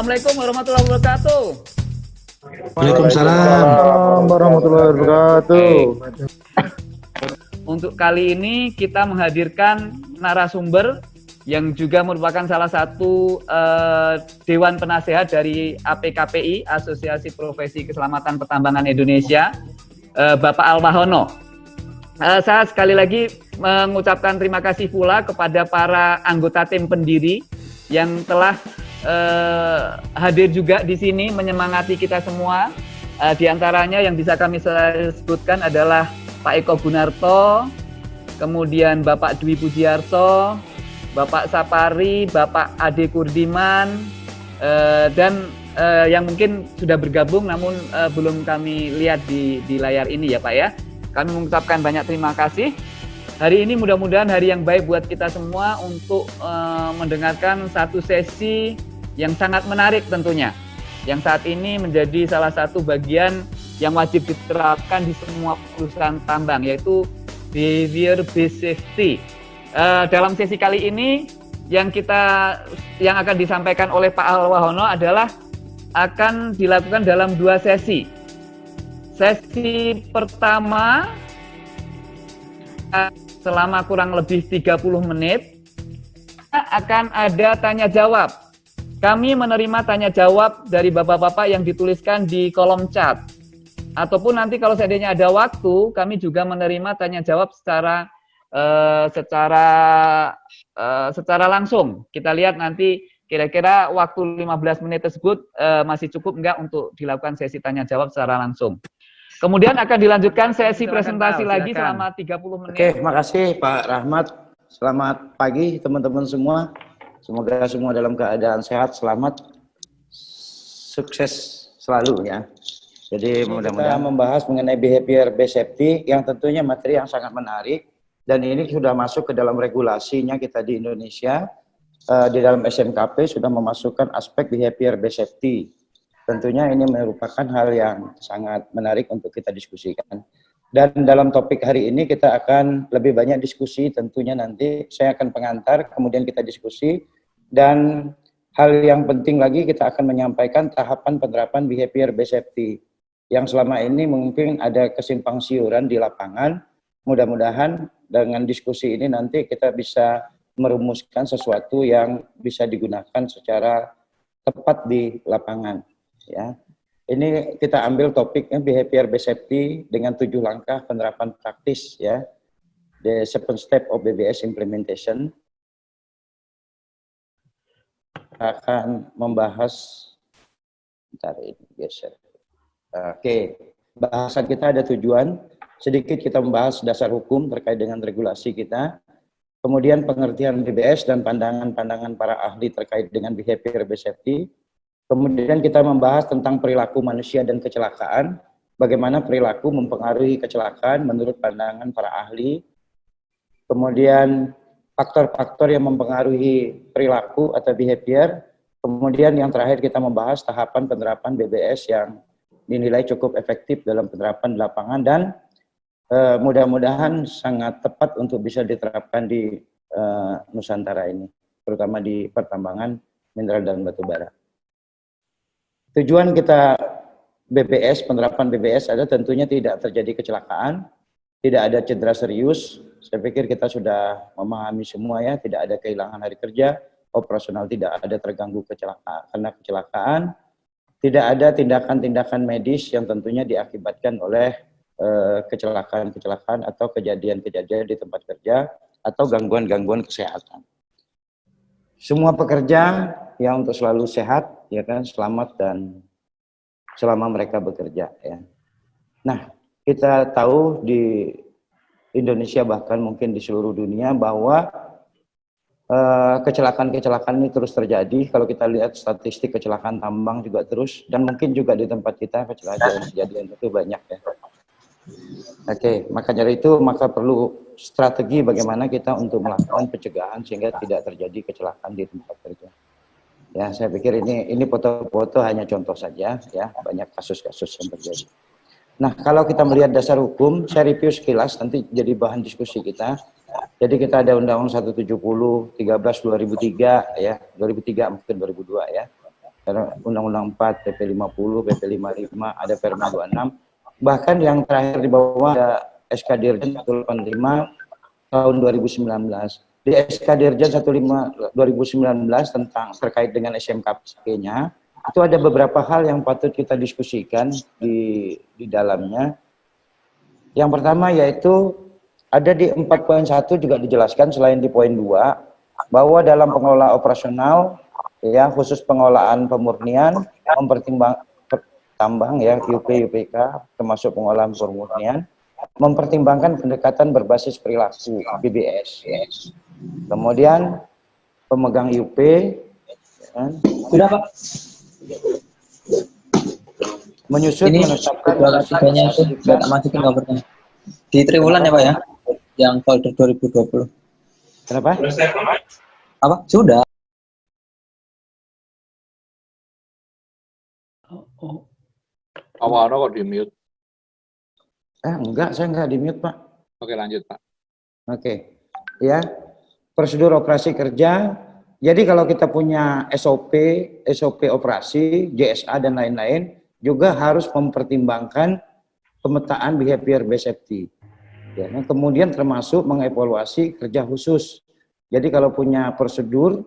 Assalamualaikum warahmatullahi wabarakatuh. Waalaikumsalam warahmatullahi wabarakatuh. Untuk kali ini kita menghadirkan narasumber yang juga merupakan salah satu uh, Dewan Penasehat dari APKPI, Asosiasi Profesi Keselamatan Pertambangan Indonesia, uh, Bapak Alwahono. Uh, saya sekali lagi mengucapkan terima kasih pula kepada para anggota tim pendiri yang telah uh, hadir juga di sini menyemangati kita semua. Uh, di antaranya yang bisa kami sebutkan adalah Pak Eko Gunarto, kemudian Bapak Dwi Pujiarso, Bapak Sapari, Bapak Ade Kurdiman, uh, dan uh, yang mungkin sudah bergabung namun uh, belum kami lihat di, di layar ini ya Pak ya. Kami mengucapkan banyak terima kasih. Hari ini mudah-mudahan hari yang baik buat kita semua untuk uh, mendengarkan satu sesi yang sangat menarik tentunya. Yang saat ini menjadi salah satu bagian yang wajib diterapkan di semua perusahaan tambang yaitu behavior based safety uh, dalam sesi kali ini yang kita yang akan disampaikan oleh Pak Alwahono adalah akan dilakukan dalam dua sesi. Sesi pertama selama kurang lebih 30 menit akan ada tanya jawab. Kami menerima tanya jawab dari bapak-bapak yang dituliskan di kolom chat. Ataupun nanti kalau seandainya ada waktu, kami juga menerima tanya jawab secara uh, secara uh, secara langsung. Kita lihat nanti kira-kira waktu 15 menit tersebut uh, masih cukup enggak untuk dilakukan sesi tanya jawab secara langsung. Kemudian akan dilanjutkan sesi presentasi silakan. lagi selama 30 menit. Oke, makasih Pak Rahmat. Selamat pagi teman-teman semua. Semoga semua dalam keadaan sehat, selamat, sukses selalu ya. Jadi mudah-mudahan membahas mengenai behavior based safety yang tentunya materi yang sangat menarik dan ini sudah masuk ke dalam regulasinya kita di Indonesia uh, di dalam SMKP sudah memasukkan aspek behavior based safety. Tentunya ini merupakan hal yang sangat menarik untuk kita diskusikan. Dan dalam topik hari ini kita akan lebih banyak diskusi. Tentunya nanti saya akan pengantar kemudian kita diskusi. Dan hal yang penting lagi kita akan menyampaikan tahapan penerapan behavior based yang selama ini mungkin ada kesimpang siuran di lapangan. Mudah-mudahan dengan diskusi ini nanti kita bisa merumuskan sesuatu yang bisa digunakan secara tepat di lapangan ya ini kita ambil topiknya behavior based safety dengan tujuh langkah penerapan praktis ya. The seven step of BBS implementation. Akan membahas bentar ini geser. Oke bahasan kita ada tujuan. Sedikit kita membahas dasar hukum terkait dengan regulasi kita, kemudian pengertian BBS dan pandangan-pandangan para ahli terkait dengan behavior based safety, kemudian kita membahas tentang perilaku manusia dan kecelakaan, bagaimana perilaku mempengaruhi kecelakaan menurut pandangan para ahli, kemudian faktor-faktor yang mempengaruhi perilaku atau behavior, kemudian yang terakhir kita membahas tahapan penerapan BBS yang dinilai cukup efektif dalam penerapan lapangan dan uh, mudah-mudahan sangat tepat untuk bisa diterapkan di uh, Nusantara ini, terutama di pertambangan mineral dan batu bara. Tujuan kita BPS, penerapan BPS ada tentunya tidak terjadi kecelakaan, tidak ada cedera serius. Saya pikir kita sudah memahami semua ya, tidak ada kehilangan hari kerja, operasional tidak ada terganggu kecelakaan karena kecelakaan, tidak ada tindakan-tindakan medis yang tentunya diakibatkan oleh Eh, kecelakaan-kecelakaan atau kejadian-kejadian di tempat kerja atau gangguan-gangguan kesehatan. Semua pekerja yang untuk selalu sehat, ya kan, selamat dan selama mereka bekerja, ya. Nah, kita tahu di Indonesia bahkan mungkin di seluruh dunia bahwa eh, kecelakaan-kecelakaan ini terus terjadi. Kalau kita lihat statistik kecelakaan tambang juga terus dan mungkin juga di tempat kita kecelakaan-kejadian itu banyak ya. Oke, maka dari itu maka perlu strategi bagaimana kita untuk melakukan pencegahan sehingga tidak terjadi kecelakaan di tempat kerja. Ya, saya pikir ini ini foto-foto hanya contoh saja ya, banyak kasus-kasus yang terjadi. Nah, kalau kita melihat dasar hukum, saya review sekilas nanti jadi bahan diskusi kita. Jadi kita ada Undang-Undang 170 13 2003 ya, 2003 mungkin 2002 ya. Undang-Undang 4, PP 50, PP 55, ada Perma 26. Bahkan yang terakhir di bawah ada SK Dirjen 185 tahun 2019. Di SK Dirjen 15 2019 tentang terkait dengan SMKP-nya, itu ada beberapa hal yang patut kita diskusikan di di dalamnya. Yang pertama yaitu ada di 4.1 juga dijelaskan selain di poin 2 bahwa dalam pengelola operasional ya khusus pengelolaan pemurnian mempertimbang tambang ya UP UPK termasuk pengolahan pemurnian mempertimbangkan pendekatan berbasis perilaku BBS. Kemudian pemegang UP ya, sudah Pak menyusun ini menetapkan itu masukin covernya di triwulan ya Pak ya yang folder 2020. Kenapa? Apa? Sudah. Oh, oh. Awalnya kok di mute? Eh, enggak, saya enggak di mute, Pak. Oke, lanjut, Pak. Oke. Ya. Prosedur operasi kerja. Jadi kalau kita punya SOP, SOP operasi, JSA dan lain-lain, juga harus mempertimbangkan pemetaan behavior based safety. Ya, kemudian termasuk mengevaluasi kerja khusus. Jadi kalau punya prosedur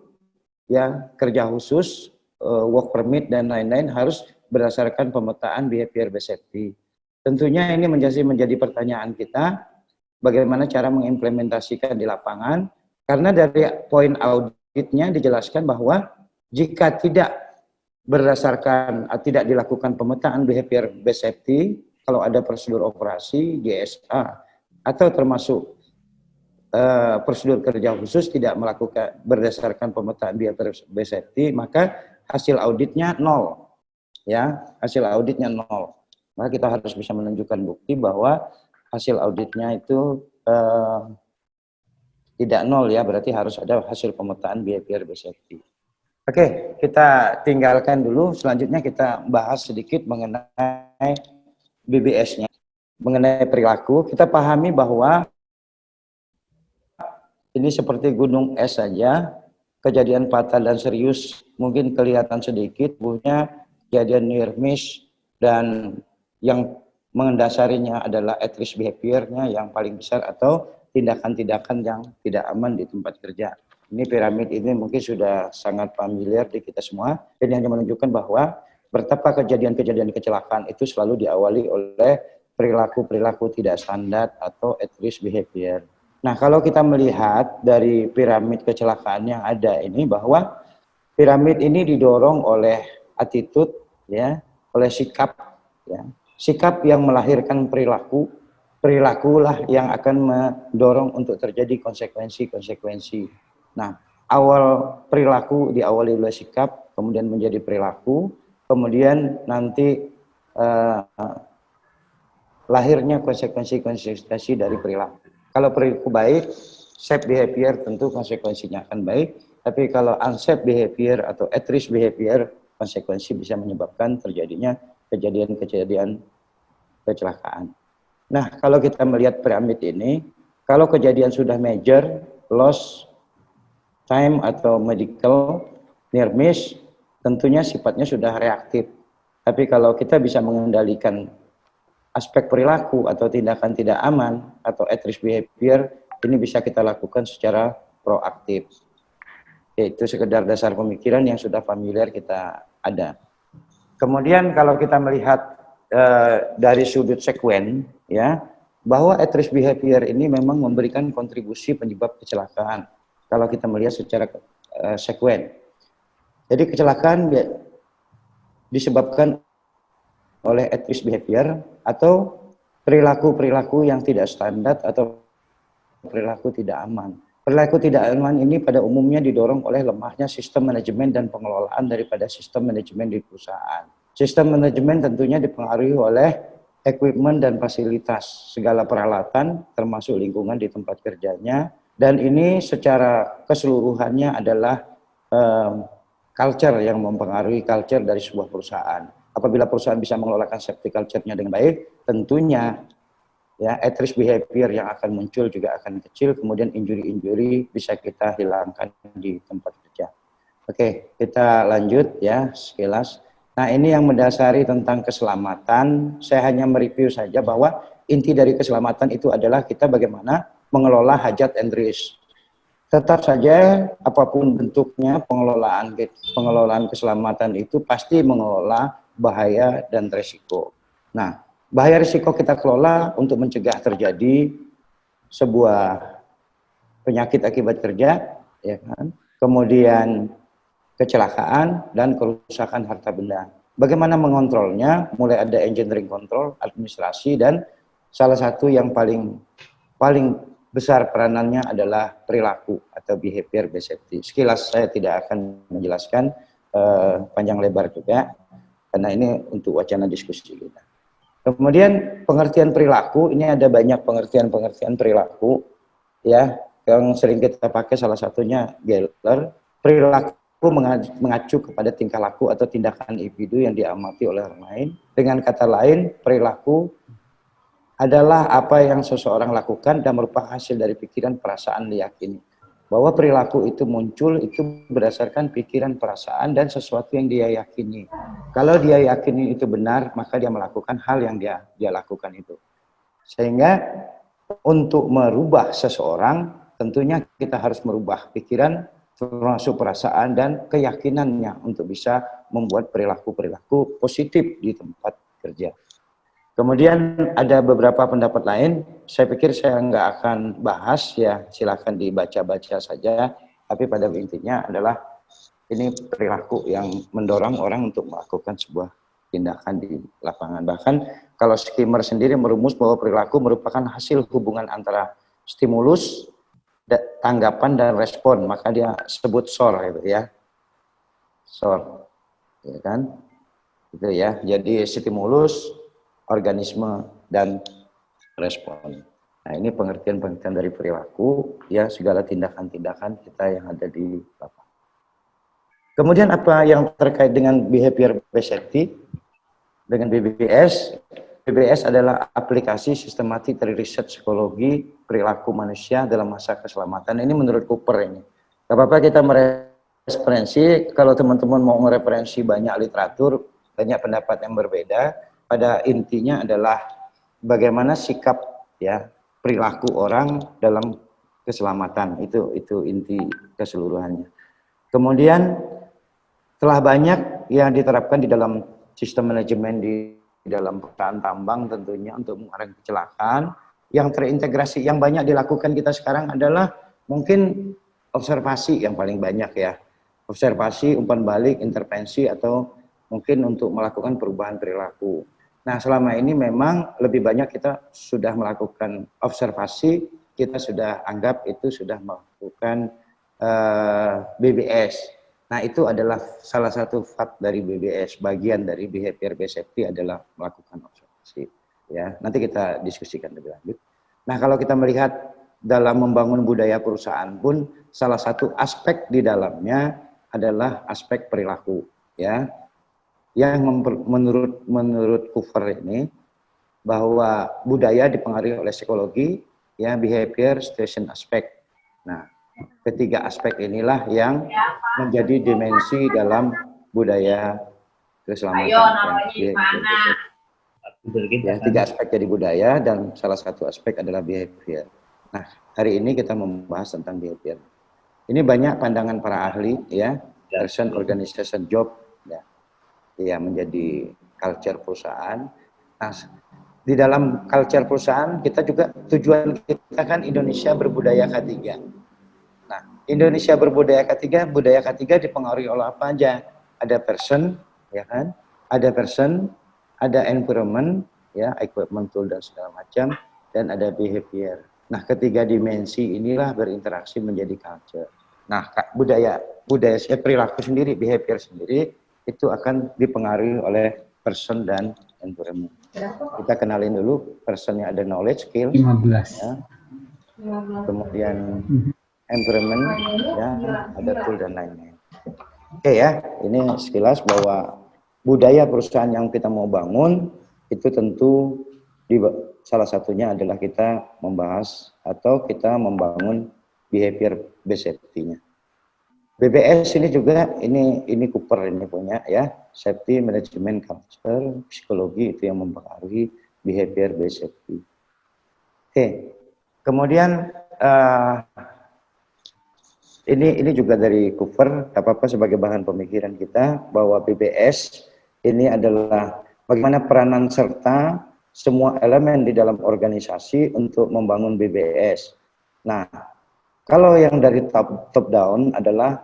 ya kerja khusus, uh, work permit dan lain-lain harus berdasarkan pemetaan behavior based safety. Tentunya ini menjadi menjadi pertanyaan kita bagaimana cara mengimplementasikan di lapangan karena dari poin auditnya dijelaskan bahwa jika tidak berdasarkan tidak dilakukan pemetaan behavior based safety kalau ada prosedur operasi GSA atau termasuk uh, prosedur kerja khusus tidak melakukan berdasarkan pemetaan biaya safety maka hasil auditnya nol. Ya hasil auditnya nol. Maka kita harus bisa menunjukkan bukti bahwa hasil auditnya itu uh, tidak nol ya berarti harus ada hasil pemetaan biaya safety. Oke, kita tinggalkan dulu. Selanjutnya kita bahas sedikit mengenai BBS-nya mengenai perilaku, kita pahami bahwa ini seperti gunung es saja, kejadian fatal dan serius mungkin kelihatan sedikit, punya kejadian near miss, dan yang mengendasarinya adalah at risk behavior-nya yang paling besar atau tindakan-tindakan yang tidak aman di tempat kerja. Ini piramid ini mungkin sudah sangat familiar di kita semua. Ini hanya menunjukkan bahwa betapa kejadian-kejadian kecelakaan itu selalu diawali oleh perilaku-perilaku tidak standar atau at risk behavior. Nah, kalau kita melihat dari piramid kecelakaan yang ada ini bahwa piramid ini didorong oleh attitude ya, oleh sikap ya. Sikap yang melahirkan perilaku, perilakulah yang akan mendorong untuk terjadi konsekuensi-konsekuensi. Nah, awal perilaku diawali oleh sikap, kemudian menjadi perilaku, kemudian nanti uh, lahirnya konsekuensi-konsekuensi dari perilaku. Kalau perilaku baik, safe behavior tentu konsekuensinya akan baik. Tapi kalau unsafe behavior atau at risk behavior, konsekuensi bisa menyebabkan terjadinya kejadian-kejadian kecelakaan. Nah, kalau kita melihat piramid ini, kalau kejadian sudah major, loss time atau medical near miss, tentunya sifatnya sudah reaktif. Tapi kalau kita bisa mengendalikan aspek perilaku atau tindakan tidak aman atau at risk behavior ini bisa kita lakukan secara proaktif. Itu sekedar dasar pemikiran yang sudah familiar kita ada. Kemudian kalau kita melihat uh, dari sudut sekuen ya bahwa at risk behavior ini memang memberikan kontribusi penyebab kecelakaan. Kalau kita melihat secara uh, sekuen. Jadi kecelakaan disebabkan oleh at risk behavior atau perilaku-perilaku yang tidak standar atau perilaku tidak aman. Perilaku tidak aman ini pada umumnya didorong oleh lemahnya sistem manajemen dan pengelolaan daripada sistem manajemen di perusahaan. Sistem manajemen tentunya dipengaruhi oleh equipment dan fasilitas, segala peralatan termasuk lingkungan di tempat kerjanya, dan ini secara keseluruhannya adalah um, culture yang mempengaruhi culture dari sebuah perusahaan. Apabila perusahaan bisa mengelolakan safety culture-nya dengan baik, tentunya ya at risk behavior yang akan muncul juga akan kecil, kemudian injury-injury bisa kita hilangkan di tempat kerja. Oke, kita lanjut ya sekilas. Nah, ini yang mendasari tentang keselamatan. Saya hanya mereview saja bahwa inti dari keselamatan itu adalah kita bagaimana mengelola hajat and risk. Tetap saja apa pun bentuknya pengelolaan pengelolaan keselamatan itu pasti mengelola bahaya dan resiko. Nah, bahaya risiko kita kelola untuk mencegah terjadi sebuah penyakit akibat kerja, ya kan? Kemudian kecelakaan dan kerusakan harta benda. Bagaimana mengontrolnya? Mulai ada engineering control, administrasi dan salah satu yang paling paling besar peranannya adalah perilaku atau behavior based safety. Sekilas saya tidak akan menjelaskan uh, panjang lebar juga karena ini untuk wacana diskusi kita. Kemudian pengertian perilaku ini ada banyak pengertian-pengertian perilaku ya yang sering kita pakai salah satunya Geller perilaku mengacu kepada tingkah laku atau tindakan individu yang diamati oleh orang lain. Dengan kata lain, perilaku adalah apa yang seseorang lakukan dan merupakan hasil dari pikiran, perasaan, diyakini. Bahwa perilaku itu muncul itu berdasarkan pikiran, perasaan, dan sesuatu yang dia yakini. Kalau dia yakini itu benar, maka dia melakukan hal yang dia dia lakukan itu. Sehingga untuk merubah seseorang, tentunya kita harus merubah pikiran, termasuk perasaan dan keyakinannya untuk bisa membuat perilaku-perilaku positif di tempat kerja. Kemudian ada beberapa pendapat lain, saya pikir saya nggak akan bahas ya, silakan dibaca-baca saja, tapi pada intinya adalah ini perilaku yang mendorong orang untuk melakukan sebuah tindakan di lapangan. Bahkan kalau skimmer sendiri merumus bahwa perilaku merupakan hasil hubungan antara stimulus tanggapan dan respon. Maka dia sebut SOR itu ya. SOR. Ya kan? Itu ya. Jadi stimulus organisme dan respon nah ini pengertian-pengertian dari perilaku ya segala tindakan-tindakan kita yang ada di lapangan kemudian apa yang terkait dengan behavior based safety dengan BBS BBS adalah aplikasi sistematik dari riset psikologi perilaku manusia dalam masa keselamatan. Ini menurut Cooper ini. Gak apa-apa kita mereferensi, kalau teman-teman mau mereferensi banyak literatur, banyak pendapat yang berbeda, pada intinya adalah bagaimana sikap ya perilaku orang dalam keselamatan. Itu itu inti keseluruhannya. Kemudian telah banyak yang diterapkan di dalam sistem manajemen di di dalam perusahaan tambang tentunya untuk mengurangi kecelakaan. Yang terintegrasi yang banyak dilakukan kita sekarang adalah mungkin observasi yang paling banyak ya. Observasi, umpan balik, intervensi atau mungkin untuk melakukan perubahan perilaku. Nah selama ini memang lebih banyak kita sudah melakukan observasi, kita sudah anggap itu sudah melakukan uh, eh, BBS Nah, itu adalah salah satu fat dari BBS, bagian dari behavior based safety adalah melakukan observasi. Ya, nanti kita diskusikan lebih lanjut. Nah, kalau kita melihat dalam membangun budaya perusahaan pun salah satu aspek di dalamnya adalah aspek perilaku, ya. Yang menurut menurut Cooper ini bahwa budaya dipengaruhi oleh psikologi, ya behavior, situation aspek. Nah, Ketiga aspek inilah yang menjadi dimensi dalam budaya keselamatan. Ayo, Ya, tiga aspek jadi budaya dan salah satu aspek adalah behavior. Nah, hari ini kita membahas tentang behavior. Ini banyak pandangan para ahli ya, person organization job ya, menjadi culture perusahaan. Nah, di dalam culture perusahaan kita juga tujuan kita kan Indonesia berbudaya ketiga. Indonesia berbudaya ketiga, budaya ketiga dipengaruhi oleh apa aja? Ada person, ya kan? Ada person, ada environment, ya, equipment tool dan segala macam, dan ada behavior. Nah, ketiga dimensi inilah berinteraksi menjadi culture. Nah, budaya budaya eh, perilaku sendiri, behavior sendiri itu akan dipengaruhi oleh person dan environment. Kita kenalin dulu personnya ada knowledge, skill, 15. Ya. Kemudian environment ya ada tool dan lainnya oke ya ini sekilas bahwa budaya perusahaan yang kita mau bangun itu tentu di salah satunya adalah kita membahas atau kita membangun behavior based safety-nya BBS ini juga ini ini Cooper ini punya ya safety management culture psikologi itu yang mempengaruhi behavior based safety. Oke, kemudian uh, ini ini juga dari Cooper, apa apa sebagai bahan pemikiran kita bahwa BBS ini adalah bagaimana peranan serta semua elemen di dalam organisasi untuk membangun BBS. Nah, kalau yang dari top, top down adalah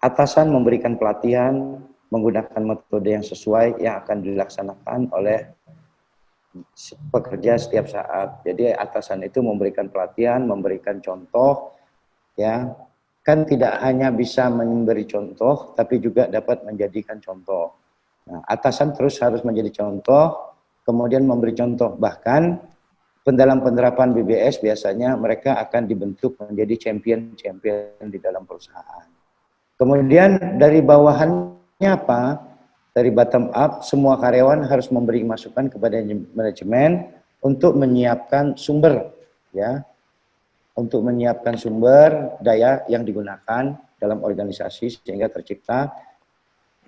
atasan memberikan pelatihan menggunakan metode yang sesuai yang akan dilaksanakan oleh pekerja setiap saat. Jadi atasan itu memberikan pelatihan, memberikan contoh, ya kan tidak hanya bisa memberi contoh, tapi juga dapat menjadikan contoh. Nah, atasan terus harus menjadi contoh, kemudian memberi contoh. Bahkan dalam penerapan BBS biasanya mereka akan dibentuk menjadi champion-champion di dalam perusahaan. Kemudian dari bawahannya apa? Dari bottom up, semua karyawan harus memberi masukan kepada manajemen untuk menyiapkan sumber, ya, untuk menyiapkan sumber daya yang digunakan dalam organisasi sehingga tercipta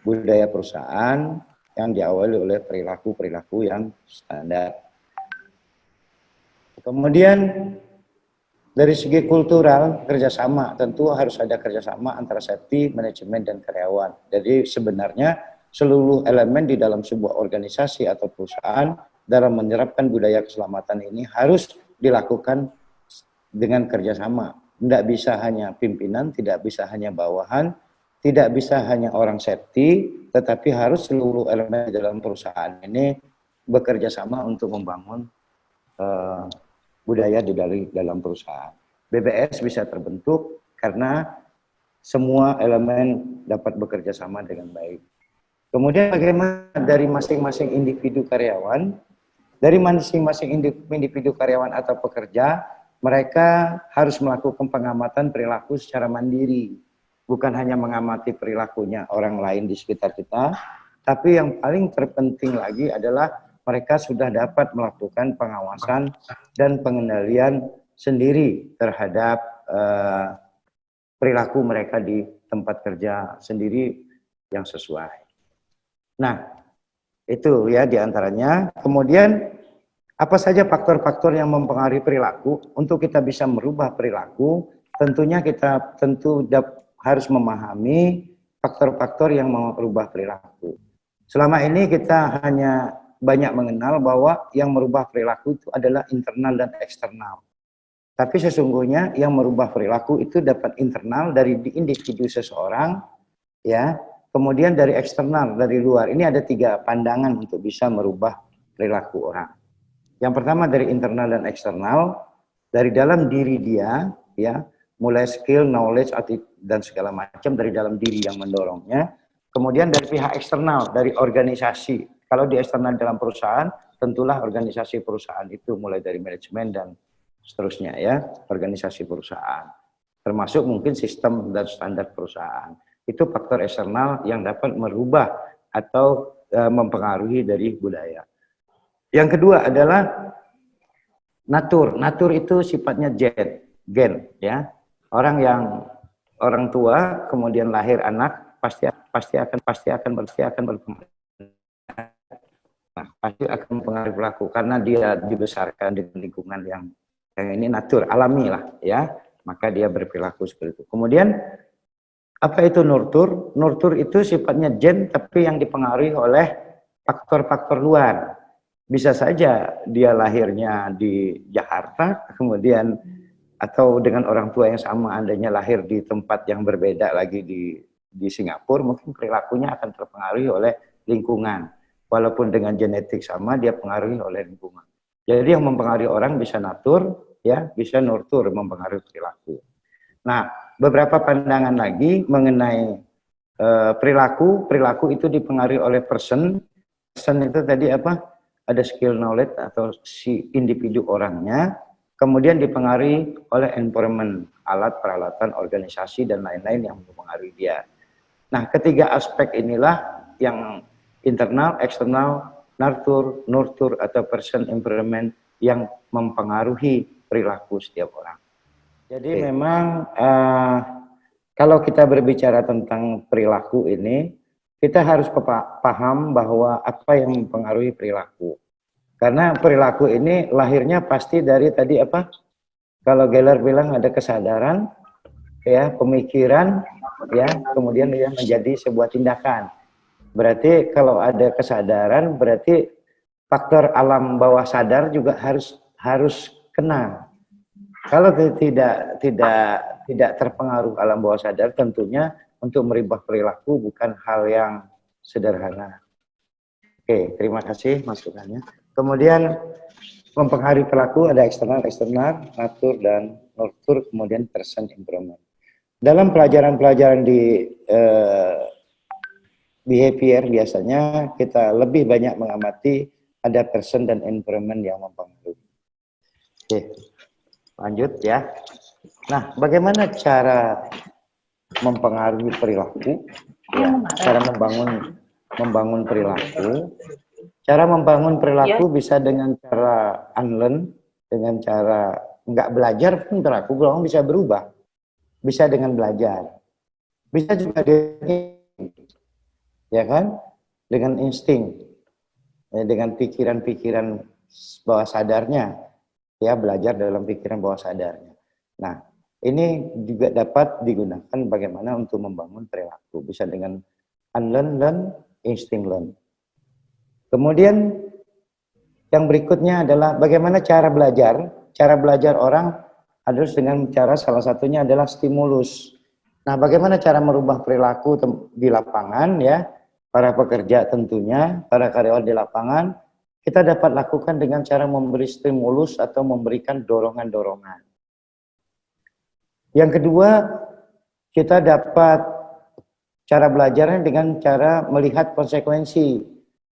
budaya perusahaan yang diawali oleh perilaku-perilaku yang standar. Kemudian dari segi kultural kerjasama tentu harus ada kerjasama antara safety, manajemen dan karyawan. Jadi sebenarnya seluruh elemen di dalam sebuah organisasi atau perusahaan dalam menerapkan budaya keselamatan ini harus dilakukan dengan kerjasama. Tidak bisa hanya pimpinan, tidak bisa hanya bawahan, tidak bisa hanya orang safety, tetapi harus seluruh elemen di dalam perusahaan ini bekerja sama untuk membangun uh, budaya di dalam perusahaan. BBS bisa terbentuk karena semua elemen dapat bekerja sama dengan baik. Kemudian bagaimana dari masing-masing individu karyawan, dari masing-masing individu karyawan atau pekerja, mereka harus melakukan pengamatan perilaku secara mandiri. Bukan hanya mengamati perilakunya orang lain di sekitar kita, tapi yang paling terpenting lagi adalah mereka sudah dapat melakukan pengawasan dan pengendalian sendiri terhadap uh, perilaku mereka di tempat kerja sendiri yang sesuai. Nah, itu ya di antaranya. Kemudian apa saja faktor-faktor yang mempengaruhi perilaku? Untuk kita bisa merubah perilaku, tentunya kita tentu harus memahami faktor-faktor yang merubah perilaku. Selama ini kita hanya banyak mengenal bahwa yang merubah perilaku itu adalah internal dan eksternal. Tapi sesungguhnya yang merubah perilaku itu dapat internal dari individu seseorang, ya, kemudian dari eksternal, dari luar. Ini ada tiga pandangan untuk bisa merubah perilaku orang. Yang pertama dari internal dan eksternal, dari dalam diri dia, ya, mulai skill, knowledge, dan segala macam dari dalam diri yang mendorongnya. Kemudian dari pihak eksternal, dari organisasi, kalau di eksternal dalam perusahaan, tentulah organisasi perusahaan itu mulai dari manajemen dan seterusnya ya, organisasi perusahaan. Termasuk mungkin sistem dan standar perusahaan. Itu faktor eksternal yang dapat merubah atau e, mempengaruhi dari budaya. Yang kedua adalah natur. Natur itu sifatnya gen, gen ya. Orang yang orang tua kemudian lahir anak pasti pasti akan pasti akan pasti akan berkembang Nah, pasti akan mempengaruhi pelaku karena dia dibesarkan di lingkungan yang yang ini natur, alami lah ya. Maka dia berperilaku seperti itu. Kemudian apa itu nurtur? Nurtur itu sifatnya gen tapi yang dipengaruhi oleh faktor-faktor luar. Bisa saja dia lahirnya di Jakarta, kemudian atau dengan orang tua yang sama, andainya lahir di tempat yang berbeda lagi di di Singapura, mungkin perilakunya akan terpengaruhi oleh lingkungan walaupun dengan genetik sama dia pengaruhi oleh lingkungan. Jadi yang mempengaruhi orang bisa natur, ya, bisa nurtur mempengaruhi perilaku. Nah, beberapa pandangan lagi mengenai uh, perilaku, perilaku itu dipengaruhi oleh person. Person itu tadi apa? Ada skill knowledge atau si individu orangnya, kemudian dipengaruhi oleh environment, alat, peralatan, organisasi dan lain-lain yang mempengaruhi dia. Nah, ketiga aspek inilah yang internal, eksternal, nurtur, nurtur atau person environment yang mempengaruhi perilaku setiap orang. Jadi Oke. memang uh, kalau kita berbicara tentang perilaku ini, kita harus paham bahwa apa yang mempengaruhi perilaku. Karena perilaku ini lahirnya pasti dari tadi apa? Kalau Geller bilang ada kesadaran, ya pemikiran, ya kemudian dia menjadi sebuah tindakan. Berarti kalau ada kesadaran, berarti faktor alam bawah sadar juga harus harus kena. Kalau tidak tidak tidak terpengaruh alam bawah sadar, tentunya untuk merubah perilaku bukan hal yang sederhana. Oke, terima kasih masukannya. Kemudian mempengaruhi perilaku ada eksternal, eksternal, natur dan nurtur, kemudian person improvement. Dalam pelajaran-pelajaran di eh, behavior biasanya kita lebih banyak mengamati ada person dan environment yang mempengaruhi. Oke, lanjut ya. Nah, bagaimana cara mempengaruhi perilaku? Ya, cara membangun membangun perilaku. Cara membangun perilaku ya. bisa dengan cara unlearn, dengan cara nggak belajar pun perilaku orang bisa berubah. Bisa dengan belajar. Bisa juga dengan ya kan? Dengan insting, ya, dengan pikiran-pikiran bawah sadarnya, ya belajar dalam pikiran bawah sadarnya. Nah, ini juga dapat digunakan bagaimana untuk membangun perilaku. Bisa dengan unlearn, learn, insting learn. Kemudian yang berikutnya adalah bagaimana cara belajar. Cara belajar orang adalah dengan cara salah satunya adalah stimulus. Nah, bagaimana cara merubah perilaku di lapangan ya? Para pekerja tentunya, para karyawan di lapangan, kita dapat lakukan dengan cara memberi stimulus atau memberikan dorongan-dorongan. Yang kedua, kita dapat cara belajarnya dengan cara melihat konsekuensi.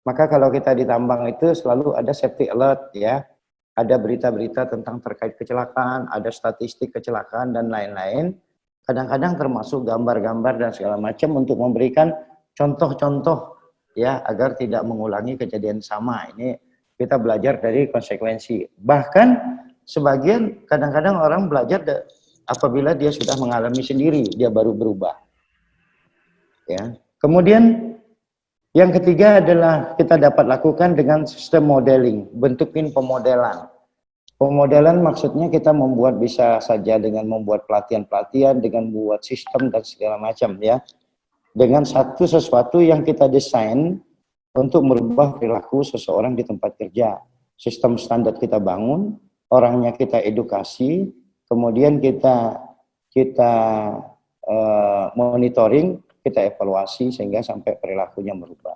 Maka kalau kita di tambang itu selalu ada safety alert ya. Ada berita-berita tentang terkait kecelakaan, ada statistik kecelakaan dan lain-lain. Kadang-kadang termasuk gambar-gambar dan segala macam untuk memberikan contoh-contoh ya agar tidak mengulangi kejadian sama. Ini kita belajar dari konsekuensi. Bahkan sebagian kadang-kadang orang belajar apabila dia sudah mengalami sendiri, dia baru berubah. Ya. Kemudian yang ketiga adalah kita dapat lakukan dengan sistem modeling, bentukin pemodelan. Pemodelan maksudnya kita membuat bisa saja dengan membuat pelatihan-pelatihan, dengan membuat sistem dan segala macam ya dengan satu sesuatu yang kita desain untuk merubah perilaku seseorang di tempat kerja. Sistem standar kita bangun, orangnya kita edukasi, kemudian kita kita uh, monitoring, kita evaluasi sehingga sampai perilakunya merubah.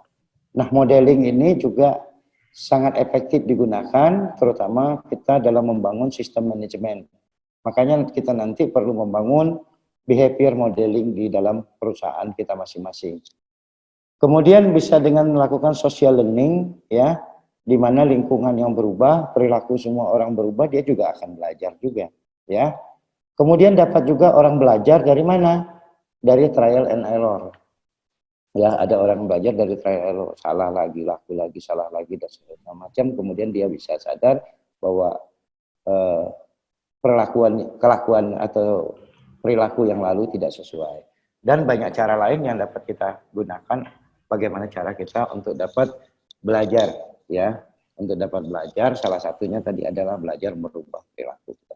Nah, modeling ini juga sangat efektif digunakan, terutama kita dalam membangun sistem manajemen. Makanya kita nanti perlu membangun behavior modeling di dalam perusahaan kita masing-masing. Kemudian bisa dengan melakukan social learning, ya, di mana lingkungan yang berubah, perilaku semua orang berubah, dia juga akan belajar juga, ya. Kemudian dapat juga orang belajar dari mana? Dari trial and error. Ya, ada orang belajar dari trial and error, salah lagi, laku lagi, salah lagi, dan segala macam. Kemudian dia bisa sadar bahwa eh, perlakuan, kelakuan atau perilaku yang lalu tidak sesuai. Dan banyak cara lain yang dapat kita gunakan bagaimana cara kita untuk dapat belajar ya. Untuk dapat belajar salah satunya tadi adalah belajar merubah perilaku kita.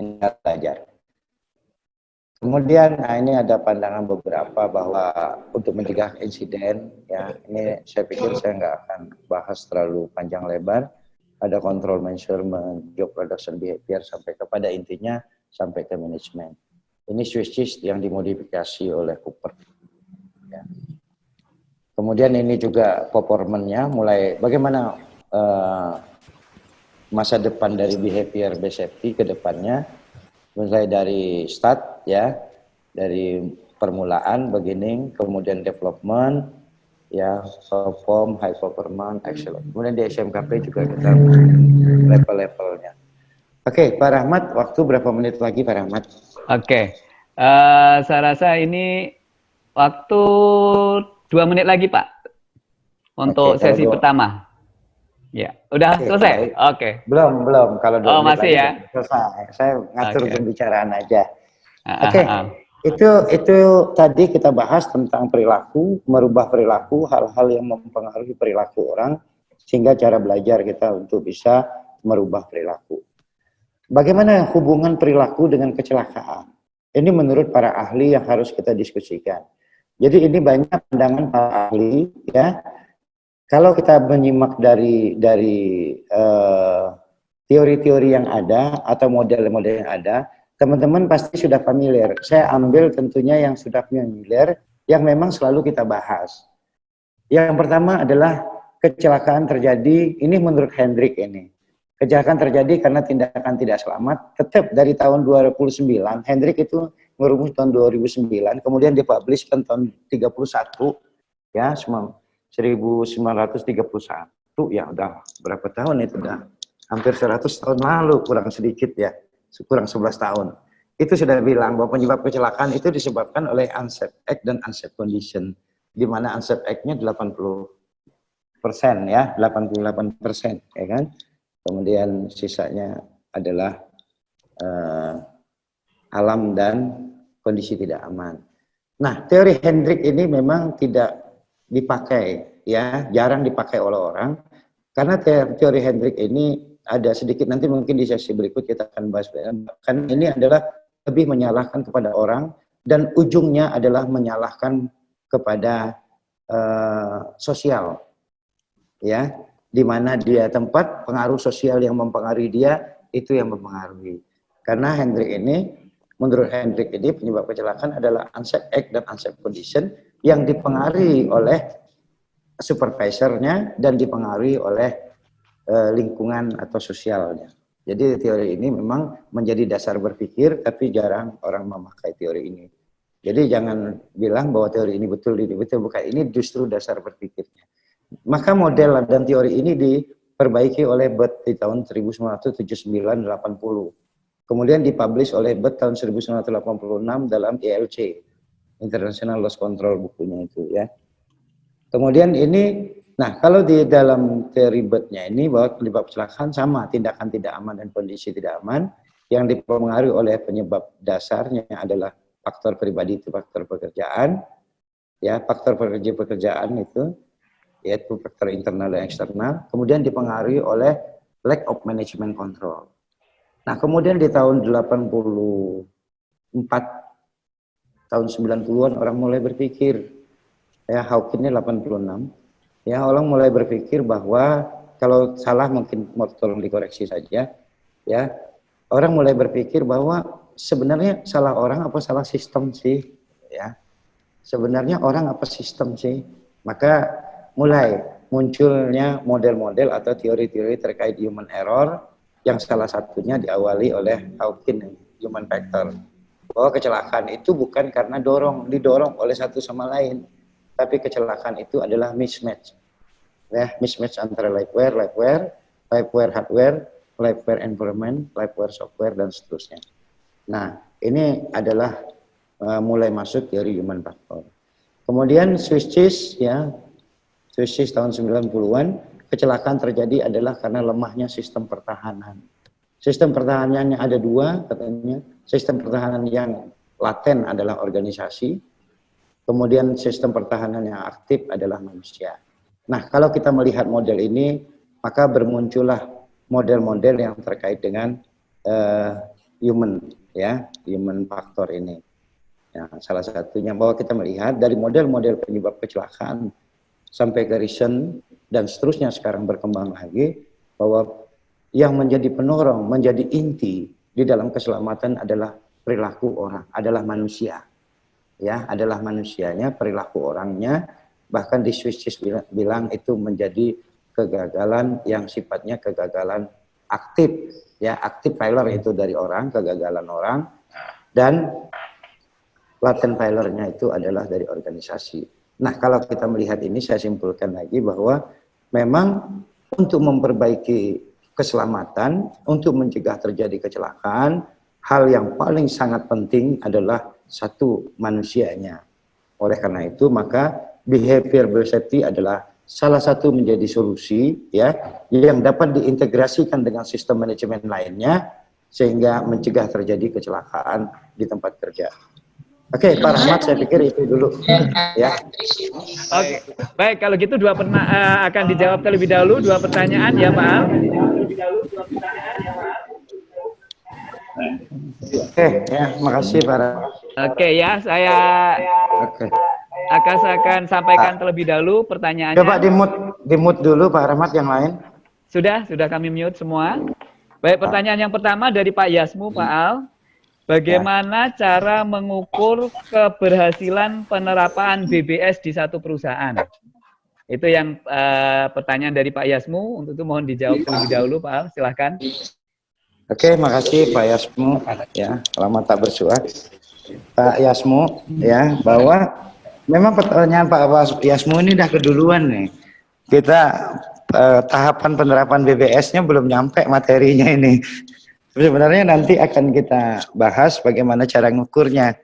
Ini belajar. Kemudian nah ini ada pandangan beberapa bahwa untuk mencegah insiden ya ini saya pikir saya nggak akan bahas terlalu panjang lebar ada control measurement, job production behavior sampai kepada intinya sampai ke manajemen. Ini switches yang dimodifikasi oleh Cooper. Ya. Kemudian ini juga performanya mulai bagaimana uh, masa depan dari behavior based safety ke depannya mulai dari start ya dari permulaan beginning kemudian development ya perform high performance excellent kemudian di SMKP juga kita level-levelnya Oke, Pak Rahmat, waktu berapa menit lagi Pak Rahmat? Oke, uh, saya rasa ini waktu dua menit lagi Pak untuk Oke, sesi dua. pertama. Ya, udah Oke, selesai? Oke. Okay. Belum, belum. Kalau dua oh, masih ya? selesai. Saya ngatur okay. pembicaraan aja. Ah, ah, Oke, okay. uh, uh. Itu itu tadi kita bahas tentang perilaku, merubah perilaku, hal-hal yang mempengaruhi perilaku orang sehingga cara belajar kita untuk bisa merubah perilaku. Bagaimana hubungan perilaku dengan kecelakaan? Ini menurut para ahli yang harus kita diskusikan. Jadi ini banyak pandangan para ahli ya. Kalau kita menyimak dari dari eh, teori-teori uh, yang ada atau model-model yang ada, teman-teman pasti sudah familiar. Saya ambil tentunya yang sudah familiar, yang memang selalu kita bahas. Yang pertama adalah kecelakaan terjadi, ini menurut Hendrik ini. Kecelakaan terjadi karena tindakan tidak selamat, tetap dari tahun 2009, Hendrik itu merumus tahun 2009, kemudian dipublish tahun 31, ya, 1931, ya udah berapa tahun itu udah hampir 100 tahun lalu, kurang sedikit ya, kurang 11 tahun. Itu sudah bilang bahwa penyebab kecelakaan itu disebabkan oleh unsafe act dan unsafe condition, di mana unsafe act-nya 80 persen ya, 88 persen, ya kan? Kemudian sisanya adalah uh, alam dan kondisi tidak aman. Nah, teori Hendrik ini memang tidak dipakai, ya, jarang dipakai oleh orang, karena teori Hendrik ini ada sedikit nanti mungkin di sesi berikut kita akan bahas. Kan ini adalah lebih menyalahkan kepada orang dan ujungnya adalah menyalahkan kepada uh, sosial, ya di mana dia tempat, pengaruh sosial yang mempengaruhi dia, itu yang mempengaruhi. Karena Hendrik ini, menurut Hendrik ini penyebab kecelakaan adalah unsafe act dan unsafe condition yang dipengaruhi oleh supervisornya dan dipengaruhi oleh uh, lingkungan atau sosialnya. Jadi teori ini memang menjadi dasar berpikir, tapi jarang orang memakai teori ini. Jadi jangan bilang bahwa teori ini betul, ini betul, bukan. Ini justru dasar berpikirnya. Maka model dan teori ini diperbaiki oleh BET di tahun 1979-80. Kemudian dipublish oleh BET tahun 1986 dalam ILC, International Loss Control bukunya itu ya. Kemudian ini, nah kalau di dalam teori BET-nya ini bahwa penyebab kecelakaan sama, tindakan tidak aman dan kondisi tidak aman, yang dipengaruhi oleh penyebab dasarnya adalah faktor pribadi itu faktor pekerjaan, ya faktor pekerja pekerjaan itu yaitu faktor internal dan eksternal, kemudian dipengaruhi oleh lack of management control. Nah, kemudian di tahun 84 tahun 90-an orang mulai berpikir ya Hawking ini 86 ya orang mulai berpikir bahwa kalau salah mungkin mau tolong dikoreksi saja ya. Orang mulai berpikir bahwa sebenarnya salah orang apa salah sistem sih ya. Sebenarnya orang apa sistem sih? Maka mulai munculnya model-model atau teori-teori terkait human error yang salah satunya diawali oleh Hawking human factor. Bahwa kecelakaan itu bukan karena dorong didorong oleh satu sama lain tapi kecelakaan itu adalah mismatch. Ya mismatch antara lifeware lifeware lifeware hardware lifeware environment lifeware software dan seterusnya. Nah ini adalah uh, mulai masuk teori human factor. Kemudian switches ya krisis tahun 90-an, kecelakaan terjadi adalah karena lemahnya sistem pertahanan. Sistem pertahanannya ada dua, katanya. Sistem pertahanan yang laten adalah organisasi, kemudian sistem pertahanan yang aktif adalah manusia. Nah, kalau kita melihat model ini, maka bermuncullah model-model yang terkait dengan uh, human, ya, human factor ini. Ya, salah satunya bahwa kita melihat dari model-model penyebab kecelakaan sampai ke reason dan seterusnya sekarang berkembang lagi bahwa yang menjadi penorong, menjadi inti di dalam keselamatan adalah perilaku orang, adalah manusia. Ya, adalah manusianya, perilaku orangnya, bahkan di Swiss bilang, bilang itu menjadi kegagalan yang sifatnya kegagalan aktif, ya, aktif failure itu dari orang, kegagalan orang, dan latent failure-nya itu adalah dari organisasi. Nah, kalau kita melihat ini, saya simpulkan lagi bahwa memang untuk memperbaiki keselamatan, untuk mencegah terjadi kecelakaan, hal yang paling sangat penting adalah satu manusianya. Oleh karena itu, maka behavior safety adalah salah satu menjadi solusi ya yang dapat diintegrasikan dengan sistem manajemen lainnya sehingga mencegah terjadi kecelakaan di tempat kerja. Oke, Pak Rahmat, saya pikir itu dulu. Ya. Oke, baik kalau gitu dua perna- eh, akan dijawab terlebih dahulu dua pertanyaan ya Pak Al. Oke, ya, makasih Pak. Oke ya, saya Oke. akan akan sampaikan terlebih dahulu pertanyaannya. Coba di mute, di mute dulu Pak Rahmat yang lain. Sudah, sudah kami mute semua. Baik, pertanyaan yang pertama dari Pak Yasmu, Pak Al. Bagaimana cara mengukur keberhasilan penerapan BBS di satu perusahaan? Itu yang eh, pertanyaan dari Pak Yasmu. Untuk itu mohon dijawab terlebih dahulu, Pak Al. Silahkan. Oke, makasih Pak Yasmu. Ya, lama tak bersuara. Pak Yasmu, ya, bahwa memang pertanyaan Pak Yasmu ini udah keduluan nih. Kita eh, tahapan penerapan BBS-nya belum nyampe materinya ini. Sebenarnya nanti akan kita bahas bagaimana cara ngukurnya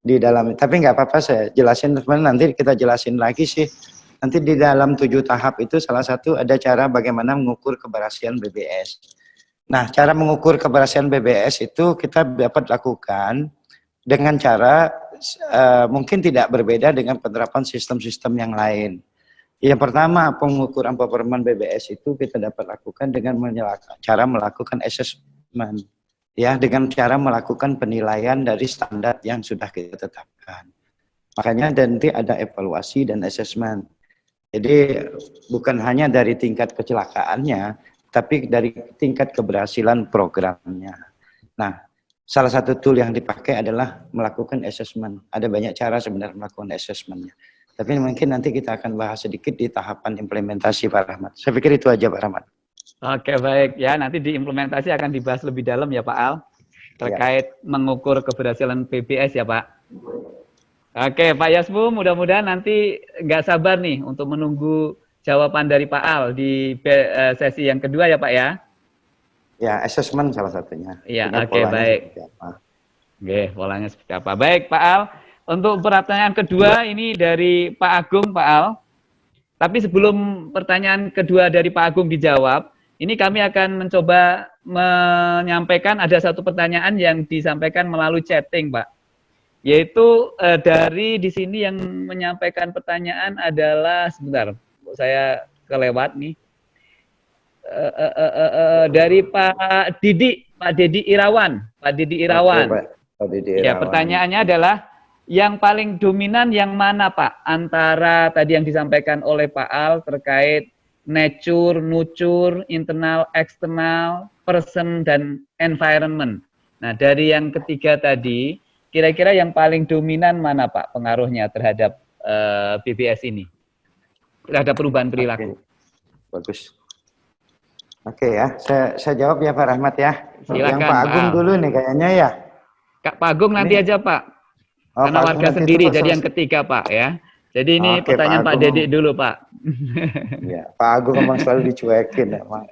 di dalam. Tapi nggak apa-apa saya jelasin teman nanti kita jelasin lagi sih. Nanti di dalam tujuh tahap itu salah satu ada cara bagaimana mengukur keberhasilan BBS. Nah, cara mengukur keberhasilan BBS itu kita dapat lakukan dengan cara uh, mungkin tidak berbeda dengan penerapan sistem-sistem yang lain. Yang pertama, pengukuran performa BBS itu kita dapat lakukan dengan cara melakukan assessment. Ya, dengan cara melakukan penilaian dari standar yang sudah kita tetapkan. Makanya nanti ada evaluasi dan assessment. Jadi bukan hanya dari tingkat kecelakaannya, tapi dari tingkat keberhasilan programnya. Nah, salah satu tool yang dipakai adalah melakukan assessment. Ada banyak cara sebenarnya melakukan assessmentnya. Tapi mungkin nanti kita akan bahas sedikit di tahapan implementasi Pak Rahmat. Saya pikir itu aja Pak Rahmat. Oke baik ya nanti diimplementasi akan dibahas lebih dalam ya Pak Al terkait ya. mengukur keberhasilan PBS ya Pak. Oke Pak Yasmu mudah-mudahan nanti nggak sabar nih untuk menunggu jawaban dari Pak Al di sesi yang kedua ya Pak ya. Ya assessment salah satunya. Iya oke baik. Oke polanya seperti apa. Baik Pak Al. Untuk pertanyaan kedua ini dari Pak Agung, Pak Al. Tapi sebelum pertanyaan kedua dari Pak Agung dijawab, ini kami akan mencoba menyampaikan ada satu pertanyaan yang disampaikan melalui chatting, Pak. Yaitu eh, dari di sini yang menyampaikan pertanyaan adalah sebentar, saya kelewat nih. Eh, eh, eh, eh, eh, dari Pak Didi, Pak Dedi Irawan, Pak Didi Irawan. Oke, Pak. Pak Didi Irawan. Ya, pertanyaannya adalah yang paling dominan yang mana Pak? Antara tadi yang disampaikan oleh Pak Al terkait nature, nurture, internal, eksternal, person, dan environment. Nah dari yang ketiga tadi, kira-kira yang paling dominan mana Pak pengaruhnya terhadap uh, eh, BBS ini? Terhadap perubahan perilaku. Oke. Bagus. Oke ya, saya, saya jawab ya Pak Rahmat ya. Silakan, yang Pak Agung Pak. dulu nih kayaknya ya. Kak Pak Agung nanti aja Pak. Oh, Karena Pak warga sendiri, jadi yang ketiga Pak ya. Jadi ini Oke, pertanyaan Pak, Pak Dedik dulu Pak. Ya, Pak Agung memang selalu dicuekin ya Pak.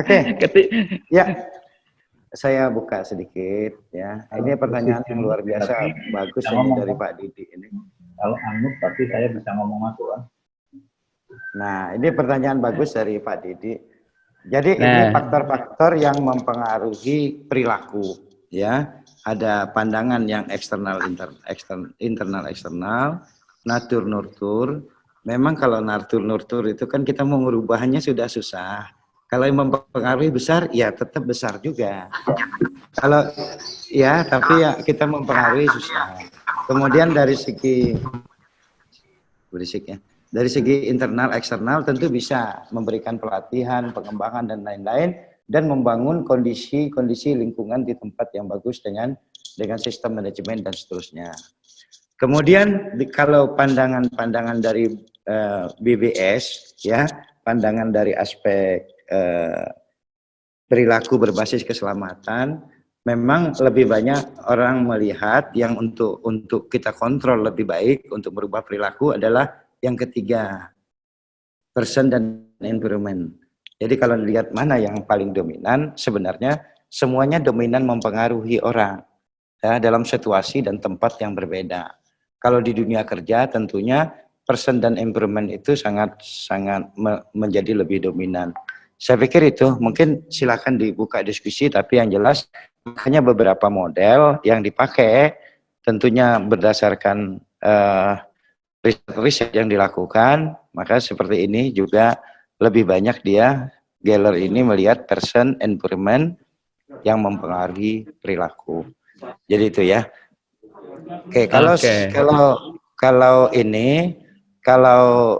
Oke, Keti ya saya buka sedikit ya. Ini pertanyaan yang luar biasa, bagus ini dari Pak Didi ini. Kalau anu tapi saya bisa ngomong masuk kan? Nah, ini pertanyaan bagus dari Pak Didi. Jadi nah. ini faktor-faktor yang mempengaruhi perilaku ya ada pandangan yang eksternal inter, ekstern, internal eksternal natur nurtur memang kalau natur nurtur itu kan kita mau merubahnya sudah susah. Kalau yang mempengaruhi besar ya tetap besar juga. Kalau ya tapi ya kita mempengaruhi susah. Kemudian dari segi berisik ya dari segi internal eksternal tentu bisa memberikan pelatihan pengembangan dan lain-lain dan membangun kondisi-kondisi lingkungan di tempat yang bagus dengan dengan sistem manajemen dan seterusnya. Kemudian di, kalau pandangan-pandangan dari eh, BBS ya, pandangan dari aspek uh, perilaku berbasis keselamatan memang lebih banyak orang melihat yang untuk untuk kita kontrol lebih baik untuk merubah perilaku adalah yang ketiga person dan environment jadi kalau dilihat mana yang paling dominan, sebenarnya semuanya dominan mempengaruhi orang ya, dalam situasi dan tempat yang berbeda. Kalau di dunia kerja tentunya person dan environment itu sangat sangat me menjadi lebih dominan. Saya pikir itu mungkin silakan dibuka diskusi, tapi yang jelas hanya beberapa model yang dipakai tentunya berdasarkan eh, riset yang dilakukan, maka seperti ini juga lebih banyak dia Geller ini melihat person environment yang mempengaruhi perilaku. Jadi itu ya. Oke, kalau Oke. kalau kalau ini kalau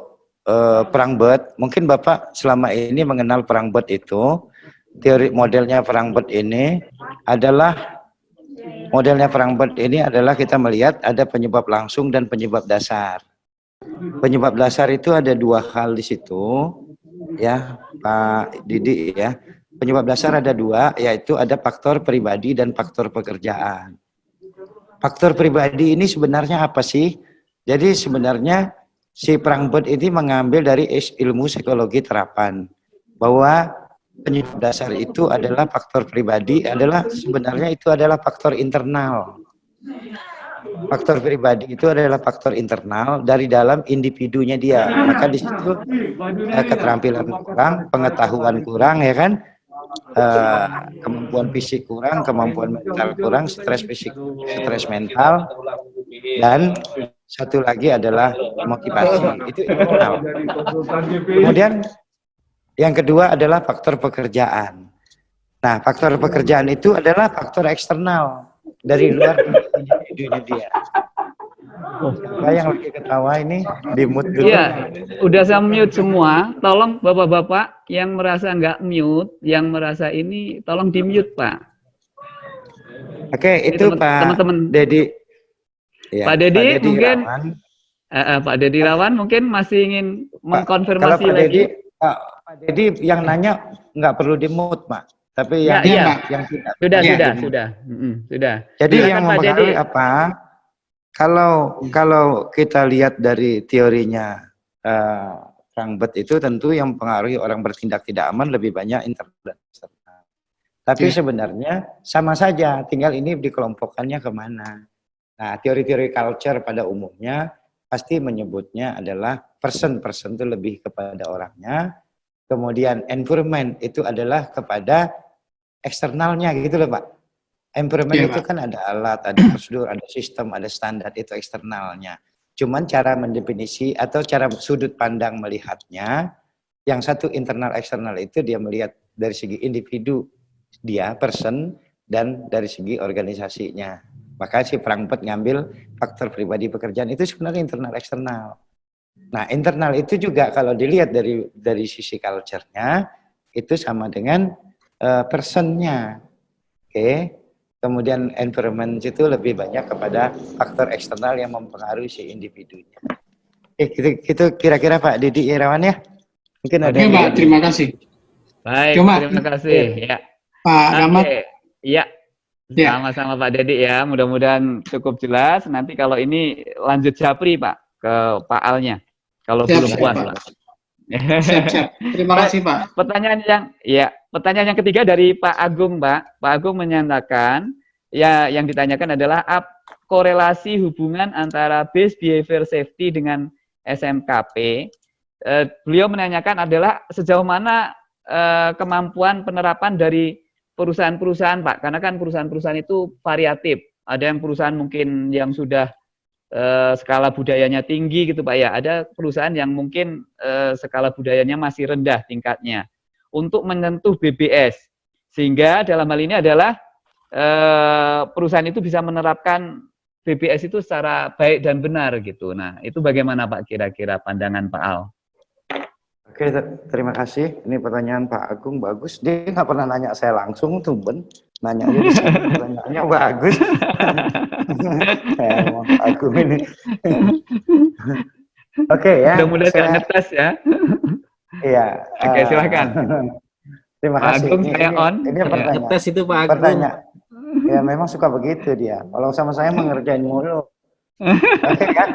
eh, perang bot, mungkin Bapak selama ini mengenal perang bot itu teori modelnya perang bot ini adalah modelnya perang bot ini adalah kita melihat ada penyebab langsung dan penyebab dasar. Penyebab dasar itu ada dua hal di situ, ya Pak Didi ya. Penyebab dasar ada dua, yaitu ada faktor pribadi dan faktor pekerjaan. Faktor pribadi ini sebenarnya apa sih? Jadi sebenarnya si Prangbot ini mengambil dari ilmu psikologi terapan bahwa penyebab dasar itu adalah faktor pribadi adalah sebenarnya itu adalah faktor internal. Faktor pribadi itu adalah faktor internal dari dalam individunya dia. Maka di situ eh, keterampilan kurang, pengetahuan kurang ya kan? Eh, kemampuan fisik kurang, kemampuan mental kurang, stres fisik, stres mental dan satu lagi adalah motivasi. Itu internal. Kemudian yang kedua adalah faktor pekerjaan. Nah, faktor pekerjaan itu adalah faktor eksternal dari luar individunya dia. Siapa yang lagi ketawa ini di mute dulu. Iya, udah saya mute semua. Tolong bapak-bapak yang merasa nggak mute, yang merasa ini, tolong di mute pak. Oke, itu teman- Pak teman-teman. Dedi. Ya, Pak Dedi mungkin Irawan. Eh, eh, Pak Dedi Rawan mungkin masih ingin Pak, mengkonfirmasi kalau Pak lagi. Pak, Pak Dedi yang nanya nggak perlu di mute, Pak. Tapi Ya, yang iya. yang tidak Sudah, Iya, sudah, sudah, Mm-mm, sudah. Jadi Silakan, yang mempengaruhi apa? Kalau kalau kita lihat dari teorinya eh, Frankfurt itu tentu yang mempengaruhi orang bertindak tidak aman lebih banyak internal dan eksternal. Tapi Iya. sebenarnya sama saja, tinggal ini dikelompokkannya ke mana. Nah, teori-teori culture pada umumnya pasti menyebutnya adalah person-person itu lebih kepada orangnya, kemudian environment itu adalah kepada eksternalnya gitu loh Pak. Environment Iya, itu kan ada alat, ada prosedur, ada sistem, ada standar itu eksternalnya. Cuman cara mendefinisi atau cara sudut pandang melihatnya, yang satu internal eksternal itu dia melihat dari segi individu dia person dan dari segi organisasinya. Maka si Frankfurt ngambil faktor pribadi pekerjaan itu sebenarnya internal eksternal. Nah, internal itu juga kalau dilihat dari dari sisi culture-nya itu sama dengan eh, personnya. Oke. Kemudian environment itu lebih banyak kepada faktor eksternal yang mempengaruhi si individunya. Eh, gitu, gitu kira-kira Pak Didi Irawan ya? Mungkin ada Oke, yang Pak, terima kasih. Baik, Cuma- terima kasih. Ya. Pak Rahmat, Oke. Iya. Ya. Sama-sama Pak Dedi ya. Mudah-mudahan cukup jelas. Nanti kalau ini lanjut Japri Pak ke Pak Alnya. Kalau Siap, belum puas Pak. Siap, siap. Terima kasih, Pak. Pertanyaan yang ya, pertanyaan yang ketiga dari Pak Agung, Pak. Pak Agung menyatakan ya yang ditanyakan adalah ap, korelasi hubungan antara base behavior safety dengan SMKP. Eh, beliau menanyakan adalah sejauh mana eh, kemampuan penerapan dari perusahaan-perusahaan, Pak. Karena kan perusahaan-perusahaan itu variatif. Ada yang perusahaan mungkin yang sudah eh, skala budayanya tinggi gitu Pak ya. Ada perusahaan yang mungkin eh, skala budayanya masih rendah tingkatnya untuk menyentuh BBS. Sehingga dalam hal ini adalah eh, perusahaan itu bisa menerapkan BBS itu secara baik dan benar gitu. Nah, itu bagaimana Pak kira-kira pandangan Pak Al? Oke, ter- terima kasih. Ini pertanyaan Pak Agung bagus. Dia nggak pernah nanya saya langsung, tuh Ben. Nanya aja pertanyaannya bagus. emang Pak Agung ini. Oke ya. Mudah-mudahan saya- ngetes ya. Iya. Oke, eh, silakan. terima Pak kasih. Agung, Ini- saya ini- on. Ini Ya. pertanyaan. Ngetes itu Pak Agung. Pertanyaan. Ya memang suka begitu dia. Kalau sama saya mengerjain mulu. Oke kan?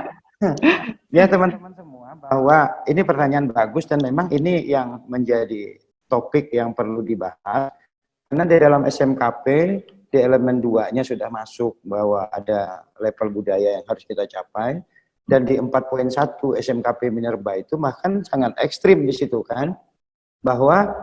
ya teman-teman semua bahwa ini pertanyaan bagus dan memang ini yang menjadi topik yang perlu dibahas. Karena di dalam SMKP di elemen 2-nya sudah masuk bahwa ada level budaya yang harus kita capai dan di 4.1 SMKP Minerba itu bahkan sangat ekstrim di situ kan bahwa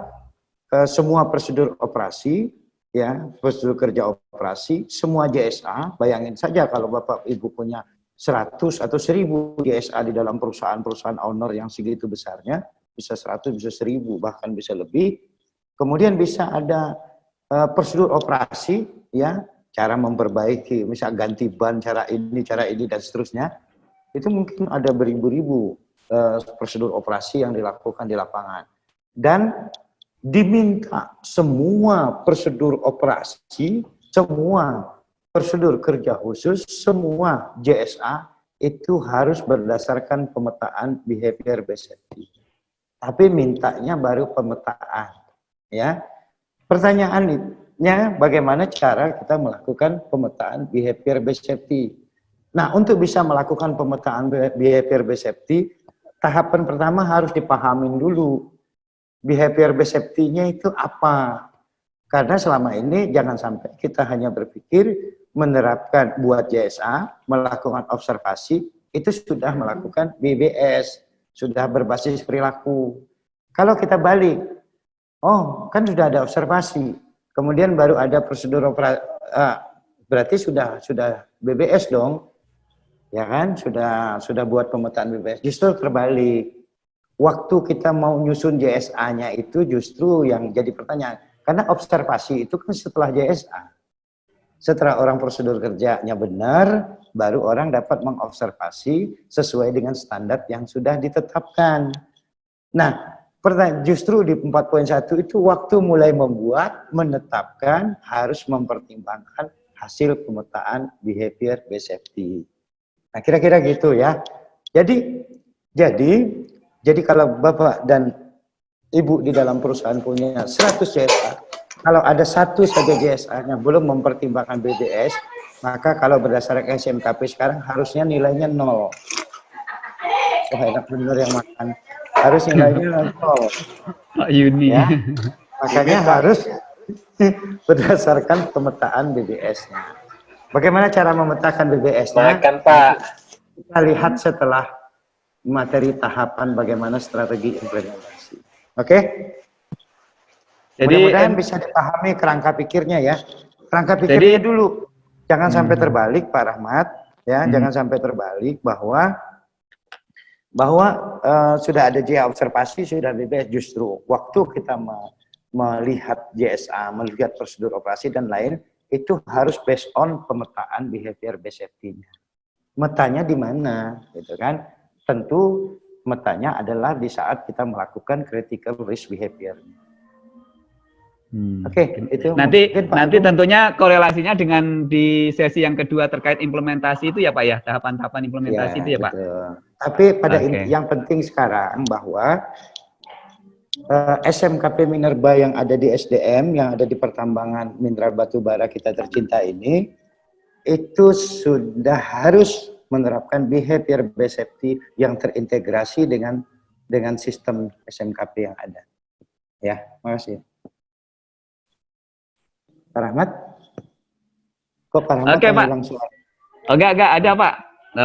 eh, semua prosedur operasi ya prosedur kerja operasi semua JSA bayangin saja kalau Bapak Ibu punya 100 atau 1000 JSA di dalam perusahaan-perusahaan owner yang segitu besarnya bisa 100 bisa 1000 bahkan bisa lebih. Kemudian bisa ada uh, prosedur operasi ya cara memperbaiki misal ganti ban cara ini cara ini dan seterusnya. Itu mungkin ada beribu-ribu uh, prosedur operasi yang dilakukan di lapangan. Dan diminta semua prosedur operasi semua prosedur kerja khusus semua JSA itu harus berdasarkan pemetaan behavior based tapi mintanya baru pemetaan ya pertanyaannya bagaimana cara kita melakukan pemetaan behavior based safety Nah, untuk bisa melakukan pemetaan behavior based safety, tahapan pertama harus dipahamin dulu. Behavior based safety-nya itu apa? Karena selama ini jangan sampai kita hanya berpikir menerapkan buat JSA, melakukan observasi, itu sudah melakukan BBS, sudah berbasis perilaku. Kalau kita balik, oh kan sudah ada observasi, kemudian baru ada prosedur operasi, ah, berarti sudah sudah BBS dong, ya kan? Sudah sudah buat pemetaan BPS justru terbalik. Waktu kita mau nyusun JSA-nya itu justru yang jadi pertanyaan. Karena observasi itu kan setelah JSA setelah orang prosedur kerjanya benar baru orang dapat mengobservasi sesuai dengan standar yang sudah ditetapkan nah justru di 4.1 itu waktu mulai membuat menetapkan harus mempertimbangkan hasil pemetaan behavior based safety Nah, kira-kira gitu ya. Jadi jadi jadi kalau Bapak dan Ibu di dalam perusahaan punya 100 JSA, kalau ada satu saja JSA yang belum mempertimbangkan BBS, maka kalau berdasarkan SMKP sekarang harusnya nilainya nol. Wah enak bener yang makan. Harus nilainya nol. Pak Yuni. Ya. Makanya harus berdasarkan pemetaan BBS-nya. Bagaimana cara memetakan BBS-nya? Makan, Pak. Kita lihat setelah materi tahapan bagaimana strategi implementasi. Oke? Okay? Jadi mudah-mudahan bisa dipahami kerangka pikirnya ya. Kerangka pikirnya jadi, dulu. Jangan hmm. sampai terbalik Pak Rahmat, ya, hmm. jangan sampai terbalik bahwa bahwa uh, sudah ada JA observasi, sudah BBS justru waktu kita me melihat JSA, melihat prosedur operasi dan lain, itu harus based on pemetaan behavior based safety-nya. Metanya di mana, gitu kan? Tentu metanya adalah di saat kita melakukan critical risk behavior. Hmm. Oke, okay, itu nanti mungkin, nanti tentunya korelasinya dengan di sesi yang kedua terkait implementasi itu ya Pak ya, tahapan-tahapan implementasi ya, itu ya Pak. Tapi pada okay. yang penting sekarang bahwa uh, eh, SMKP Minerba yang ada di SDM, yang ada di pertambangan mineral batu bara kita tercinta ini, itu sudah harus menerapkan behavior based safety yang terintegrasi dengan dengan sistem SMKP yang ada. Ya, makasih. Pak Rahmat? Kok Pak Rahmat Oke, Pak. Oh, enggak, enggak, ada Pak.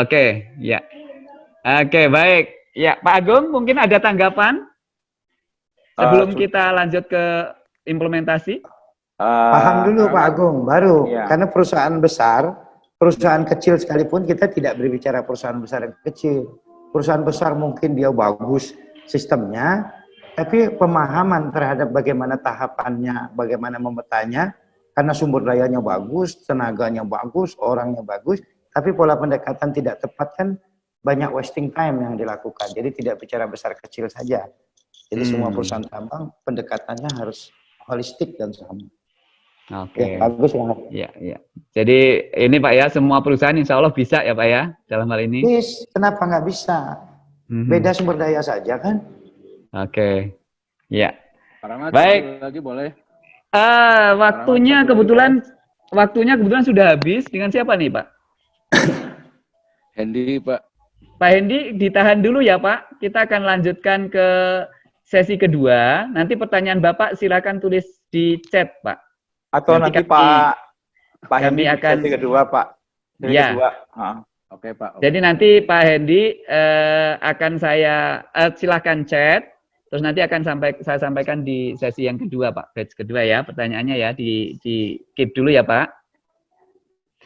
Oke, ya. Oke, baik. Ya, Pak Agung mungkin ada tanggapan? Sebelum uh, kita lanjut ke implementasi? Uh, Paham dulu Pak Agung, baru. Iya. Karena perusahaan besar, perusahaan kecil sekalipun kita tidak berbicara perusahaan besar dan kecil. Perusahaan besar mungkin dia bagus sistemnya, tapi pemahaman terhadap bagaimana tahapannya, bagaimana memetanya, karena sumber dayanya bagus, tenaganya bagus, orangnya bagus, tapi pola pendekatan tidak tepat kan banyak wasting time yang dilakukan. Jadi tidak bicara besar kecil saja. Jadi hmm. semua perusahaan tambang pendekatannya harus holistik dan sama. Oke. Okay. Ya, bagus ya. Iya, iya. Jadi ini Pak ya, semua perusahaan insya Allah bisa ya Pak ya dalam hal ini. Bis, kenapa nggak bisa? Hmm. Beda sumber daya saja kan? Oke. Okay. Ya. Paramat, Baik. Lagi boleh. Uh, waktunya kebetulan waktunya kebetulan sudah habis. Dengan siapa nih Pak? Hendy Pak. Pak Hendy ditahan dulu ya Pak. Kita akan lanjutkan ke sesi kedua, nanti pertanyaan Bapak silakan tulis di chat, Pak. Atau nanti, nanti Pak Pak kami Hendi akan sesi kedua, Pak. Sesi ya. kedua. Oke, okay, Pak. Okay. Jadi nanti Pak Hendi eh, akan saya eh, silakan chat Terus nanti akan sampai saya sampaikan di sesi yang kedua, Pak. Batch kedua ya, pertanyaannya ya di di keep dulu ya, Pak.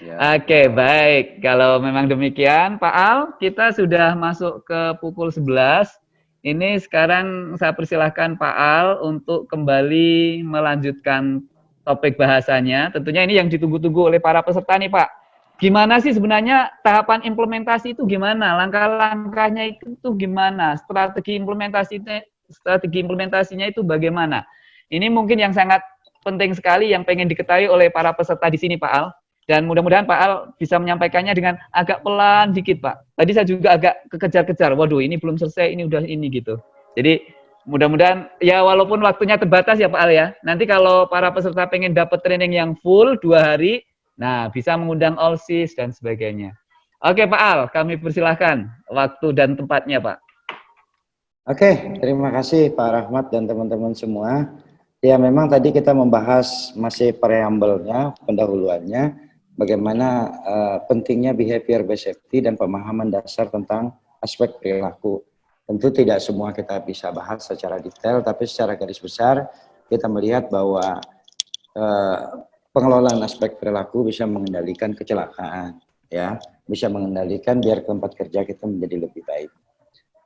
Ya. Oke, baik. Kalau memang demikian, Pak Al, kita sudah masuk ke pukul 11. Ini sekarang saya persilahkan Pak Al untuk kembali melanjutkan topik bahasanya. Tentunya ini yang ditunggu-tunggu oleh para peserta nih, Pak. Gimana sih sebenarnya tahapan implementasi itu gimana? Langkah-langkahnya itu gimana? Strategi implementasi strategi implementasinya itu bagaimana? Ini mungkin yang sangat penting sekali yang pengen diketahui oleh para peserta di sini Pak Al. Dan mudah-mudahan Pak Al bisa menyampaikannya dengan agak pelan dikit Pak. Tadi saya juga agak kekejar-kejar, waduh ini belum selesai, ini udah ini gitu. Jadi mudah-mudahan ya walaupun waktunya terbatas ya Pak Al ya. Nanti kalau para peserta pengen dapat training yang full dua hari, nah bisa mengundang all sis dan sebagainya. Oke Pak Al, kami persilahkan waktu dan tempatnya Pak. Oke, terima kasih Pak Rahmat dan teman-teman semua. Ya memang tadi kita membahas masih preambelnya, pendahuluannya, bagaimana uh, pentingnya behavior based safety dan pemahaman dasar tentang aspek perilaku. Tentu tidak semua kita bisa bahas secara detail, tapi secara garis besar kita melihat bahwa uh, pengelolaan aspek perilaku bisa mengendalikan kecelakaan, ya, bisa mengendalikan biar tempat kerja kita menjadi lebih baik.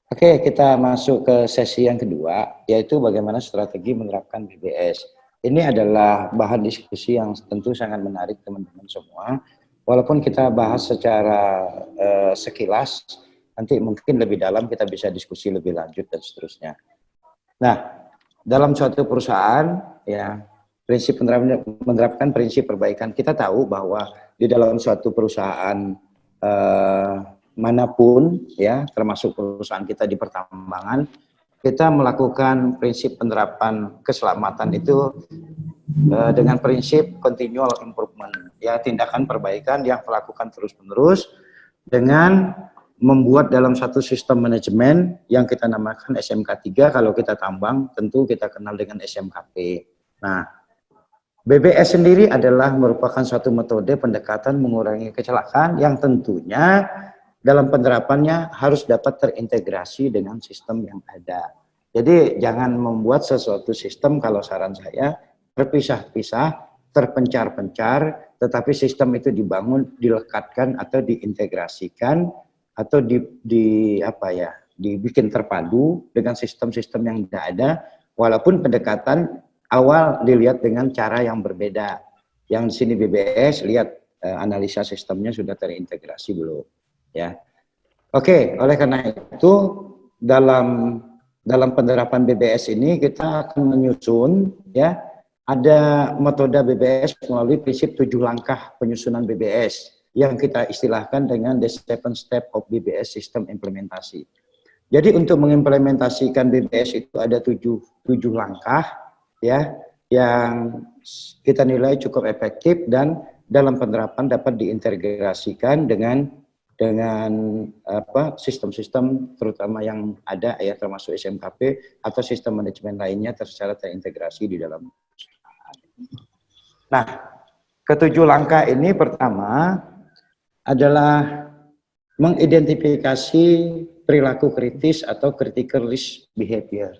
Oke, kita masuk ke sesi yang kedua, yaitu bagaimana strategi menerapkan BBS. Ini adalah bahan diskusi yang tentu sangat menarik teman-teman semua. Walaupun kita bahas secara uh, sekilas, nanti mungkin lebih dalam kita bisa diskusi lebih lanjut dan seterusnya. Nah, dalam suatu perusahaan, ya prinsip menerapkan, menerapkan prinsip perbaikan. Kita tahu bahwa di dalam suatu perusahaan uh, mana pun ya termasuk perusahaan kita di pertambangan kita melakukan prinsip penerapan keselamatan itu uh, dengan prinsip continual improvement ya tindakan perbaikan yang melakukan terus-menerus dengan membuat dalam satu sistem manajemen yang kita namakan SMK 3 kalau kita tambang tentu kita kenal dengan SMKP. Nah, BBS sendiri adalah merupakan suatu metode pendekatan mengurangi kecelakaan yang tentunya dalam penerapannya harus dapat terintegrasi dengan sistem yang ada. Jadi jangan membuat sesuatu sistem kalau saran saya terpisah-pisah, terpencar-pencar, tetapi sistem itu dibangun, dilekatkan atau diintegrasikan atau di, di apa ya, dibikin terpadu dengan sistem-sistem yang tidak ada, walaupun pendekatan awal dilihat dengan cara yang berbeda. Yang di sini BBS lihat eh, analisa sistemnya sudah terintegrasi belum ya. Oke, oleh karena itu dalam dalam penerapan BBS ini kita akan menyusun ya ada metode BBS melalui prinsip tujuh langkah penyusunan BBS yang kita istilahkan dengan the seven step of BBS sistem implementasi. Jadi untuk mengimplementasikan BBS itu ada tujuh, tujuh langkah ya yang kita nilai cukup efektif dan dalam penerapan dapat diintegrasikan dengan dengan apa sistem-sistem terutama yang ada ya termasuk SMKP atau sistem manajemen lainnya secara terintegrasi di dalam Nah, ketujuh langkah ini pertama adalah mengidentifikasi perilaku kritis atau critical risk behavior.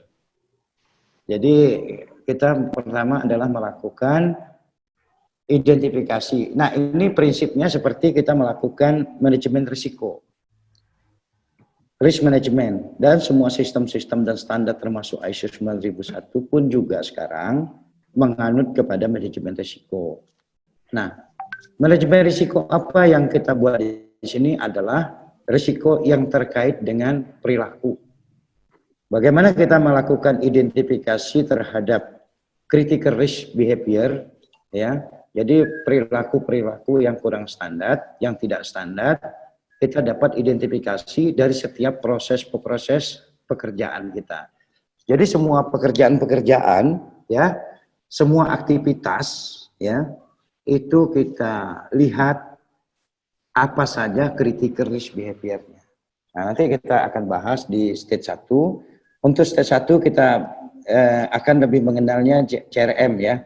Jadi kita pertama adalah melakukan identifikasi. Nah, ini prinsipnya seperti kita melakukan manajemen risiko. Risk management dan semua sistem-sistem dan standar termasuk ISO 9001 pun juga sekarang menganut kepada manajemen risiko. Nah, manajemen risiko apa yang kita buat di sini adalah risiko yang terkait dengan perilaku. Bagaimana kita melakukan identifikasi terhadap critical risk behavior ya jadi perilaku-perilaku yang kurang standar, yang tidak standar, kita dapat identifikasi dari setiap proses-proses pekerjaan kita. Jadi semua pekerjaan-pekerjaan, ya, semua aktivitas, ya, itu kita lihat apa saja critical risk behavior-nya. Nah, nanti kita akan bahas di stage 1. Untuk stage 1 kita eh, akan lebih mengenalnya CRM ya,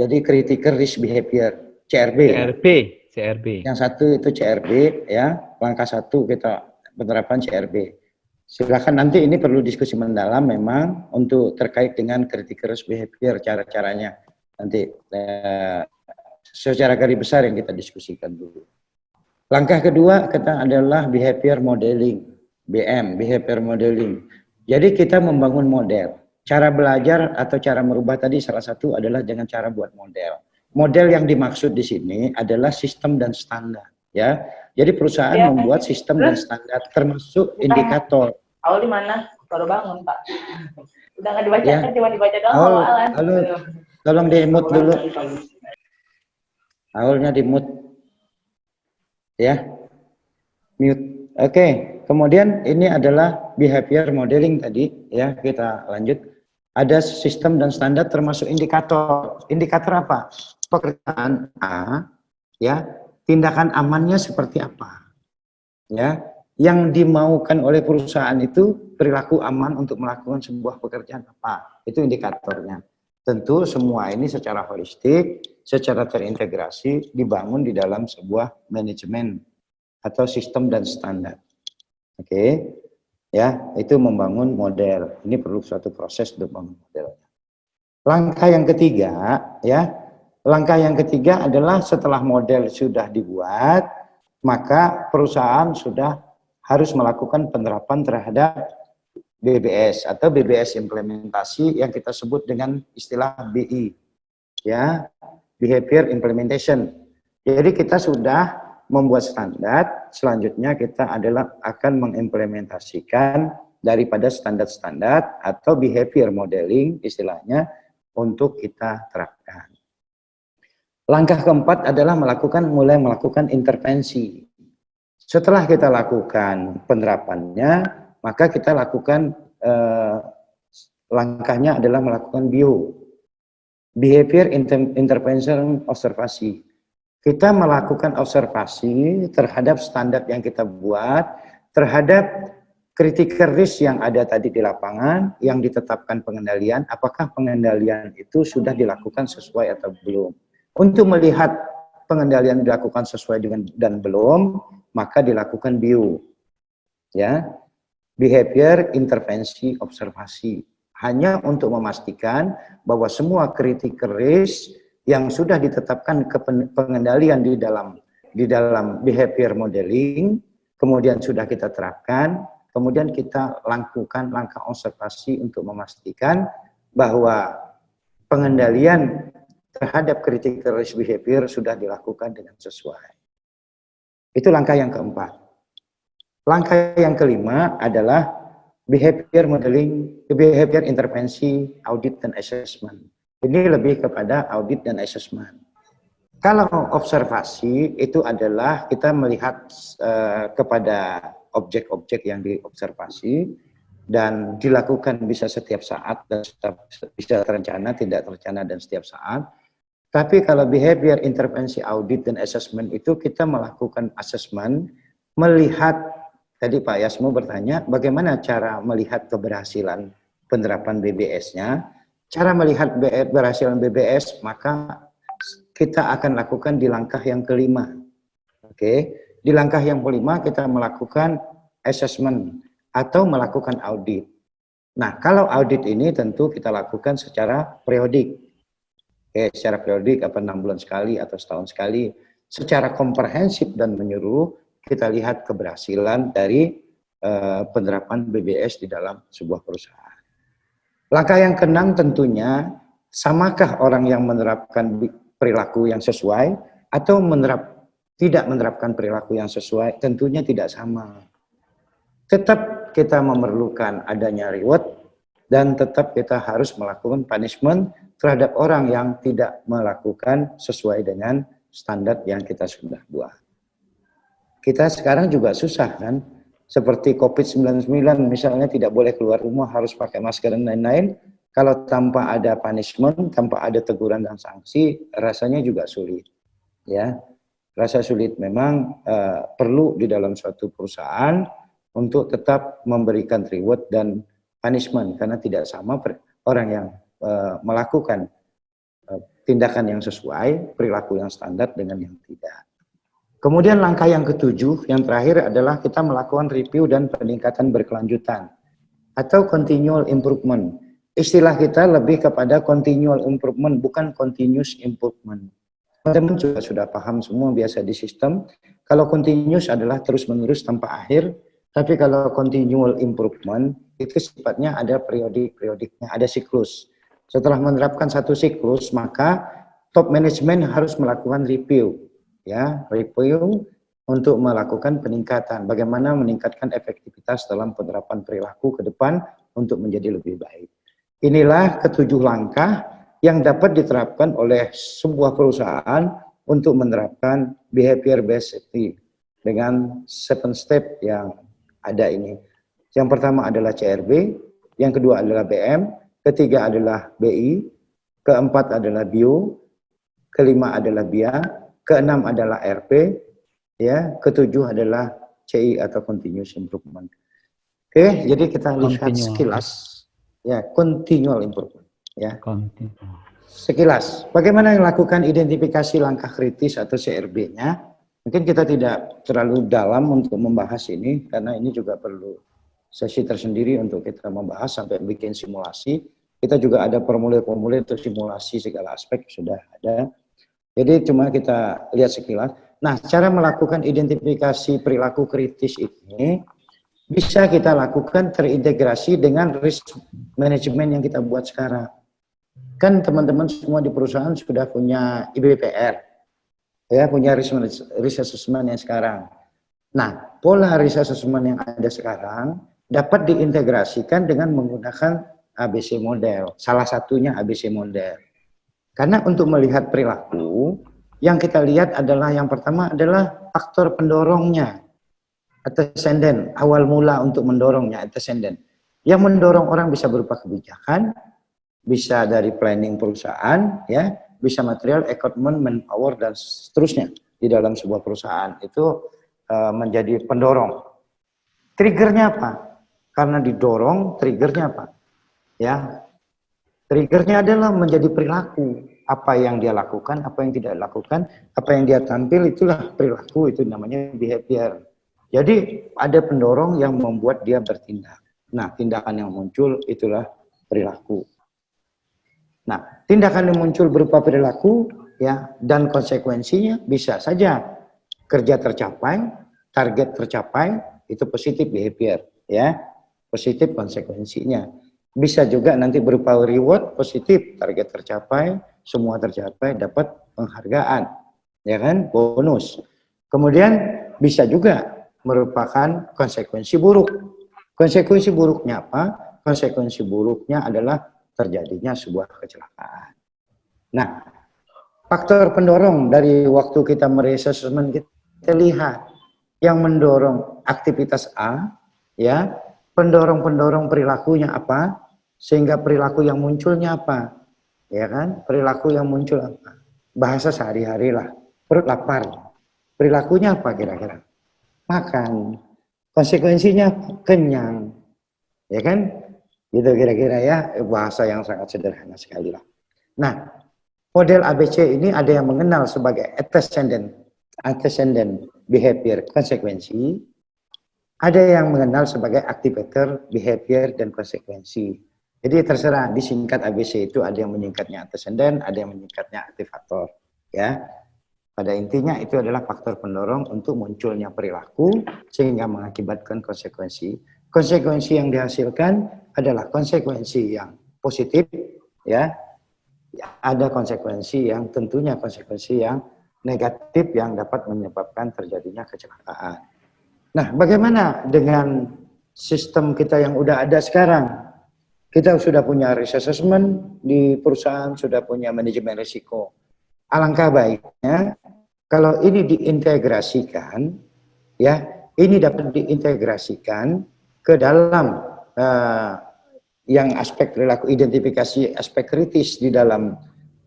jadi critical risk behavior, CRB. CRB, CRB. Yang satu itu CRB ya, langkah satu kita penerapan CRB. Silakan nanti ini perlu diskusi mendalam memang untuk terkait dengan critical risk behavior cara-caranya nanti eh, secara garis besar yang kita diskusikan dulu. Langkah kedua kita adalah behavior modeling, BM, behavior modeling. Jadi kita membangun model. Cara belajar atau cara merubah tadi salah satu adalah dengan cara buat model. Model yang dimaksud di sini adalah sistem dan standar, ya. Jadi perusahaan Ya. membuat sistem dan standar termasuk indikator. Awal di mana? Baru bangun, Pak. Udah nggak dibaca Ya. kan, cuma dibaca doang awalan. halo, tolong di mute dulu. Awalnya di mute. Ya. Mute. Oke, kemudian ini adalah behavior modeling tadi ya, kita lanjut. Ada sistem dan standar termasuk indikator. Indikator apa? Pekerjaan A ya, tindakan amannya seperti apa? Ya, yang dimaukan oleh perusahaan itu perilaku aman untuk melakukan sebuah pekerjaan apa? Itu indikatornya. Tentu semua ini secara holistik, secara terintegrasi dibangun di dalam sebuah manajemen atau sistem dan standar. Oke. Ya, itu membangun model. Ini perlu suatu proses untuk membangun model. Langkah yang ketiga, ya. Langkah yang ketiga adalah setelah model sudah dibuat, maka perusahaan sudah harus melakukan penerapan terhadap BBS atau BBS implementasi yang kita sebut dengan istilah BI ya behavior implementation jadi kita sudah membuat standar selanjutnya kita adalah akan mengimplementasikan daripada standar-standar atau behavior modeling istilahnya untuk kita terapkan langkah keempat adalah melakukan mulai melakukan intervensi setelah kita lakukan penerapannya, maka kita lakukan eh, langkahnya adalah melakukan bio, behavior inter intervention observasi. Kita melakukan observasi terhadap standar yang kita buat, terhadap critical risk yang ada tadi di lapangan, yang ditetapkan pengendalian, apakah pengendalian itu sudah dilakukan sesuai atau belum. Untuk melihat pengendalian dilakukan sesuai dengan dan belum, maka dilakukan bio. Ya. Behavior intervensi observasi hanya untuk memastikan bahwa semua critical risk yang sudah ditetapkan ke pengendalian di dalam di dalam behavior modeling kemudian sudah kita terapkan, kemudian kita lakukan langkah observasi untuk memastikan bahwa pengendalian terhadap critical risk behavior sudah dilakukan dengan sesuai. Itu langkah yang keempat. Langkah yang kelima adalah behavior modeling, behavior intervensi, audit dan assessment. Ini lebih kepada audit dan assessment. Kalau observasi itu adalah kita melihat uh, kepada objek-objek yang diobservasi dan dilakukan bisa setiap saat dan bisa terencana, tidak terencana dan setiap saat. Tapi kalau behavior intervensi audit dan assessment itu kita melakukan assessment, melihat, tadi Pak Yasmo bertanya, bagaimana cara melihat keberhasilan penerapan BBS-nya. Cara melihat keberhasilan BBS, maka kita akan lakukan di langkah yang kelima. Oke, di langkah yang kelima kita melakukan assessment atau melakukan audit. Nah, kalau audit ini tentu kita lakukan secara periodik Oke, secara periodik apa enam bulan sekali atau setahun sekali, secara komprehensif dan menyeluruh kita lihat keberhasilan dari uh, penerapan BBS di dalam sebuah perusahaan. Langkah yang keenam tentunya samakah orang yang menerapkan perilaku yang sesuai atau menerap tidak menerapkan perilaku yang sesuai tentunya tidak sama. Tetap kita memerlukan adanya reward dan tetap kita harus melakukan punishment terhadap orang yang tidak melakukan sesuai dengan standar yang kita sudah buat. Kita sekarang juga susah kan, seperti COVID-19 misalnya tidak boleh keluar rumah, harus pakai masker dan lain-lain, kalau tanpa ada punishment, tanpa ada teguran dan sanksi, rasanya juga sulit. Ya, rasa sulit memang uh, perlu di dalam suatu perusahaan untuk tetap memberikan reward dan punishment karena tidak sama orang yang uh, melakukan uh, tindakan yang sesuai perilaku yang standar dengan yang tidak. Kemudian langkah yang ketujuh, yang terakhir adalah kita melakukan review dan peningkatan berkelanjutan atau continual improvement. Istilah kita lebih kepada continual improvement, bukan continuous improvement. Teman-teman juga sudah paham semua biasa di sistem. Kalau continuous adalah terus-menerus tanpa akhir, tapi kalau continual improvement itu sifatnya ada periodik-periodiknya, ada siklus. Setelah menerapkan satu siklus, maka top management harus melakukan review ya review untuk melakukan peningkatan bagaimana meningkatkan efektivitas dalam penerapan perilaku ke depan untuk menjadi lebih baik. Inilah ketujuh langkah yang dapat diterapkan oleh sebuah perusahaan untuk menerapkan behavior based safety dengan seven step yang ada ini. Yang pertama adalah CRB, yang kedua adalah BM, ketiga adalah BI, keempat adalah bio, kelima adalah BIA, keenam adalah RP, ya, ketujuh adalah CI atau continuous improvement. Oke, jadi kita lihat sekilas, ya, continual improvement, ya. Sekilas, bagaimana melakukan identifikasi langkah kritis atau CRB-nya? Mungkin kita tidak terlalu dalam untuk membahas ini, karena ini juga perlu sesi tersendiri untuk kita membahas sampai bikin simulasi. Kita juga ada formulir-formulir untuk simulasi segala aspek sudah ada. Jadi cuma kita lihat sekilas. Nah, cara melakukan identifikasi perilaku kritis ini bisa kita lakukan terintegrasi dengan risk management yang kita buat sekarang. Kan teman-teman semua di perusahaan sudah punya IBPR, ya punya risk, risk assessment yang sekarang. Nah, pola risk assessment yang ada sekarang dapat diintegrasikan dengan menggunakan ABC model. Salah satunya ABC model. Karena untuk melihat perilaku, yang kita lihat adalah yang pertama adalah faktor pendorongnya, antecedent, awal mula untuk mendorongnya, antecedent. Yang mendorong orang bisa berupa kebijakan, bisa dari planning perusahaan, ya, bisa material, equipment, manpower, dan seterusnya di dalam sebuah perusahaan. Itu uh, menjadi pendorong. Triggernya apa? Karena didorong, triggernya apa? Ya, Triggernya adalah menjadi perilaku. Apa yang dia lakukan, apa yang tidak lakukan, apa yang dia tampil, itulah perilaku, itu namanya behavior. Jadi ada pendorong yang membuat dia bertindak. Nah, tindakan yang muncul itulah perilaku. Nah, tindakan yang muncul berupa perilaku ya dan konsekuensinya bisa saja kerja tercapai, target tercapai, itu positif behavior ya. Positif konsekuensinya. Bisa juga nanti berupa reward positif, target tercapai, semua tercapai, dapat penghargaan, ya kan, bonus. Kemudian bisa juga merupakan konsekuensi buruk. Konsekuensi buruknya apa? Konsekuensi buruknya adalah terjadinya sebuah kecelakaan. Nah, faktor pendorong dari waktu kita mereassessment kita lihat yang mendorong aktivitas A, ya pendorong-pendorong perilakunya apa, sehingga perilaku yang munculnya apa, ya kan? Perilaku yang muncul apa? Bahasa sehari-hari lah, perut lapar. Perilakunya apa kira-kira? Makan. Konsekuensinya kenyang, ya kan? Gitu kira-kira ya, bahasa yang sangat sederhana sekali lah. Nah, model ABC ini ada yang mengenal sebagai antecedent, antecedent behavior konsekuensi, ada yang mengenal sebagai activator, behavior, dan konsekuensi. Jadi terserah, disingkat ABC itu ada yang menyingkatnya antecedent, ada yang menyingkatnya aktivator. Ya, Pada intinya itu adalah faktor pendorong untuk munculnya perilaku sehingga mengakibatkan konsekuensi. Konsekuensi yang dihasilkan adalah konsekuensi yang positif, ya. Ada konsekuensi yang tentunya konsekuensi yang negatif yang dapat menyebabkan terjadinya kecelakaan. Nah, bagaimana dengan sistem kita yang udah ada sekarang? Kita sudah punya risk assessment di perusahaan, sudah punya manajemen risiko. Alangkah baiknya kalau ini diintegrasikan, ya, ini dapat diintegrasikan ke dalam uh, yang aspek perilaku identifikasi aspek kritis di dalam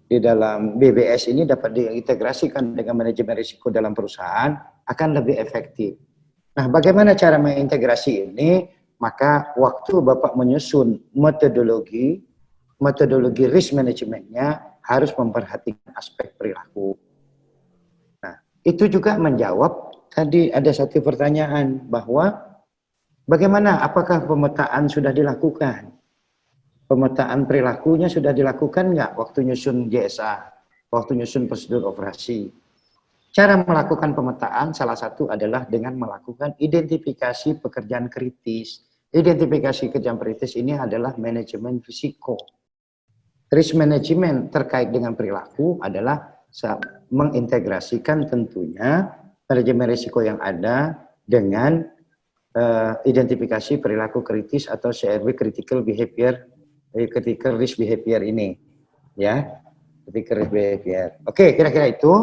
di dalam BBS ini dapat diintegrasikan dengan manajemen risiko dalam perusahaan akan lebih efektif. Nah, bagaimana cara mengintegrasi ini? Maka waktu Bapak menyusun metodologi, metodologi risk manajemennya harus memperhatikan aspek perilaku. Nah, itu juga menjawab tadi ada satu pertanyaan bahwa bagaimana apakah pemetaan sudah dilakukan? Pemetaan perilakunya sudah dilakukan nggak waktu nyusun JSA, waktu nyusun prosedur operasi? Cara melakukan pemetaan salah satu adalah dengan melakukan identifikasi pekerjaan kritis. Identifikasi pekerjaan kritis ini adalah manajemen risiko. Risk management terkait dengan perilaku adalah mengintegrasikan tentunya manajemen risiko yang ada dengan uh, identifikasi perilaku kritis atau CRB critical behavior eh, critical risk behavior ini ya critical risk behavior oke kira-kira itu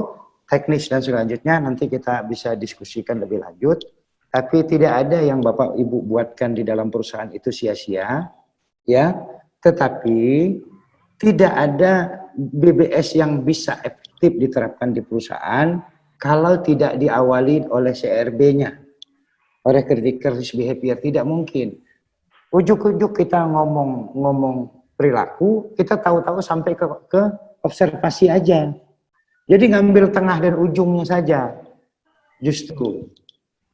teknis dan selanjutnya nanti kita bisa diskusikan lebih lanjut. Tapi tidak ada yang Bapak Ibu buatkan di dalam perusahaan itu sia-sia, ya. Tetapi tidak ada BBS yang bisa efektif diterapkan di perusahaan kalau tidak diawali oleh CRB-nya, oleh critical risk behavior tidak mungkin. Ujuk-ujuk kita ngomong-ngomong perilaku, kita tahu-tahu sampai ke, ke observasi aja. Jadi ngambil tengah dan ujungnya saja. Justru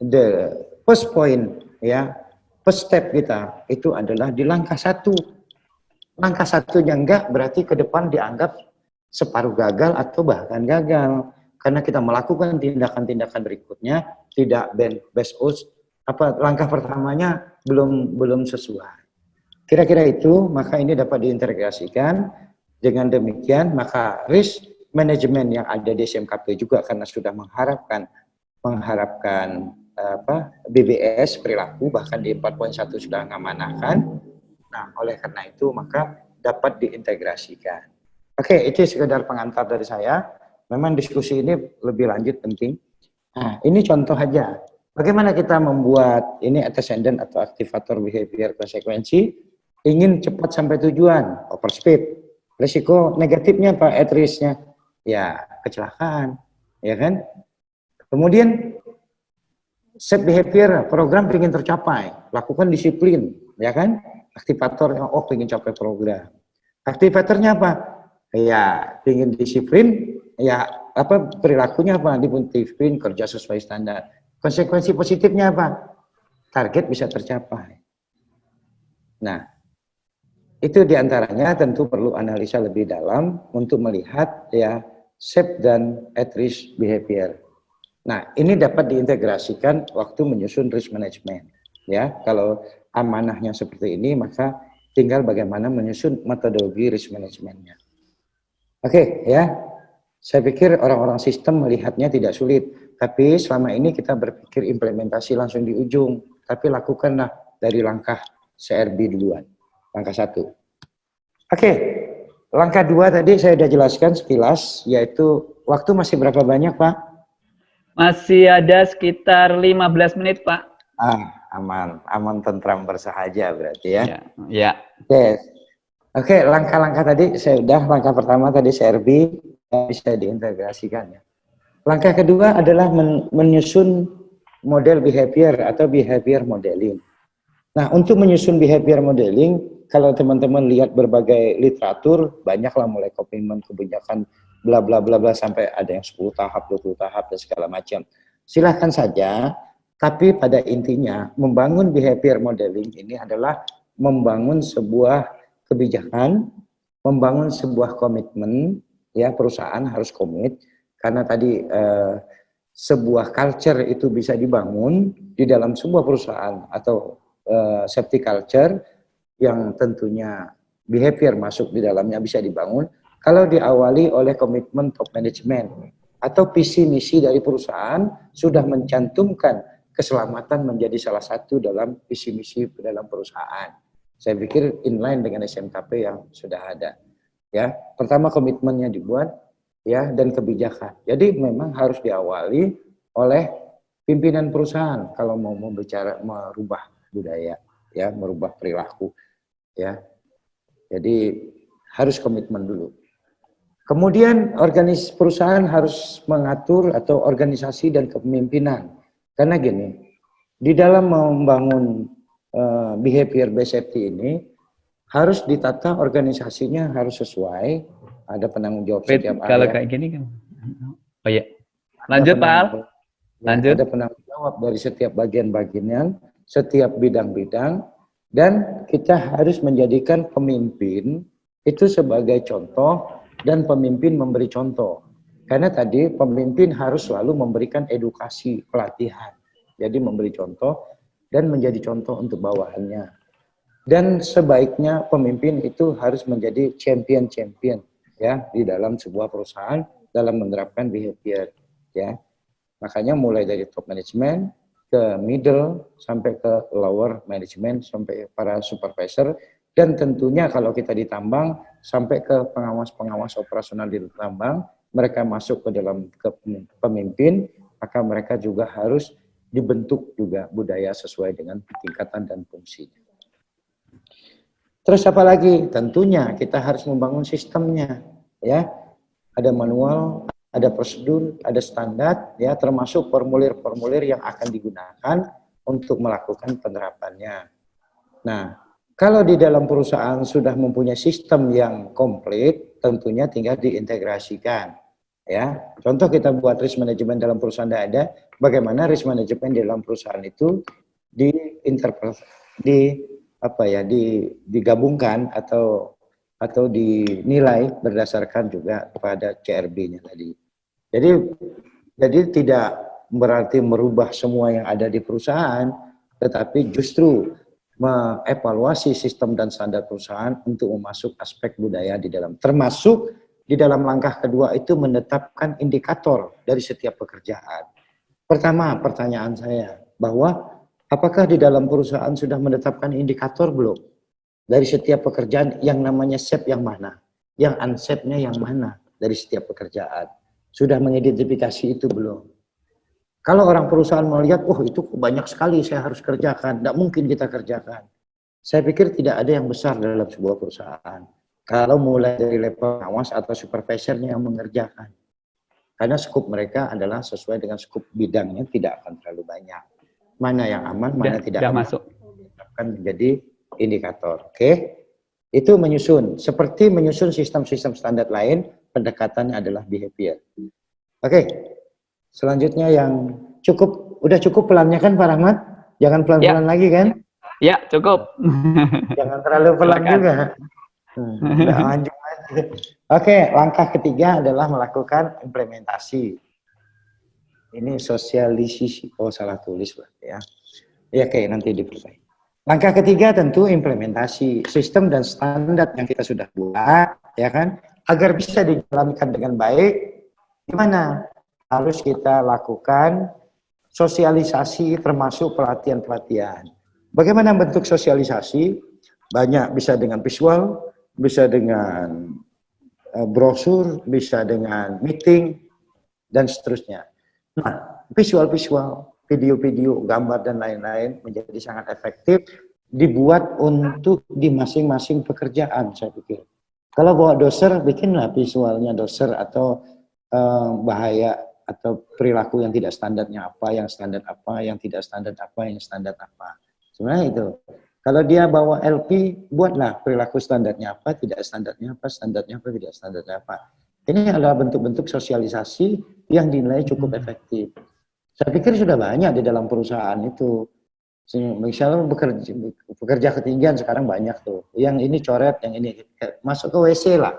the first point ya, first step kita itu adalah di langkah satu. Langkah satunya enggak berarti ke depan dianggap separuh gagal atau bahkan gagal. Karena kita melakukan tindakan-tindakan berikutnya tidak best us apa langkah pertamanya belum belum sesuai. Kira-kira itu maka ini dapat diintegrasikan dengan demikian maka risk manajemen yang ada di SMKP juga karena sudah mengharapkan mengharapkan apa BBS perilaku bahkan di 4.1 sudah mengamanahkan. Nah, oleh karena itu maka dapat diintegrasikan. Oke, itu sekedar pengantar dari saya. Memang diskusi ini lebih lanjut penting. Nah, ini contoh aja. Bagaimana kita membuat ini antecedent atau aktivator behavior konsekuensi ingin cepat sampai tujuan, overspeed. Risiko negatifnya apa? At ya kecelakaan, ya kan? Kemudian set behavior program ingin tercapai, lakukan disiplin, ya kan? Aktivator oh ingin capai program. Aktivatornya apa? Ya ingin disiplin, ya apa perilakunya apa? Disiplin kerja sesuai standar. Konsekuensi positifnya apa? Target bisa tercapai. Nah, itu di antaranya tentu perlu analisa lebih dalam untuk melihat ya safe dan at risk behavior. Nah, ini dapat diintegrasikan waktu menyusun risk management. Ya, kalau amanahnya seperti ini, maka tinggal bagaimana menyusun metodologi risk managementnya. Oke, ya. Saya pikir orang-orang sistem melihatnya tidak sulit, tapi selama ini kita berpikir implementasi langsung di ujung, tapi lakukanlah dari langkah CRB duluan, langkah satu. Oke, Langkah dua tadi saya sudah jelaskan sekilas, yaitu waktu masih berapa banyak Pak? Masih ada sekitar 15 menit Pak. Ah, aman, aman tentram bersahaja berarti ya. Ya. ya. Oke, Oke, langkah-langkah tadi saya sudah, langkah pertama tadi CRB bisa diintegrasikan ya. Langkah kedua adalah men menyusun model behavior atau behavior modeling. Nah, untuk menyusun behavior modeling, kalau teman-teman lihat berbagai literatur, banyaklah mulai komitmen kebijakan bla bla bla bla sampai ada yang 10 tahap, 20 tahap dan segala macam. Silahkan saja, tapi pada intinya membangun behavior modeling ini adalah membangun sebuah kebijakan, membangun sebuah komitmen, ya perusahaan harus komit karena tadi eh, sebuah culture itu bisa dibangun di dalam sebuah perusahaan atau eh, safety culture yang tentunya behavior masuk di dalamnya bisa dibangun kalau diawali oleh komitmen top management atau visi misi dari perusahaan sudah mencantumkan keselamatan menjadi salah satu dalam visi misi dalam perusahaan. Saya pikir inline dengan SMKP yang sudah ada. Ya, pertama komitmennya dibuat ya dan kebijakan. Jadi memang harus diawali oleh pimpinan perusahaan kalau mau membicara merubah budaya ya, merubah perilaku ya. Jadi harus komitmen dulu. Kemudian organis perusahaan harus mengatur atau organisasi dan kepemimpinan. Karena gini, di dalam membangun uh, behavior based safety ini harus ditata organisasinya harus sesuai, ada penanggung jawab setiap Kalau kayak gini kan. Oh ya. Lanjut, Pak Al. Lanjut. Ada penanggung jawab dari setiap bagian-bagian, setiap bidang-bidang, dan kita harus menjadikan pemimpin itu sebagai contoh dan pemimpin memberi contoh. Karena tadi pemimpin harus selalu memberikan edukasi, pelatihan. Jadi memberi contoh dan menjadi contoh untuk bawahannya. Dan sebaiknya pemimpin itu harus menjadi champion-champion ya di dalam sebuah perusahaan dalam menerapkan behavior ya. Makanya mulai dari top management ke middle sampai ke lower management sampai para supervisor dan tentunya kalau kita ditambang sampai ke pengawas-pengawas operasional di tambang mereka masuk ke dalam ke pemimpin maka mereka juga harus dibentuk juga budaya sesuai dengan tingkatan dan fungsinya. Terus apa lagi? Tentunya kita harus membangun sistemnya, ya. Ada manual, ada prosedur, ada standar, ya, termasuk formulir-formulir yang akan digunakan untuk melakukan penerapannya. Nah, kalau di dalam perusahaan sudah mempunyai sistem yang komplit, tentunya tinggal diintegrasikan. Ya, contoh kita buat risk management dalam perusahaan tidak ada, bagaimana risk management di dalam perusahaan itu diinterpret, di apa ya, di, digabungkan atau atau dinilai berdasarkan juga kepada CRB-nya tadi. Jadi jadi tidak berarti merubah semua yang ada di perusahaan, tetapi justru mengevaluasi sistem dan standar perusahaan untuk memasuk aspek budaya di dalam termasuk di dalam langkah kedua itu menetapkan indikator dari setiap pekerjaan. Pertama, pertanyaan saya bahwa apakah di dalam perusahaan sudah menetapkan indikator belum? Dari setiap pekerjaan yang namanya SEP yang mana? Yang unsep-nya yang mana dari setiap pekerjaan? Sudah mengidentifikasi itu belum? Kalau orang perusahaan melihat, oh itu banyak sekali saya harus kerjakan, tidak mungkin kita kerjakan. Saya pikir tidak ada yang besar dalam sebuah perusahaan. Kalau mulai dari level pengawas atau supervisornya yang mengerjakan. Karena skup mereka adalah sesuai dengan skup bidangnya tidak akan terlalu banyak. Mana yang aman, mana Tidak- aman. masuk. Akan menjadi indikator. Oke. Itu menyusun. Seperti menyusun sistem-sistem standar lain, pendekatannya adalah behavior. Oke. Selanjutnya yang cukup, udah cukup pelannya kan Pak Rahmat? Jangan pelan-pelan lagi kan? Ya, cukup. Jangan terlalu pelan Silakan. juga. Hmm, lanjut aja. Oke, langkah ketiga adalah melakukan implementasi. Ini sosialisasi. Oh, salah tulis berarti ya. Ya, oke, nanti diperbaiki. Langkah ketiga tentu implementasi sistem dan standar yang kita sudah buat, ya kan? Agar bisa dijalankan dengan baik, gimana? Harus kita lakukan sosialisasi termasuk pelatihan-pelatihan. Bagaimana bentuk sosialisasi? Banyak bisa dengan visual, bisa dengan eh, brosur, bisa dengan meeting, dan seterusnya. Nah, visual-visual, video-video, gambar, dan lain-lain menjadi sangat efektif dibuat untuk di masing-masing pekerjaan, saya pikir. Kalau bawa doser, bikinlah visualnya doser atau eh, bahaya atau perilaku yang tidak standarnya apa, yang standar apa, yang tidak standar apa, yang standar apa. Sebenarnya itu. Kalau dia bawa LP, buatlah perilaku standarnya apa, tidak standarnya apa, standarnya apa, tidak standarnya apa. Ini adalah bentuk-bentuk sosialisasi yang dinilai cukup efektif. Saya pikir sudah banyak di dalam perusahaan itu. Misalnya bekerja, bekerja ketinggian sekarang banyak tuh. Yang ini coret, yang ini masuk ke WC lah.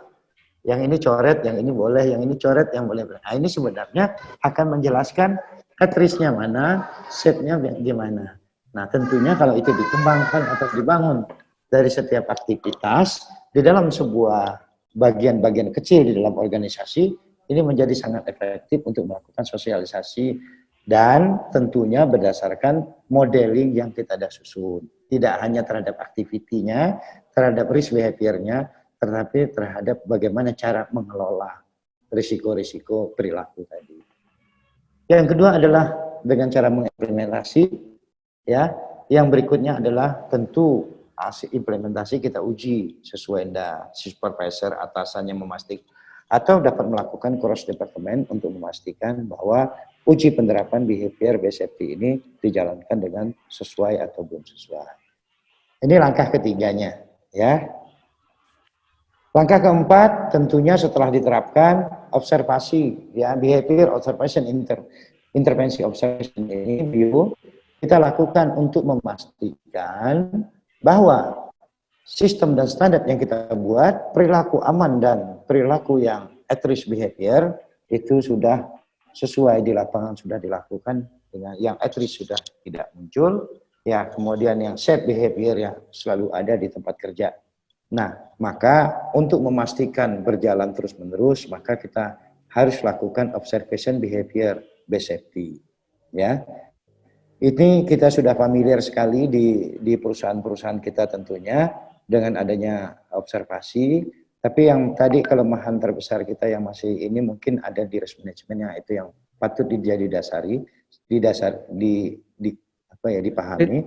Yang ini coret, yang ini boleh, yang ini coret, yang boleh. Nah ini sebenarnya akan menjelaskan atrisnya mana, setnya gimana. Nah tentunya kalau itu dikembangkan atau dibangun dari setiap aktivitas di dalam sebuah bagian-bagian kecil di dalam organisasi, ini menjadi sangat efektif untuk melakukan sosialisasi dan tentunya berdasarkan modeling yang kita ada susun. Tidak hanya terhadap aktivitinya, terhadap risk behavior-nya, tetapi terhadap bagaimana cara mengelola risiko-risiko perilaku tadi. Yang kedua adalah dengan cara mengimplementasi, ya. Yang berikutnya adalah tentu hasil implementasi kita uji sesuai dengan supervisor atasannya memastikan atau dapat melakukan cross department untuk memastikan bahwa uji penerapan behavior based ini dijalankan dengan sesuai atau belum sesuai. Ini langkah ketiganya, ya. Langkah keempat tentunya setelah diterapkan observasi ya behavior observation inter, intervensi observation ini view kita lakukan untuk memastikan bahwa sistem dan standar yang kita buat perilaku aman dan perilaku yang at risk behavior itu sudah sesuai di lapangan sudah dilakukan dengan yang at risk sudah tidak muncul. Ya kemudian yang safe behavior yang selalu ada di tempat kerja Nah, maka untuk memastikan berjalan terus-menerus, maka kita harus lakukan observation behavior based safety. Ya, ini kita sudah familiar sekali di di perusahaan-perusahaan kita tentunya dengan adanya observasi. Tapi yang tadi kelemahan terbesar kita yang masih ini mungkin ada di risk manajemennya itu yang patut dijadi dasari, di dasar di, di apa ya dipahami.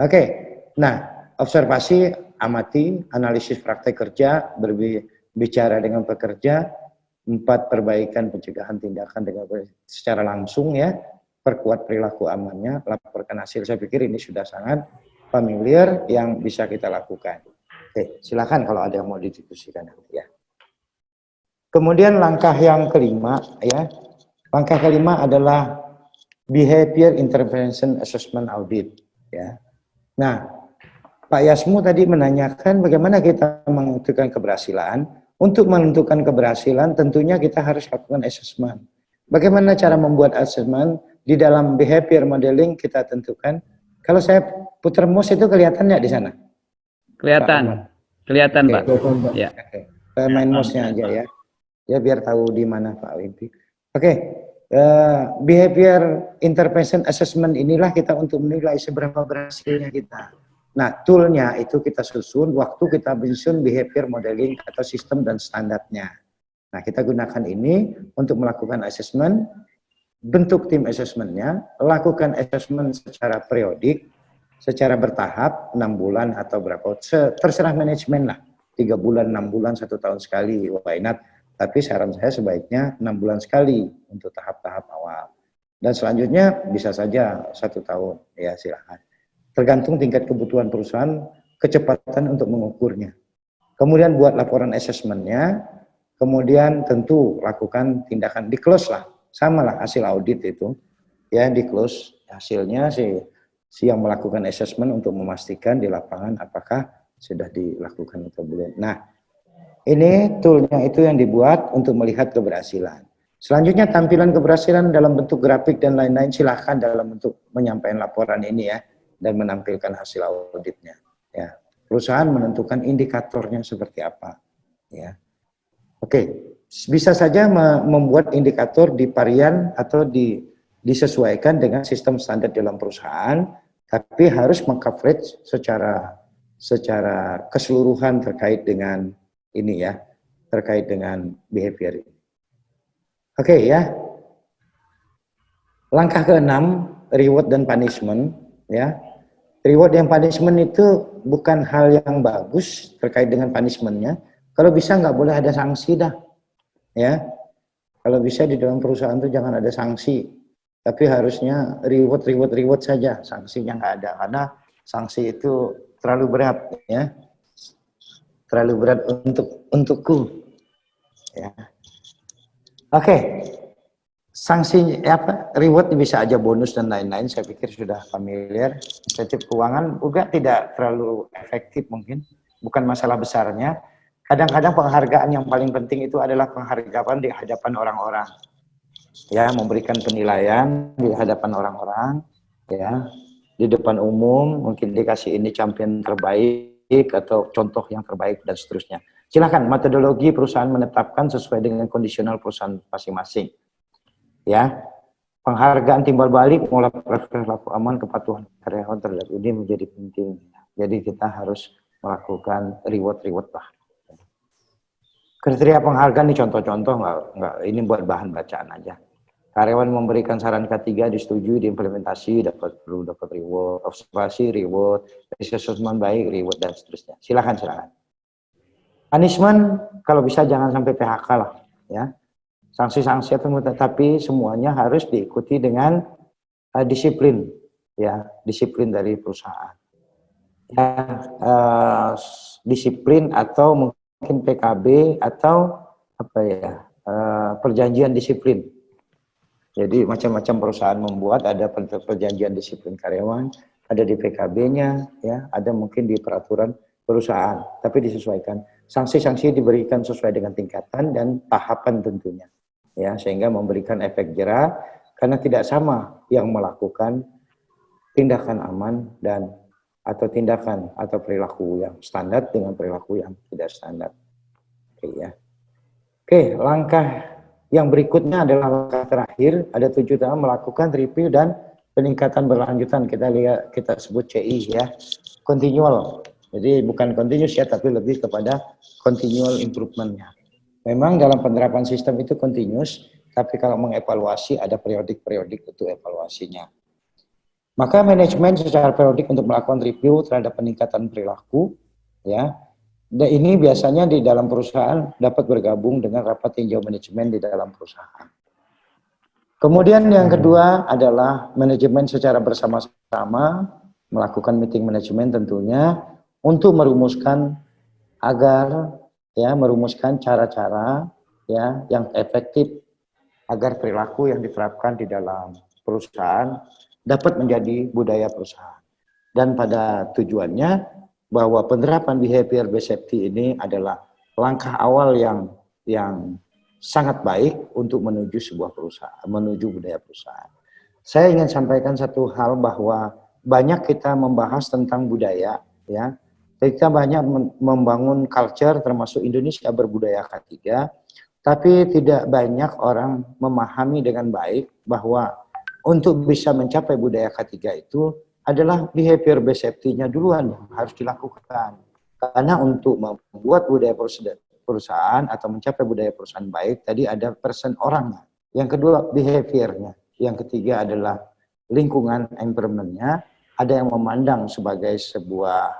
Oke, nah observasi, amati, analisis praktek kerja, berbicara dengan pekerja, empat perbaikan pencegahan tindakan dengan secara langsung ya, perkuat perilaku amannya, laporkan hasil. Saya pikir ini sudah sangat familiar yang bisa kita lakukan. Oke, silakan kalau ada yang mau didiskusikan ya. Kemudian langkah yang kelima ya, langkah kelima adalah behavior intervention assessment audit ya. Nah, Pak Yasmu tadi menanyakan bagaimana kita menentukan keberhasilan. Untuk menentukan keberhasilan tentunya kita harus lakukan assessment. Bagaimana cara membuat assessment? Di dalam behavior modeling kita tentukan. Kalau saya putar mouse itu kelihatan nggak di sana? Kelihatan. Kelihatan, Pak. Ya. Saya main mouse-nya aja ya. Ya biar tahu di mana Pak Wimpi. Oke. Uh, behavior intervention assessment inilah kita untuk menilai seberapa berhasilnya kita. Nah, toolnya itu kita susun waktu kita menyusun behavior modeling atau sistem dan standarnya. Nah, kita gunakan ini untuk melakukan assessment, bentuk tim assessmentnya, lakukan assessment secara periodik, secara bertahap, enam bulan atau berapa, terserah manajemen lah, tiga bulan, enam bulan, satu tahun sekali, why not? Tapi saran saya sebaiknya enam bulan sekali untuk tahap-tahap awal. Dan selanjutnya bisa saja satu tahun, ya silahkan tergantung tingkat kebutuhan perusahaan, kecepatan untuk mengukurnya. Kemudian buat laporan assessmentnya, kemudian tentu lakukan tindakan di close lah, sama lah hasil audit itu, ya di close hasilnya si, si yang melakukan assessment untuk memastikan di lapangan apakah sudah dilakukan atau belum. Nah, ini toolnya itu yang dibuat untuk melihat keberhasilan. Selanjutnya tampilan keberhasilan dalam bentuk grafik dan lain-lain silahkan dalam bentuk menyampaikan laporan ini ya dan menampilkan hasil auditnya. Ya, perusahaan menentukan indikatornya seperti apa. Ya, oke, bisa saja membuat indikator di varian atau di, disesuaikan dengan sistem standar dalam perusahaan, tapi harus mengcoverage secara secara keseluruhan terkait dengan ini ya, terkait dengan behavior ini. Oke ya. Langkah keenam, reward dan punishment ya reward yang punishment itu bukan hal yang bagus terkait dengan punishmentnya. Kalau bisa nggak boleh ada sanksi dah, ya. Kalau bisa di dalam perusahaan itu jangan ada sanksi, tapi harusnya reward, reward, reward saja. Sanksinya nggak ada karena sanksi itu terlalu berat, ya. Terlalu berat untuk untukku, ya. Oke, okay sanksi apa reward bisa aja bonus dan lain-lain saya pikir sudah familiar. Insentif keuangan juga tidak terlalu efektif mungkin bukan masalah besarnya. Kadang-kadang penghargaan yang paling penting itu adalah penghargaan di hadapan orang-orang. Ya memberikan penilaian di hadapan orang-orang ya. Di depan umum mungkin dikasih ini champion terbaik atau contoh yang terbaik dan seterusnya. Silahkan metodologi perusahaan menetapkan sesuai dengan kondisional perusahaan masing-masing ya. Penghargaan timbal balik mulai perilaku aman kepatuhan karyawan terhadap ini menjadi penting. Jadi kita harus melakukan reward-reward lah. Kriteria penghargaan ini contoh-contoh nggak nggak ini buat bahan bacaan aja. Karyawan memberikan saran ketiga disetujui diimplementasi dapat perlu dapat reward observasi reward assessment baik reward dan seterusnya. Silakan silakan. Punishment kalau bisa jangan sampai PHK lah ya sanksi-sanksi atau tetapi semuanya harus diikuti dengan uh, disiplin ya disiplin dari perusahaan ya eh, disiplin atau mungkin PKB atau apa ya eh, perjanjian disiplin. Jadi macam-macam perusahaan membuat ada per- perjanjian disiplin karyawan, ada di PKB-nya, ya, ada mungkin di peraturan perusahaan, tapi disesuaikan. Sanksi-sanksi diberikan sesuai dengan tingkatan dan tahapan tentunya, ya, sehingga memberikan efek jerah karena tidak sama yang melakukan tindakan aman dan atau tindakan atau perilaku yang standar dengan perilaku yang tidak standar. Oke ya. Oke, langkah yang berikutnya adalah langkah terakhir, ada tujuh tahun melakukan review dan peningkatan berlanjutan. Kita lihat, kita sebut CI ya, continual. Jadi bukan continuous ya, tapi lebih kepada continual improvement-nya. Memang dalam penerapan sistem itu continuous, tapi kalau mengevaluasi ada periodik-periodik untuk evaluasinya. Maka manajemen secara periodik untuk melakukan review terhadap peningkatan perilaku, ya, dan ini biasanya di dalam perusahaan dapat bergabung dengan rapat tinjau manajemen di dalam perusahaan. Kemudian yang kedua adalah manajemen secara bersama-sama melakukan meeting manajemen tentunya untuk merumuskan agar ya merumuskan cara-cara ya yang efektif agar perilaku yang diterapkan di dalam perusahaan dapat menjadi budaya perusahaan. Dan pada tujuannya bahwa penerapan behavior based safety ini adalah langkah awal yang yang sangat baik untuk menuju sebuah perusahaan, menuju budaya perusahaan. Saya ingin sampaikan satu hal bahwa banyak kita membahas tentang budaya, ya. Kita banyak membangun culture termasuk Indonesia berbudaya ketiga, tapi tidak banyak orang memahami dengan baik bahwa untuk bisa mencapai budaya ketiga itu adalah behavior based safety-nya duluan yang harus dilakukan. Karena untuk membuat budaya perusahaan atau mencapai budaya perusahaan baik, tadi ada person orangnya. Yang kedua, behaviornya. Yang ketiga adalah lingkungan environment-nya. Ada yang memandang sebagai sebuah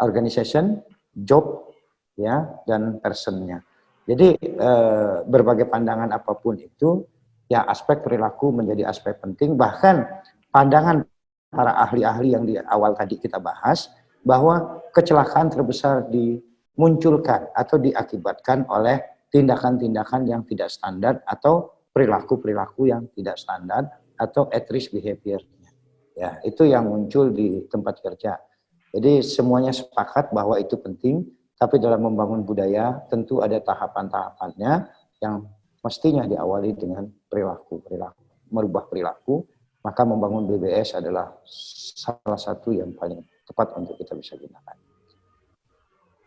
organization, job, ya, dan person-nya. Jadi eh, berbagai pandangan apa pun itu, ya aspek perilaku menjadi aspek penting. Bahkan pandangan para ahli-ahli yang di awal tadi kita bahas, bahwa kecelakaan terbesar dimunculkan atau diakibatkan oleh tindakan-tindakan yang tidak standar atau perilaku-perilaku yang tidak standar atau at risk behavior. Ya, itu yang muncul di tempat kerja. Jadi semuanya sepakat bahwa itu penting, tapi dalam membangun budaya tentu ada tahapan-tahapannya yang mestinya diawali dengan perilaku, perilaku, merubah perilaku, maka membangun BBS adalah salah satu yang paling tepat untuk kita bisa gunakan.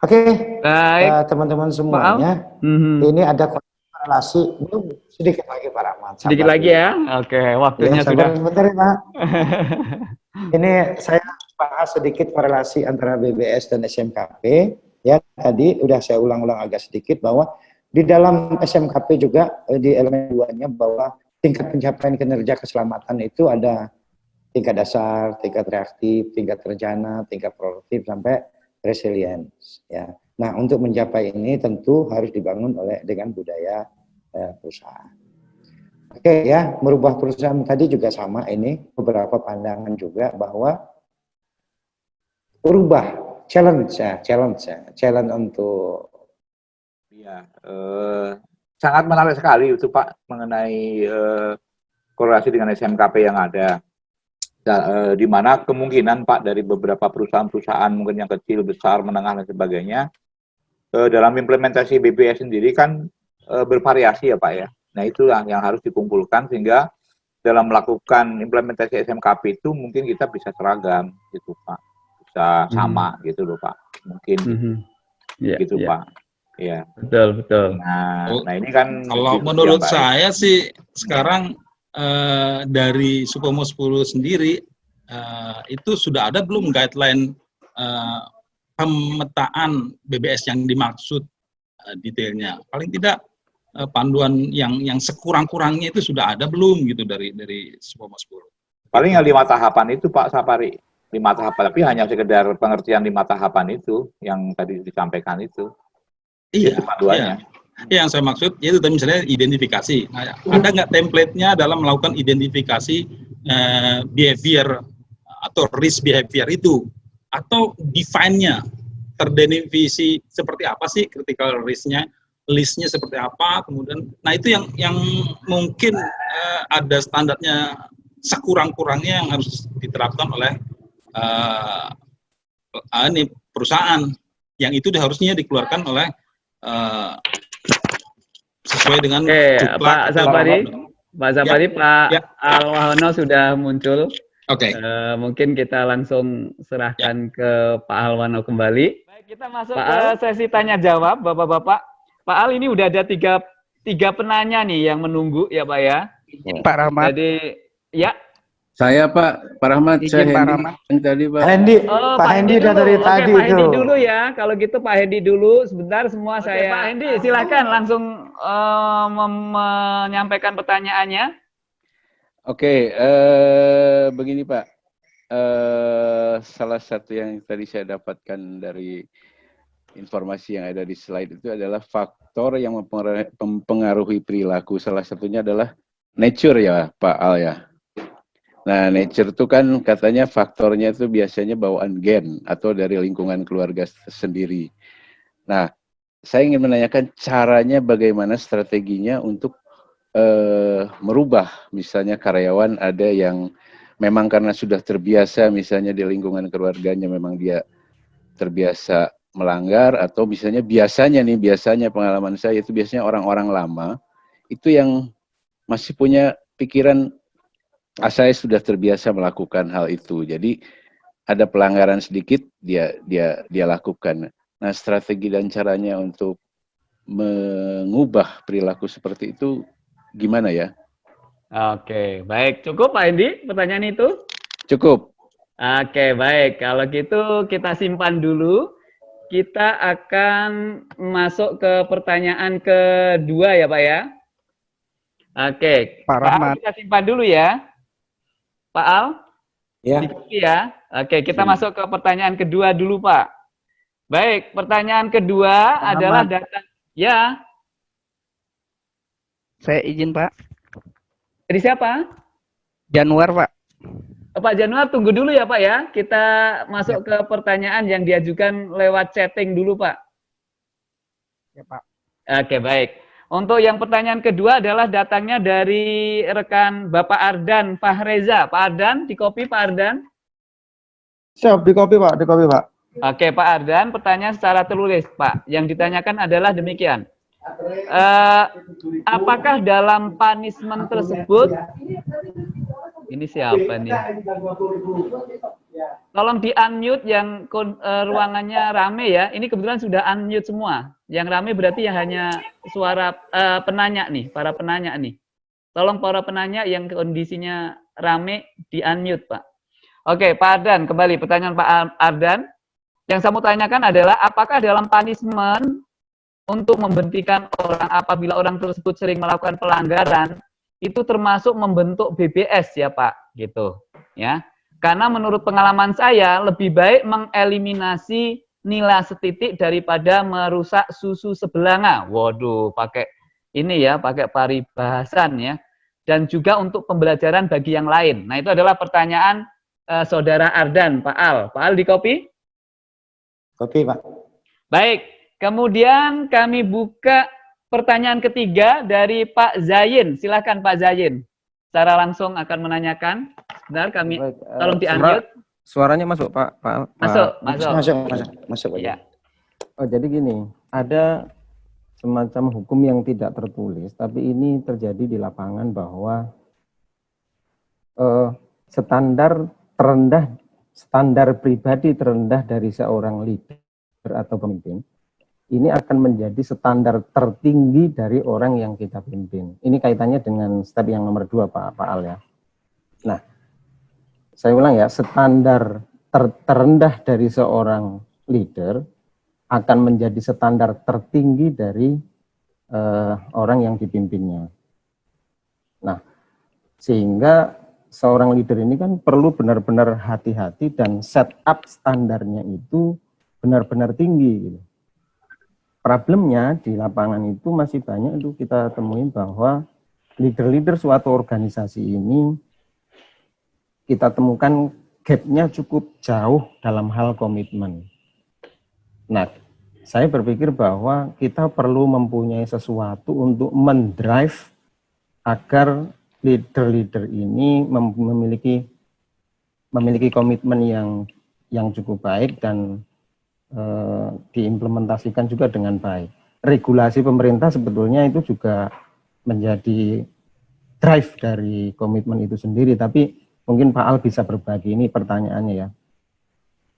Oke, Baik. uh, teman-teman semuanya, Mhm. ini ada korelasi, belum sedikit lagi Pak Rahmat. sabar Sedikit lagi ya. Oke, waktunya Ya, sudah. sebentar ya Pak. Ini saya bahas sedikit korelasi antara BBS dan SMKP. Ya, tadi udah saya ulang-ulang agak sedikit bahwa di dalam SMKP juga eh, di elemen duanya bahwa tingkat pencapaian kinerja keselamatan itu ada tingkat dasar, tingkat reaktif, tingkat terjana, tingkat produktif sampai resilience ya. Nah, untuk mencapai ini tentu harus dibangun oleh dengan budaya eh, perusahaan. Oke ya, merubah perusahaan tadi juga sama ini beberapa pandangan juga bahwa berubah challenge ya, challenge ya, challenge untuk Iya, eh, sangat menarik sekali itu Pak mengenai eh, korelasi dengan SMKP yang ada. Da, eh, di mana kemungkinan Pak dari beberapa perusahaan-perusahaan mungkin yang kecil, besar, menengah dan sebagainya eh, dalam implementasi BBS sendiri kan eh, bervariasi ya Pak ya. Nah itulah yang harus dikumpulkan sehingga dalam melakukan implementasi SMKP itu mungkin kita bisa seragam gitu Pak, bisa sama gitu loh Pak, mungkin Mhm. Iya, gitu iya. Pak. Iya. Betul, betul. Nah, Oh, nah ini kan Kalau diskusi menurut yang baik. saya sih sekarang eh, dari Supomo 10 sendiri eh, itu sudah ada belum guideline eh, pemetaan BBS yang dimaksud eh, detailnya. Paling tidak eh, panduan yang yang sekurang-kurangnya itu sudah ada belum gitu dari dari Supomo 10. paling yang lima tahapan itu Pak Sapari lima tahapan tapi hanya sekedar pengertian lima tahapan itu yang tadi disampaikan itu. Iya, itu panduannya Iya, yang saya maksud yaitu tadi misalnya identifikasi. Nah, ada nggak template-nya dalam melakukan identifikasi eh, behavior atau risk behavior itu? atau define-nya? Terdefinisi seperti apa sih critical risk-nya, list-nya seperti apa, kemudian nah itu yang yang mungkin uh, ada standarnya sekurang-kurangnya yang harus diterapkan oleh uh, ini perusahaan yang itu harusnya dikeluarkan oleh uh, sesuai dengan Oke, Pak Sapari, Pak Sapari, ya, Pak ya. Alwahono sudah muncul. Oke. Okay. Uh, mungkin kita langsung serahkan ya. ke Pak Alwano kembali. Baik, kita masuk Pak ke Al. sesi tanya jawab, Bapak-bapak. Pak Al ini udah ada tiga tiga penanya nih yang menunggu ya Pak ya. Pak Rahmat. Jadi ya saya Pak, Pak Rahmat, saya Pak Hendi Rahmat. yang tadi Pak. Hendi, Oh, Pak Hendi udah dulu. dari Oke, tadi Pak itu. Hendi dulu ya. Kalau gitu Pak Hendi dulu. Sebentar semua Oke, saya. Pak Hendi, silakan langsung uh, menyampaikan pertanyaannya. Oke, eh, begini Pak. Eh, salah satu yang tadi saya dapatkan dari informasi yang ada di slide itu adalah faktor yang mempengaruhi perilaku. Salah satunya adalah nature ya Pak Al ya. Nah, nature itu kan katanya faktornya itu biasanya bawaan gen atau dari lingkungan keluarga sendiri. Nah, saya ingin menanyakan caranya bagaimana strateginya untuk uh, merubah misalnya karyawan ada yang memang karena sudah terbiasa misalnya di lingkungan keluarganya memang dia terbiasa melanggar atau misalnya biasanya nih biasanya pengalaman saya itu biasanya orang-orang lama itu yang masih punya pikiran saya sudah terbiasa melakukan hal itu. Jadi ada pelanggaran sedikit dia dia dia lakukan. Nah, strategi dan caranya untuk mengubah perilaku seperti itu gimana ya? Oke, baik. Cukup Pak Hendi pertanyaan itu? Cukup. Oke, baik. Kalau gitu kita simpan dulu. Kita akan masuk ke pertanyaan kedua ya Pak ya. Oke, Pak Rahmat. kita simpan dulu ya. Pak Al? Ya. Dikopi ya. Oke, kita masuk ke pertanyaan kedua dulu, Pak. Baik, pertanyaan kedua Pak adalah Ahmad. data. Ya, Saya izin Pak. dari siapa? Januar Pak. Oh, Pak Januar, tunggu dulu ya, Pak ya. Kita masuk ke pertanyaan yang diajukan lewat chatting dulu, Pak. Ya Pak. Oke, baik. Untuk yang pertanyaan kedua adalah datangnya dari rekan Bapak Ardan Fahreza. Pak Ardan, di copy Pak Ardan. Siap, di copy Pak, di copy Pak. Oke, Pak Ardan, pertanyaan secara tertulis, Pak. Yang ditanyakan adalah demikian. Eh, apakah dalam punishment tersebut ini siapa nih? Tolong di unmute yang eh, ruangannya rame ya. Ini kebetulan sudah unmute semua. Yang rame berarti ya hanya suara eh, penanya nih, para penanya nih. Tolong para penanya yang kondisinya rame di unmute, Pak. Oke, Pak Ardan, kembali pertanyaan Pak Ar- Ardan. Yang saya mau tanyakan adalah apakah dalam punishment untuk membentikan orang apabila orang tersebut sering melakukan pelanggaran itu termasuk membentuk BBS ya Pak gitu ya karena menurut pengalaman saya lebih baik mengeliminasi nilai setitik daripada merusak susu sebelanga waduh pakai ini ya pakai paribahasan ya dan juga untuk pembelajaran bagi yang lain nah itu adalah pertanyaan eh, saudara Ardan Pak Al Pak Al di copy Copy Pak. Baik, kemudian kami buka pertanyaan ketiga dari Pak Zayin. Silakan Pak Zayin. Secara langsung akan menanyakan. Benar kami Baik, eh, tolong di suara- unmute. Suaranya masuk Pak. Pak Masuk, Pak. masuk. Masuk, masuk, masuk. Ya. Oh, jadi gini, ada semacam hukum yang tidak tertulis, tapi ini terjadi di lapangan bahwa eh, standar terendah, standar pribadi terendah dari seorang leader atau pemimpin, ini akan menjadi standar tertinggi dari orang yang kita pimpin. Ini kaitannya dengan step yang nomor dua, Pak, Pak Al ya. Nah, saya ulang ya, standar ter- terendah dari seorang leader akan menjadi standar tertinggi dari eh, orang yang dipimpinnya. Nah, sehingga seorang leader ini kan perlu benar-benar hati-hati dan set up standarnya itu benar-benar tinggi. Gitu. Problemnya di lapangan itu masih banyak itu kita temuin bahwa leader-leader suatu organisasi ini kita temukan gapnya cukup jauh dalam hal komitmen. Nah, saya berpikir bahwa kita perlu mempunyai sesuatu untuk mendrive agar leader-leader ini memiliki memiliki komitmen yang yang cukup baik dan e, diimplementasikan juga dengan baik. Regulasi pemerintah sebetulnya itu juga menjadi drive dari komitmen itu sendiri, tapi mungkin Pak Al bisa berbagi ini pertanyaannya ya.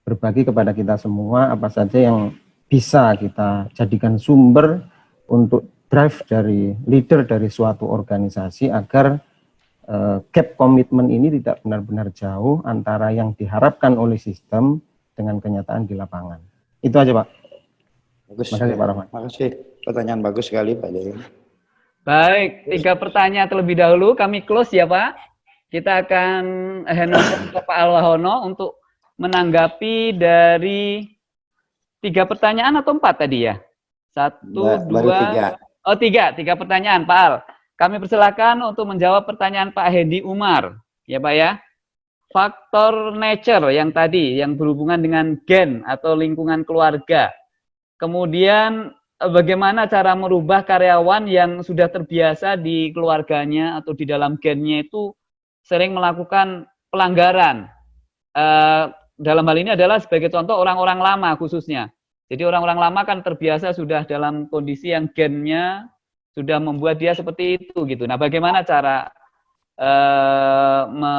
Berbagi kepada kita semua apa saja yang bisa kita jadikan sumber untuk drive dari leader dari suatu organisasi agar uh, gap komitmen ini tidak benar-benar jauh antara yang diharapkan oleh sistem dengan kenyataan di lapangan. Itu aja Pak. Bagus. Terima kasih Pak Rahman. Terima kasih. Pertanyaan bagus sekali Pak Dewi. Baik, tiga pertanyaan terlebih dahulu kami close ya Pak. Kita akan hand ke Pak Alwahono untuk menanggapi dari tiga pertanyaan atau empat tadi ya? Satu, Baru dua, tiga. oh tiga, tiga pertanyaan Pak Al. Kami persilakan untuk menjawab pertanyaan Pak Hendi Umar, ya Pak ya. Faktor nature yang tadi, yang berhubungan dengan gen atau lingkungan keluarga. Kemudian eh, bagaimana cara merubah karyawan yang sudah terbiasa di keluarganya atau di dalam gennya itu sering melakukan pelanggaran. Eh, dalam hal ini adalah sebagai contoh orang-orang lama khususnya. Jadi orang-orang lama kan terbiasa sudah dalam kondisi yang gennya sudah membuat dia seperti itu gitu. Nah, bagaimana cara eh, me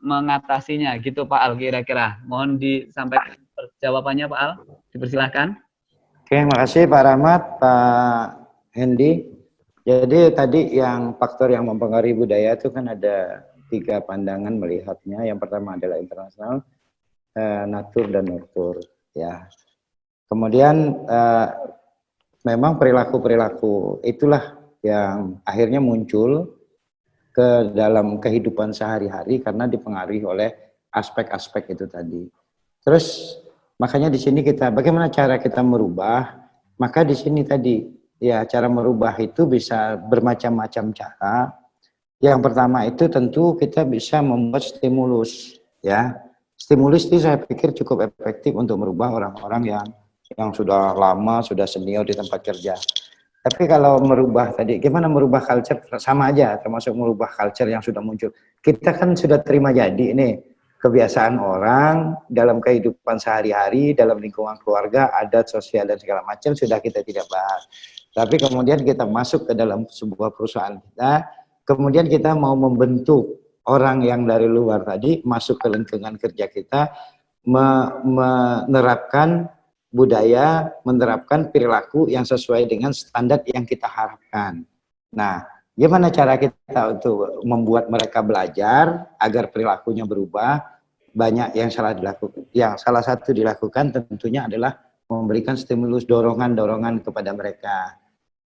mengatasinya gitu Pak Al kira-kira? Mohon disampaikan jawabannya Pak Al. Dipersilahkan. Oke, makasih Pak Rahmat, Pak Hendy. Jadi tadi yang faktor yang mempengaruhi budaya itu kan ada tiga pandangan melihatnya. Yang pertama adalah internasional, eh, natur dan nurtur. Ya. Kemudian eh, memang perilaku-perilaku itulah yang akhirnya muncul ke dalam kehidupan sehari-hari karena dipengaruhi oleh aspek-aspek itu tadi. Terus makanya di sini kita bagaimana cara kita merubah? Maka di sini tadi ya cara merubah itu bisa bermacam-macam cara yang pertama itu tentu kita bisa membuat stimulus, ya. Stimulus itu saya pikir cukup efektif untuk merubah orang-orang yang yang sudah lama, sudah senior di tempat kerja. Tapi kalau merubah tadi, gimana merubah culture? Sama aja, termasuk merubah culture yang sudah muncul. Kita kan sudah terima jadi ini kebiasaan orang dalam kehidupan sehari-hari, dalam lingkungan keluarga, adat sosial dan segala macam sudah kita tidak bahas. Tapi kemudian kita masuk ke dalam sebuah perusahaan kita, kemudian kita mau membentuk orang yang dari luar tadi masuk ke lingkungan kerja kita menerapkan budaya, menerapkan perilaku yang sesuai dengan standar yang kita harapkan. Nah, gimana cara kita untuk membuat mereka belajar agar perilakunya berubah? Banyak yang salah dilakukan. Yang salah satu dilakukan tentunya adalah memberikan stimulus dorongan-dorongan kepada mereka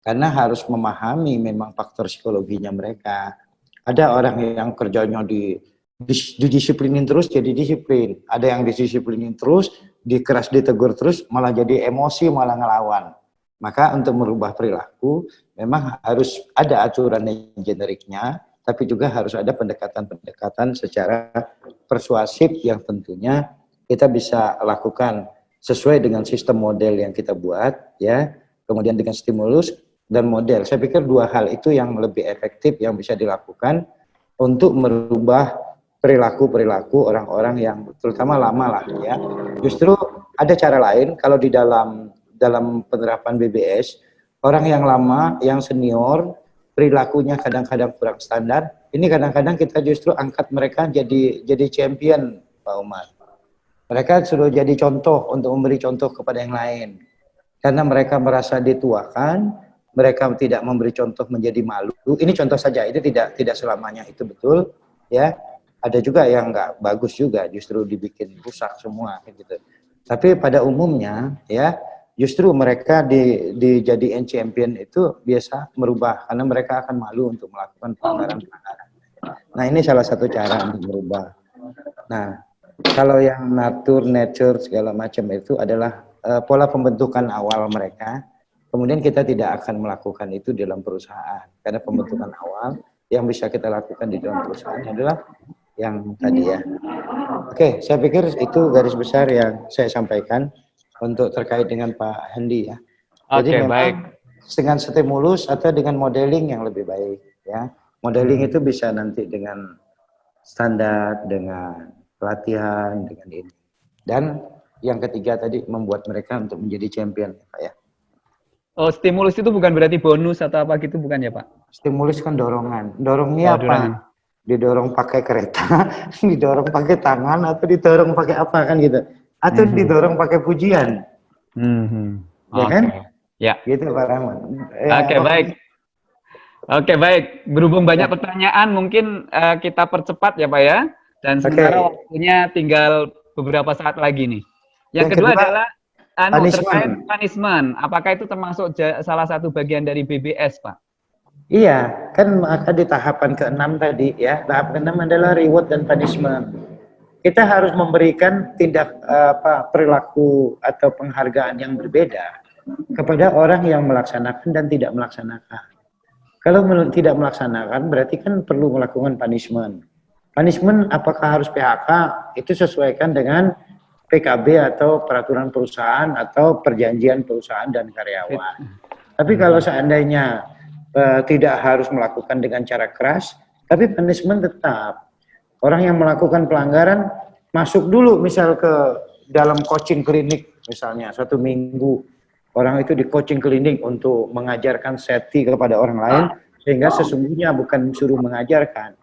karena harus memahami memang faktor psikologinya mereka. Ada orang yang kerjanya di didisiplinin terus jadi disiplin. Ada yang disiplinin terus, dikeras ditegur terus, malah jadi emosi, malah ngelawan. Maka untuk merubah perilaku, memang harus ada aturan yang generiknya, tapi juga harus ada pendekatan-pendekatan secara persuasif yang tentunya kita bisa lakukan sesuai dengan sistem model yang kita buat, ya. Kemudian dengan stimulus, dan model. Saya pikir dua hal itu yang lebih efektif yang bisa dilakukan untuk merubah perilaku-perilaku orang-orang yang terutama lama lah ya. Justru ada cara lain kalau di dalam dalam penerapan BBS orang yang lama, yang senior, perilakunya kadang-kadang kurang standar, ini kadang-kadang kita justru angkat mereka jadi jadi champion Pak Umar. Mereka sudah jadi contoh untuk memberi contoh kepada yang lain. Karena mereka merasa dituakan, mereka tidak memberi contoh menjadi malu. Ini contoh saja, itu tidak tidak selamanya itu betul, ya. Ada juga yang nggak bagus juga, justru dibikin rusak semua, gitu. Tapi pada umumnya, ya, justru mereka di dijadiin champion itu biasa merubah karena mereka akan malu untuk melakukan pelanggaran-pelanggaran. Nah ini salah satu cara untuk merubah. Nah kalau yang natur, nature segala macam itu adalah uh, pola pembentukan awal mereka kemudian kita tidak akan melakukan itu dalam perusahaan. Karena pembentukan awal yang bisa kita lakukan di dalam perusahaan adalah yang tadi ya. Oke, saya pikir itu garis besar yang saya sampaikan untuk terkait dengan Pak Hendi ya. Jadi Oke, memang baik. dengan stimulus atau dengan modeling yang lebih baik ya. Modeling Hmm. itu bisa nanti dengan standar, dengan pelatihan, dengan ini. Dan yang ketiga tadi membuat mereka untuk menjadi champion, Pak ya. Oh, stimulus itu bukan berarti bonus atau apa gitu bukan ya, Pak? Stimulus kan dorongan. Dorongnya Oh, apa? dorongan. Didorong pakai kereta, didorong pakai tangan, atau didorong pakai apa kan gitu. Atau Mhm. didorong pakai pujian. Hmm. Ya kan? Ya. Gitu Pak Rahman. Eh, Oke, baik. Oke, baik. Berhubung banyak pertanyaan, mungkin eh, kita percepat ya, Pak ya. Dan Oke. sementara waktunya tinggal beberapa saat lagi nih. Yang, Yang kedua, kedua, adalah anu, punishment. terkait punishment. Apakah itu termasuk salah satu bagian dari BBS, Pak? Iya, kan maka di tahapan keenam tadi ya, tahap keenam adalah reward dan punishment. Kita harus memberikan tindak eh, apa perilaku atau penghargaan yang berbeda kepada orang yang melaksanakan dan tidak melaksanakan. Kalau tidak melaksanakan berarti kan perlu melakukan punishment. Punishment apakah harus PHK itu sesuaikan dengan PKB atau peraturan perusahaan atau perjanjian perusahaan dan karyawan. Tapi kalau seandainya eh, tidak harus melakukan dengan cara keras, tapi punishment tetap. Orang yang melakukan pelanggaran masuk dulu misal ke dalam coaching klinik misalnya satu minggu orang itu di coaching klinik untuk mengajarkan safety kepada orang lain sehingga sesungguhnya bukan disuruh mengajarkan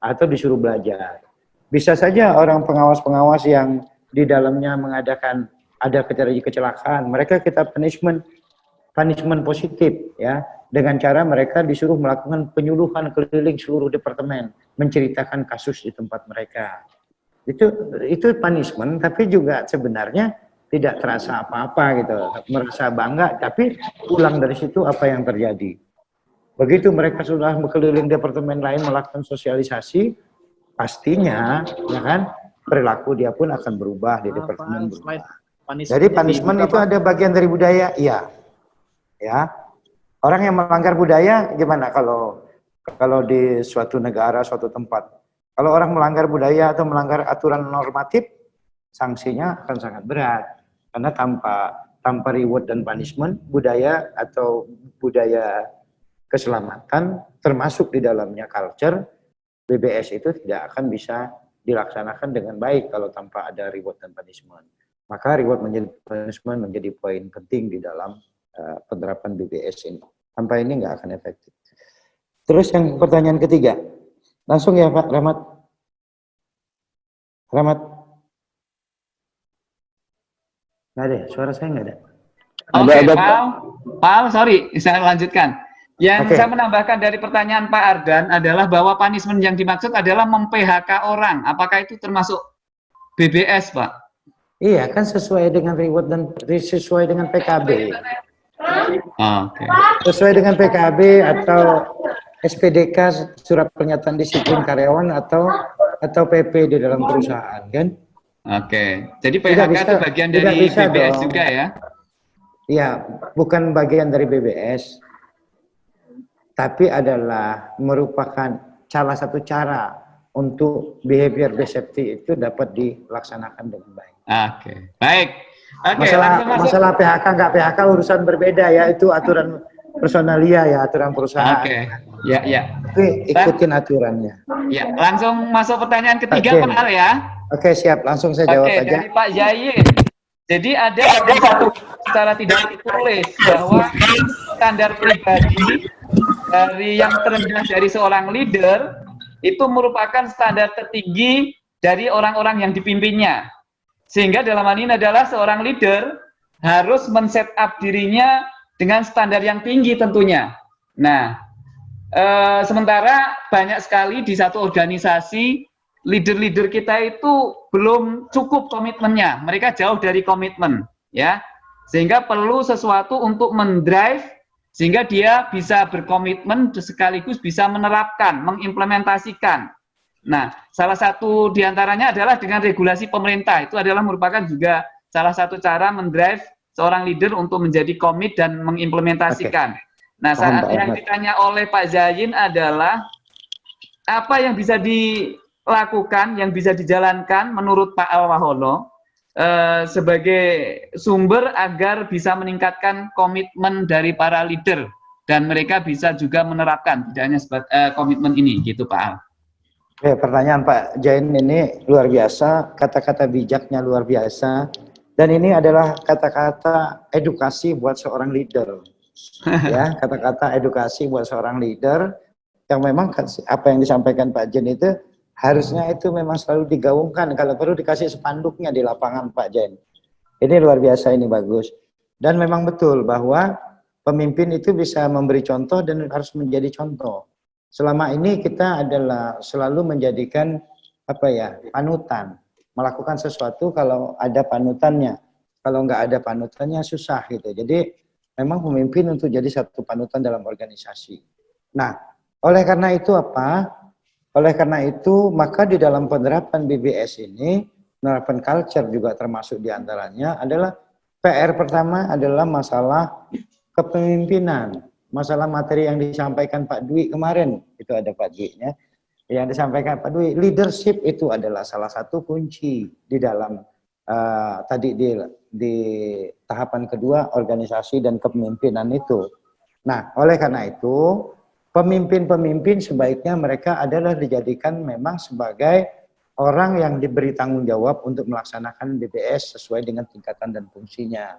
atau disuruh belajar. Bisa saja orang pengawas-pengawas yang di dalamnya mengadakan ada kecelakaan, kecelakaan, mereka kita punishment punishment positif ya dengan cara mereka disuruh melakukan penyuluhan keliling seluruh departemen menceritakan kasus di tempat mereka. Itu itu punishment tapi juga sebenarnya tidak terasa apa-apa gitu, merasa bangga tapi pulang dari situ apa yang terjadi. Begitu mereka sudah berkeliling departemen lain melakukan sosialisasi, pastinya ya kan perilaku dia pun akan berubah di departemen. berubah. Jadi punishment itu ada bagian dari budaya, iya. Ya. Orang yang melanggar budaya gimana kalau kalau di suatu negara, suatu tempat. Kalau orang melanggar budaya atau melanggar aturan normatif, sanksinya akan sangat berat. Karena tanpa tanpa reward dan punishment, budaya atau budaya keselamatan termasuk di dalamnya culture, BBS itu tidak akan bisa dilaksanakan dengan baik kalau tanpa ada reward dan punishment. Maka reward menjadi punishment menjadi poin penting di dalam uh, penerapan BBS ini. Tanpa ini nggak akan efektif. Terus yang pertanyaan ketiga, langsung ya Pak Rahmat. Rahmat. Nggak ada, ya? suara saya nggak ada. Oke, Pak. Pak, sorry, saya lanjutkan. Yang Oke. saya menambahkan dari pertanyaan Pak Ardan adalah bahwa punishment yang dimaksud adalah mem-PHK orang. Apakah itu termasuk BBS, Pak? Iya, kan sesuai dengan reward dan sesuai dengan PKB. Oke. Sesuai dengan PKB atau SPDK surat pernyataan disiplin karyawan atau atau PP di dalam perusahaan kan? Oke. Jadi Tidak PHK bisa- itu bagian dari bisa BBS dong. juga ya? Iya, bukan bagian dari BBS. Tapi adalah merupakan salah satu cara untuk behavior based safety itu dapat dilaksanakan dengan baik. Oke. Baik. Oke, masalah masalah PHK nggak PHK urusan berbeda ya itu aturan personalia ya aturan perusahaan. Oke. Ya, ya. Tapi ikutin aturannya. Ya, langsung masuk pertanyaan ketiga Oke. Pak Al ya. Oke siap langsung saya jawab Oke, aja. dari Pak Yayin. Jadi ada satu secara tidak ditulis bahwa standar pribadi dari yang terendah dari seorang leader itu merupakan standar tertinggi dari orang-orang yang dipimpinnya. Sehingga dalam hal ini adalah seorang leader harus men-set up dirinya dengan standar yang tinggi tentunya. Nah, eh, sementara banyak sekali di satu organisasi leader-leader kita itu belum cukup komitmennya. Mereka jauh dari komitmen, ya. Sehingga perlu sesuatu untuk mendrive sehingga dia bisa berkomitmen sekaligus bisa menerapkan, mengimplementasikan. Nah, salah satu di antaranya adalah dengan regulasi pemerintah. Itu adalah merupakan juga salah satu cara mendrive seorang leader untuk menjadi komit dan mengimplementasikan. Nah, Paham, saat Pak yang Ahmad. ditanya oleh Pak Zain adalah apa yang bisa di lakukan, yang bisa dijalankan menurut Pak Al Eh, sebagai sumber agar bisa meningkatkan komitmen dari para leader dan mereka bisa juga menerapkan tidak hanya eh, komitmen ini gitu Pak Al. Oke, pertanyaan Pak Jain ini luar biasa, kata-kata bijaknya luar biasa, dan ini adalah kata-kata edukasi buat seorang leader. ya, kata-kata edukasi buat seorang leader yang memang apa yang disampaikan Pak Jen itu harusnya itu memang selalu digaungkan. Kalau perlu dikasih spanduknya di lapangan Pak Jen. Ini luar biasa, ini bagus. Dan memang betul bahwa pemimpin itu bisa memberi contoh dan harus menjadi contoh selama ini kita adalah selalu menjadikan apa ya panutan melakukan sesuatu kalau ada panutannya kalau nggak ada panutannya susah gitu jadi memang pemimpin untuk jadi satu panutan dalam organisasi nah oleh karena itu apa oleh karena itu maka di dalam penerapan BBS ini penerapan culture juga termasuk di antaranya adalah PR pertama adalah masalah kepemimpinan masalah materi yang disampaikan Pak Dwi kemarin, itu ada Pak Dwi-nya, yang disampaikan Pak Dwi, leadership itu adalah salah satu kunci di dalam uh, tadi di, di tahapan kedua organisasi dan kepemimpinan itu. Nah, oleh karena itu, pemimpin-pemimpin sebaiknya mereka adalah dijadikan memang sebagai orang yang diberi tanggung jawab untuk melaksanakan BPS sesuai dengan tingkatan dan fungsinya.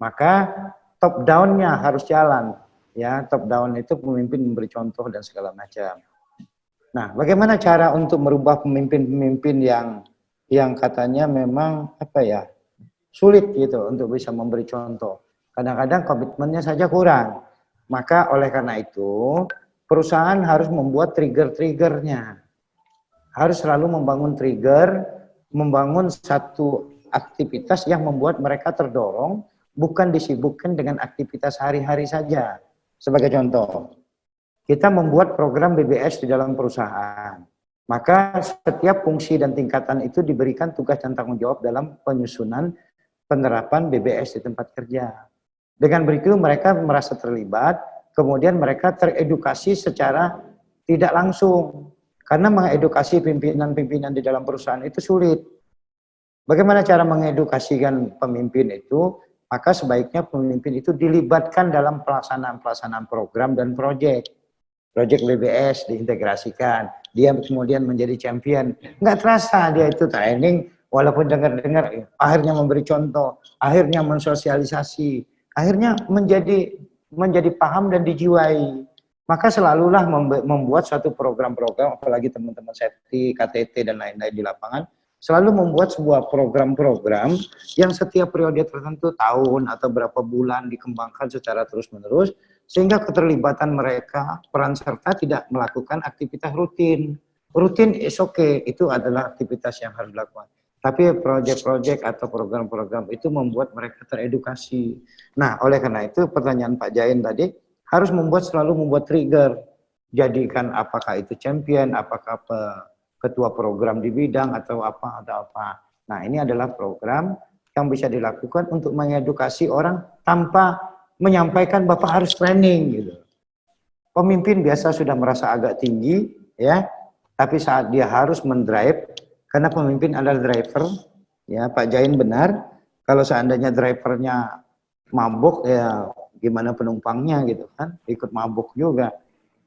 Maka top down-nya harus jalan ya top down itu pemimpin memberi contoh dan segala macam. Nah, bagaimana cara untuk merubah pemimpin-pemimpin yang yang katanya memang apa ya sulit gitu untuk bisa memberi contoh. Kadang-kadang komitmennya saja kurang. Maka oleh karena itu perusahaan harus membuat trigger-triggernya. Harus selalu membangun trigger, membangun satu aktivitas yang membuat mereka terdorong, bukan disibukkan dengan aktivitas hari-hari saja. Sebagai contoh, kita membuat program BBS di dalam perusahaan. Maka setiap fungsi dan tingkatan itu diberikan tugas dan tanggung jawab dalam penyusunan penerapan BBS di tempat kerja. Dengan begitu mereka merasa terlibat, kemudian mereka teredukasi secara tidak langsung. Karena mengedukasi pimpinan-pimpinan di dalam perusahaan itu sulit. Bagaimana cara mengedukasikan pemimpin itu? maka sebaiknya pemimpin itu dilibatkan dalam pelaksanaan-pelaksanaan program dan proyek. Proyek BBS diintegrasikan, dia kemudian menjadi champion. Nggak terasa dia itu training, walaupun dengar-dengar, akhirnya memberi contoh, akhirnya mensosialisasi, akhirnya menjadi menjadi paham dan dijiwai. Maka selalulah membuat suatu program-program, apalagi teman-teman safety, KTT, dan lain-lain di lapangan, selalu membuat sebuah program-program yang setiap periode tertentu tahun atau berapa bulan dikembangkan secara terus-menerus sehingga keterlibatan mereka peran serta tidak melakukan aktivitas rutin. Rutin is okay, itu adalah aktivitas yang harus dilakukan. Tapi proyek-proyek atau program-program itu membuat mereka teredukasi. Nah, oleh karena itu pertanyaan Pak Jain tadi harus membuat selalu membuat trigger. Jadikan apakah itu champion, apakah ketua program di bidang atau apa atau apa. Nah, ini adalah program yang bisa dilakukan untuk mengedukasi orang tanpa menyampaikan Bapak harus training gitu. Pemimpin biasa sudah merasa agak tinggi ya, tapi saat dia harus mendrive karena pemimpin adalah driver ya, Pak Jain benar. Kalau seandainya drivernya mabuk ya gimana penumpangnya gitu kan, ikut mabuk juga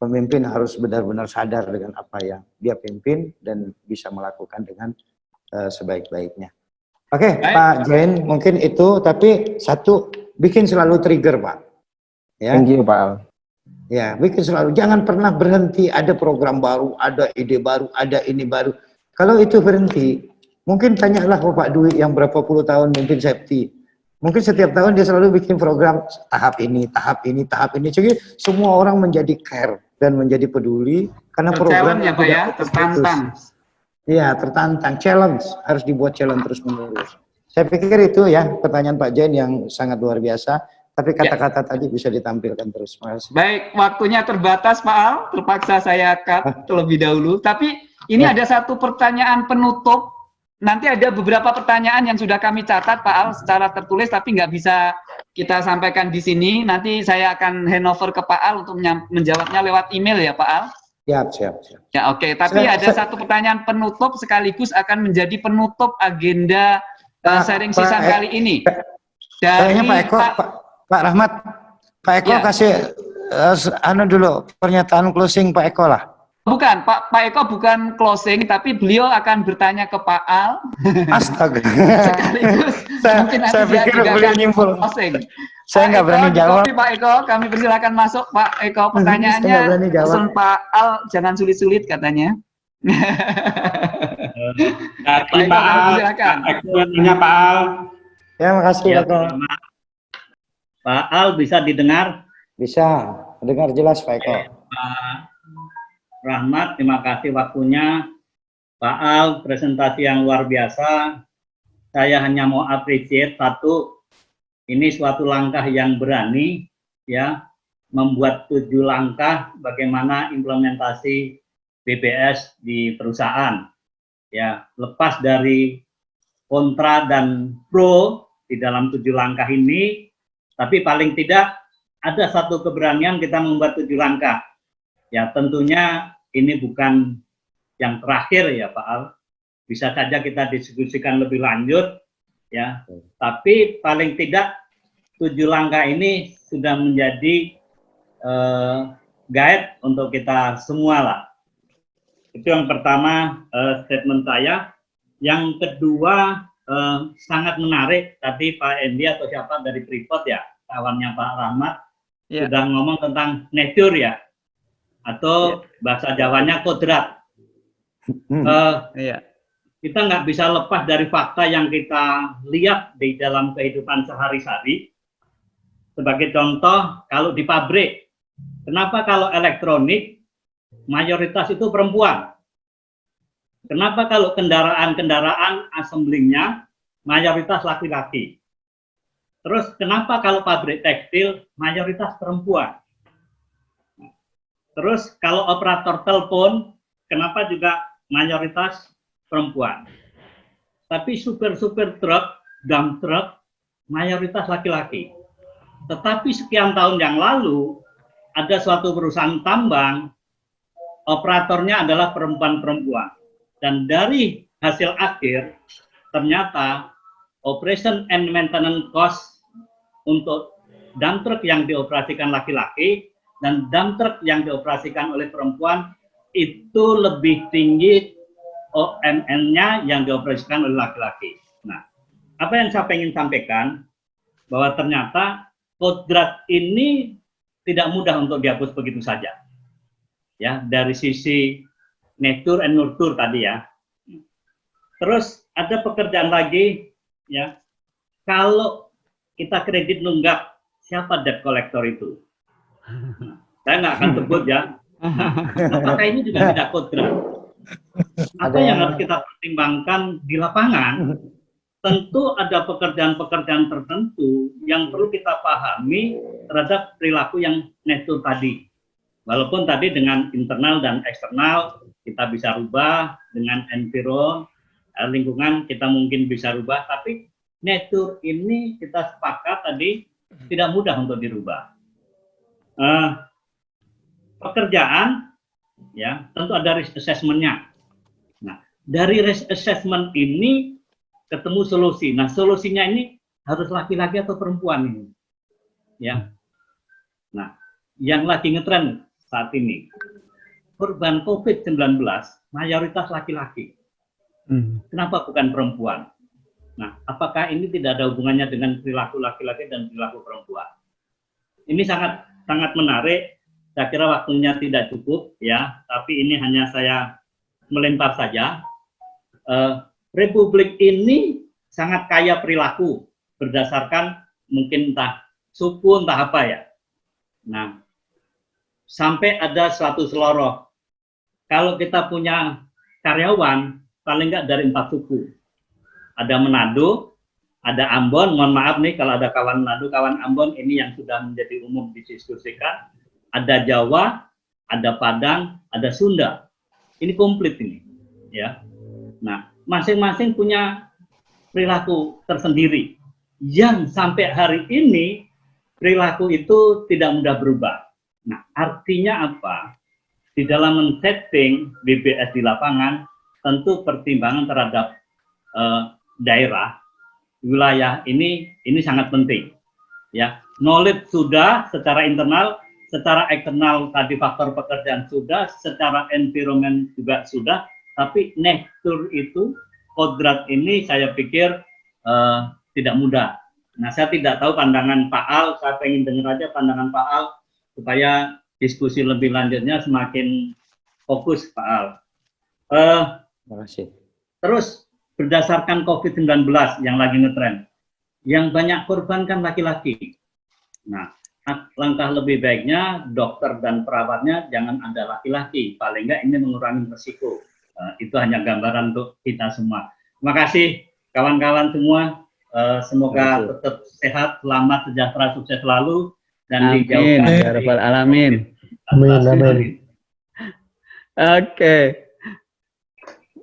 pemimpin harus benar-benar sadar dengan apa yang dia pimpin dan bisa melakukan dengan uh, sebaik-baiknya. Oke, okay, Pak Jain, mungkin itu, tapi satu, bikin selalu trigger, Pak. Ya. Thank you, Pak. Ya, bikin selalu. Jangan pernah berhenti, ada program baru, ada ide baru, ada ini baru. Kalau itu berhenti, mungkin tanyalah Pak Dwi yang berapa puluh tahun mungkin safety. Mungkin setiap tahun dia selalu bikin program tahap ini, tahap ini, tahap ini. Jadi semua orang menjadi care dan menjadi peduli karena program ya Pak ya, tertantang. Iya, tertantang, challenge, harus dibuat challenge terus menerus. Saya pikir itu ya pertanyaan Pak Jain yang sangat luar biasa, tapi ya. kata-kata ya. tadi bisa ditampilkan terus. Makasih. Baik, waktunya terbatas Pak Al, terpaksa saya cut terlebih dahulu. Tapi ini ya. ada satu pertanyaan penutup. Nanti ada beberapa pertanyaan yang sudah kami catat Pak Al secara tertulis, tapi nggak bisa kita sampaikan di sini. Nanti saya akan handover ke Pak Al untuk menjawabnya lewat email ya Pak Al. Siap, siap, siap. Ya oke, tapi Saya- ada saya- satu pertanyaan penutup sekaligus akan menjadi penutup agenda uh, Pak- sharing Pak season E- kali ini. Dari Pak Eko, Pak, Pak Rahmat, Pak Eko Ya. kasih s- anu dulu pernyataan closing Pak Eko lah. Bukan, Pak Pak Eko bukan closing, tapi beliau akan bertanya ke Pak Al. Astaga. Sekaligus Saya- mungkin nanti saya pikir beliau akan nyimpul. closing. Saya nggak berani jawab. Pak Eko, kami persilakan masuk Pak Eko. Pertanyaannya berani jawab. langsung Pak Al, jangan sulit-sulit katanya. Dari Pak Eko, Pak Al, persilakan. Pak Eko nanya Pak Al. Ya, makasih Ya, Pak Eko. Pak Al bisa didengar? Bisa, dengar jelas Pak Eko. Pak Rahmat, terima kasih waktunya. Pak Al, presentasi yang luar biasa. Saya hanya mau appreciate satu, ini suatu langkah yang berani, ya, membuat tujuh langkah bagaimana implementasi BPS di perusahaan. Ya, lepas dari kontra dan pro di dalam tujuh langkah ini, tapi paling tidak ada satu keberanian kita membuat tujuh langkah. Ya tentunya ini bukan yang terakhir ya Pak Al. Bisa saja kita diskusikan lebih lanjut ya. Tapi paling tidak tujuh langkah ini sudah menjadi eh, guide untuk kita semua lah. Itu yang pertama eh, statement saya. Yang kedua eh, sangat menarik tadi Pak Endi atau siapa dari Freeport ya kawannya Pak Rahmat Ya. sudah ngomong tentang nature ya atau bahasa Jawanya kodrat. Eh, Iya. kita nggak bisa lepas dari fakta yang kita lihat di dalam kehidupan sehari-hari. Sebagai contoh, kalau di pabrik, kenapa kalau elektronik mayoritas itu perempuan? Kenapa kalau kendaraan-kendaraan assemblingnya mayoritas laki-laki? Terus kenapa kalau pabrik tekstil mayoritas perempuan? Terus kalau operator telepon, kenapa juga mayoritas perempuan? Tapi supir-supir truk, dump truk, mayoritas laki-laki. Tetapi sekian tahun yang lalu, ada suatu perusahaan tambang, operatornya adalah perempuan-perempuan. Dan dari hasil akhir, ternyata operation and maintenance cost untuk dump truck yang dioperasikan laki-laki dan dump truck yang dioperasikan oleh perempuan itu lebih tinggi OMN-nya yang dioperasikan oleh laki-laki. Nah, apa yang saya ingin sampaikan bahwa ternyata kodrat ini tidak mudah untuk dihapus begitu saja. Ya, dari sisi nature and nurture tadi ya. Terus ada pekerjaan lagi ya. Kalau kita kredit nunggak, siapa debt collector itu? Saya nggak akan sebut ya. Apakah ini juga tidak kodrat? Apa yang harus kita pertimbangkan di lapangan? Tentu ada pekerjaan-pekerjaan tertentu yang perlu kita pahami terhadap perilaku yang nature tadi. Walaupun tadi dengan internal dan eksternal kita bisa rubah, dengan environment, eh, lingkungan kita mungkin bisa rubah, tapi nature ini kita sepakat tadi tidak mudah untuk dirubah. Eh, pekerjaan, ya tentu ada risk assessment-nya. Nah, dari risk assessment ini ketemu solusi. Nah, solusinya ini harus laki-laki atau perempuan ini, ya. Nah, yang lagi ngetren saat ini korban COVID-19 mayoritas laki-laki. Kenapa bukan perempuan? Nah, apakah ini tidak ada hubungannya dengan perilaku laki-laki dan perilaku perempuan? Ini sangat sangat menarik. Saya kira waktunya tidak cukup ya, tapi ini hanya saya melempar saja. Eh, Republik ini sangat kaya perilaku berdasarkan mungkin entah suku entah apa ya. Nah, sampai ada suatu seloroh. Kalau kita punya karyawan paling enggak dari empat suku. Ada Manado, ada Ambon, mohon maaf nih kalau ada kawan Manado, kawan Ambon ini yang sudah menjadi umum didiskusikan. Ada Jawa, ada Padang, ada Sunda. Ini komplit ini, ya. Nah, masing-masing punya perilaku tersendiri yang sampai hari ini perilaku itu tidak mudah berubah. Nah, artinya apa? di dalam men-setting BBS di lapangan, tentu pertimbangan terhadap eh, daerah, wilayah ini ini sangat penting. Ya, knowledge sudah secara internal, secara eksternal tadi faktor pekerjaan sudah, secara environment juga sudah, tapi nature itu kodrat ini saya pikir uh, tidak mudah. Nah, saya tidak tahu pandangan Pak Al, saya ingin dengar aja pandangan Pak Al supaya diskusi lebih lanjutnya semakin fokus Pak Al. Uh, Terima kasih. Terus berdasarkan COVID-19 yang lagi ngetren, yang banyak korban kan laki-laki. Nah, langkah lebih baiknya dokter dan perawatnya jangan ada laki-laki. Paling enggak ini mengurangi resiko. Uh, itu hanya gambaran untuk kita semua. Terima kasih kawan-kawan semua. Uh, semoga tetap sehat, selamat, sejahtera, sukses selalu dan amin. dijauhkan ya rabbal alamin. Amin, amin. Oke.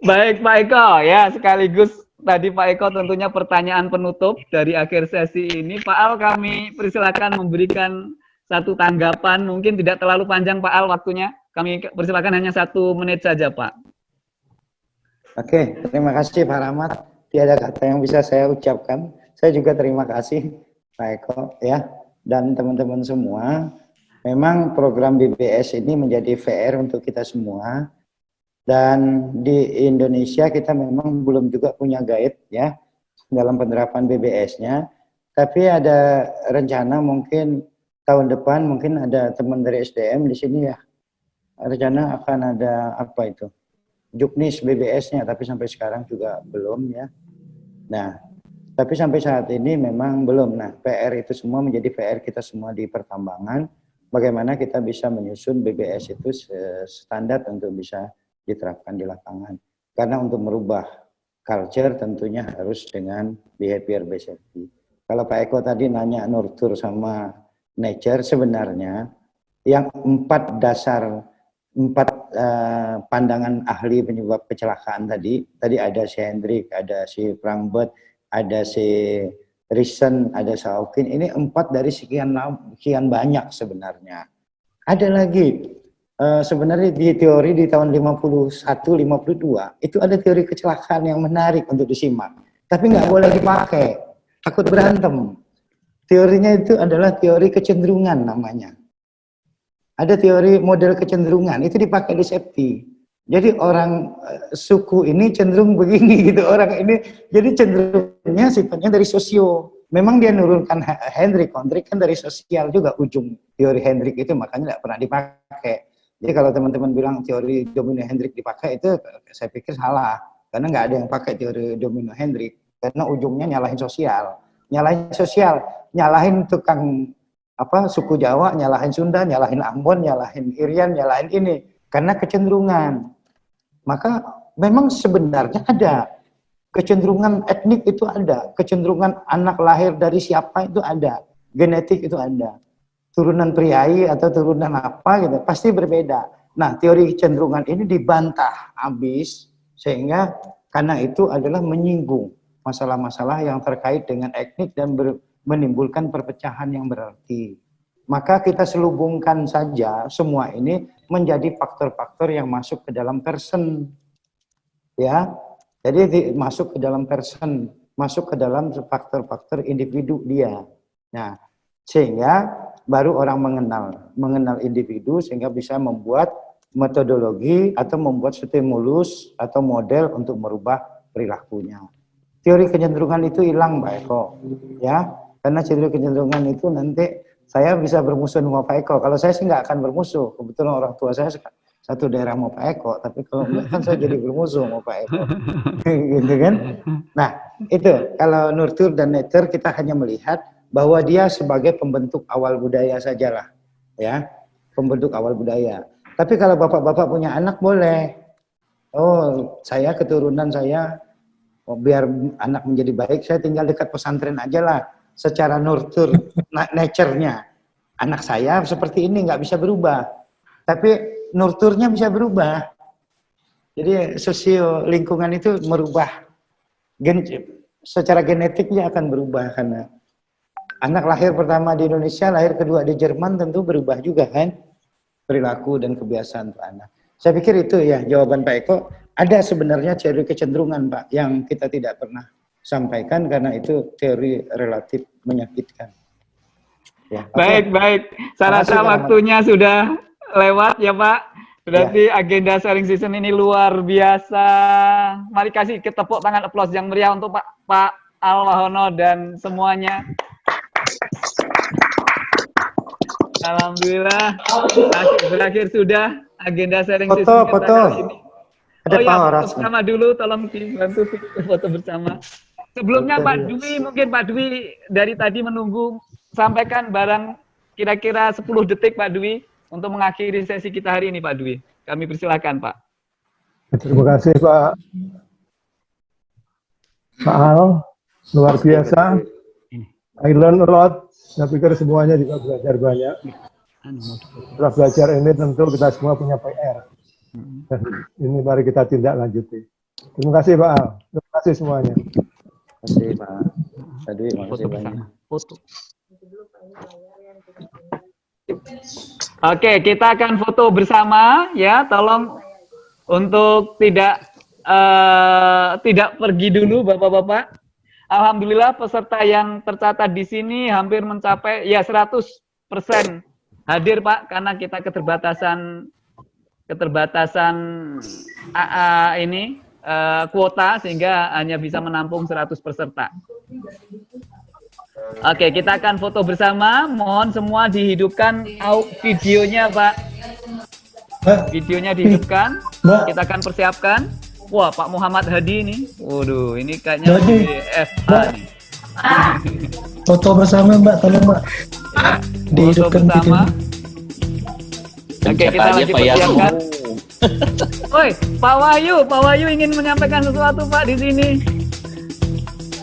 Baik Pak Eko ya sekaligus tadi Pak Eko tentunya pertanyaan penutup dari akhir sesi ini. Pak Al kami persilakan memberikan satu tanggapan mungkin tidak terlalu panjang Pak Al waktunya. Kami persilakan hanya satu menit saja Pak. Oke, terima kasih Pak Rahmat. Tiada kata yang bisa saya ucapkan. Saya juga terima kasih Pak Eko ya dan teman-teman semua. Memang program BBS ini menjadi VR untuk kita semua. Dan di Indonesia kita memang belum juga punya guide ya dalam penerapan BBS-nya. Tapi ada rencana mungkin tahun depan mungkin ada teman dari SDM di sini ya. Rencana akan ada apa itu? Juknis BBS-nya, tapi sampai sekarang juga belum ya. Nah, tapi sampai saat ini memang belum. Nah, PR itu semua menjadi PR kita semua di pertambangan. Bagaimana kita bisa menyusun BBS itu standar untuk bisa diterapkan di lapangan. Karena untuk merubah culture tentunya harus dengan behavior based safety. Kalau Pak Eko tadi nanya nurture sama nature, sebenarnya yang empat dasar empat uh, pandangan ahli penyebab kecelakaan tadi, tadi ada si Hendrik, ada si Prangbert, ada si Risen, ada Saukin, ini empat dari sekian sekian banyak sebenarnya. Ada lagi, uh, sebenarnya di teori di tahun 51, 52, itu ada teori kecelakaan yang menarik untuk disimak. Tapi nggak boleh dipakai, takut berantem. Teorinya itu adalah teori kecenderungan namanya ada teori model kecenderungan itu dipakai di safety. Jadi orang uh, suku ini cenderung begini gitu orang ini jadi cenderungnya sifatnya dari sosio. Memang dia nurunkan Hendrik, Hendrik kan dari sosial juga ujung teori Hendrik itu makanya tidak pernah dipakai. Jadi kalau teman-teman bilang teori domino Hendrik dipakai itu saya pikir salah. Karena nggak ada yang pakai teori domino Hendrik. Karena ujungnya nyalahin sosial, nyalahin sosial, nyalahin tukang apa suku Jawa nyalahin Sunda, nyalahin Ambon, nyalahin Irian, nyalahin ini. Karena kecenderungan. Maka memang sebenarnya ada. Kecenderungan etnik itu ada, kecenderungan anak lahir dari siapa itu ada, genetik itu ada. Turunan priai atau turunan apa gitu pasti berbeda. Nah, teori kecenderungan ini dibantah habis sehingga karena itu adalah menyinggung masalah-masalah yang terkait dengan etnik dan menimbulkan perpecahan yang berarti. Maka kita selubungkan saja semua ini menjadi faktor-faktor yang masuk ke dalam person. Ya, jadi masuk ke dalam person, masuk ke dalam faktor-faktor individu dia. Nah, sehingga baru orang mengenal, mengenal individu sehingga bisa membuat metodologi atau membuat stimulus atau model untuk merubah perilakunya. Teori kecenderungan itu hilang, Mbak Eko. Ya, karena ciri kecenderungan itu nanti saya bisa bermusuh sama Pak Eko. Kalau saya sih nggak akan bermusuh. Kebetulan orang tua saya satu daerah mau Pak Eko, tapi kalau enggak kan saya jadi bermusuh sama Pak Eko. gitu kan? Nah, itu kalau nurture dan nature kita hanya melihat bahwa dia sebagai pembentuk awal budaya sajalah. Ya, pembentuk awal budaya. Tapi kalau bapak-bapak punya anak boleh. Oh, saya keturunan saya oh, biar anak menjadi baik, saya tinggal dekat pesantren aja lah secara nurture nature-nya. Anak saya seperti ini nggak bisa berubah. Tapi nurturnya bisa berubah. Jadi sosio lingkungan itu merubah. Gen, secara genetiknya akan berubah karena anak lahir pertama di Indonesia, lahir kedua di Jerman tentu berubah juga kan. perilaku dan kebiasaan Pak Ana. Saya pikir itu ya jawaban Pak Eko. Ada sebenarnya teori kecenderungan Pak yang kita tidak pernah sampaikan karena itu teori relatif menyakitkan. Ya. Baik, baik. Saya rasa waktunya sudah lewat ya Pak. Berarti Ya. agenda sharing season ini luar biasa. Mari kasih kita tepuk tangan applause yang meriah untuk Pak Pak Al Wahono dan semuanya. Alhamdulillah. Berakhir, berakhir sudah agenda sharing Foto, kita foto. kali ini. Ada oh ya, foto bersama dulu, tolong dibantu foto bersama. Sebelumnya Foto Pak dulu. Dwi, mungkin Pak Dwi dari tadi menunggu sampaikan barang kira-kira 10 detik Pak Dwi untuk mengakhiri sesi kita hari ini Pak Dwi. Kami persilakan Pak. Terima kasih Pak Pak Al, luar biasa. I learn a lot. Saya pikir semuanya juga belajar banyak. Setelah belajar ini tentu kita semua punya PR. Dan ini mari kita tindak lanjuti. Terima kasih Pak Al. Terima kasih semuanya. Terima kasih Pak Sadwi, makasih banyak. Foto. Oke, kita akan foto bersama ya. Tolong untuk tidak eh, tidak pergi dulu Bapak-bapak. Alhamdulillah peserta yang tercatat di sini hampir mencapai ya 100% hadir Pak karena kita keterbatasan keterbatasan AA ini eh, kuota sehingga hanya bisa menampung 100 peserta. Oke, kita akan foto bersama. Mohon semua dihidupkan videonya, Pak. Videonya dihidupkan. Kita akan persiapkan. Wah, Pak Muhammad Hadi ini. Waduh, ini kayaknya. FA nih. Foto bersama Mbak, tolong Mbak. Dihidupkan Foto bersama. Oke, kita aja, lanjut Pak Yasu. persiapkan. Woi, Pak Wahyu, Pak Wahyu ingin menyampaikan sesuatu, Pak, di sini.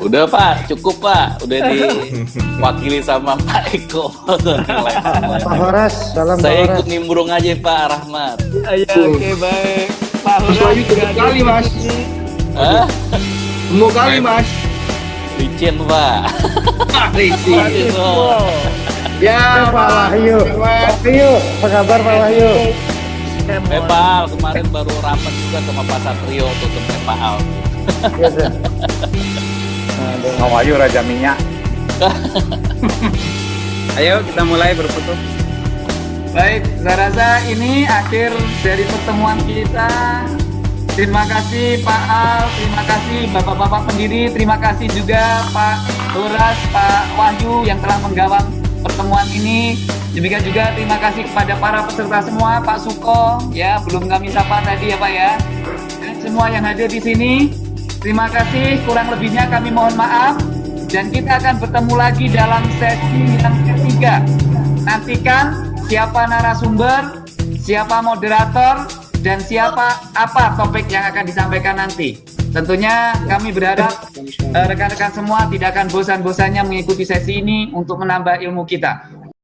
Udah Pak, cukup Pak. Udah diwakili sama Pak Eko. Pak Horas, salam Saya ikut nimbrung aja Pak Rahmat. Ayo, oke, baik. Pak juga ada kali, Mas. Hah? Semua kali mas. Licin Pak. Licin. Wow. Ya Pak Wahyu. Pak Wahyu, apa kabar Pak Wahyu? Eh Pak Al, kemarin baru rapat juga sama Pak Satrio tutup Pak Al. Mau ayo Raja Minyak. Ayo kita mulai berfoto. Baik, saya rasa ini akhir dari pertemuan kita. Terima kasih Pak Al, terima kasih Bapak-Bapak pendiri, terima kasih juga Pak Horas, Pak Wahyu yang telah menggawang pertemuan ini. Demikian juga terima kasih kepada para peserta semua, Pak Suko, ya belum kami sapa tadi ya Pak ya. Dan semua yang hadir di sini, terima kasih. Kurang lebihnya kami mohon maaf dan kita akan bertemu lagi dalam sesi yang ketiga. Nantikan siapa narasumber, siapa moderator, dan siapa apa topik yang akan disampaikan nanti. Tentunya kami berharap eh, rekan-rekan semua tidak akan bosan-bosannya mengikuti sesi ini untuk menambah ilmu kita.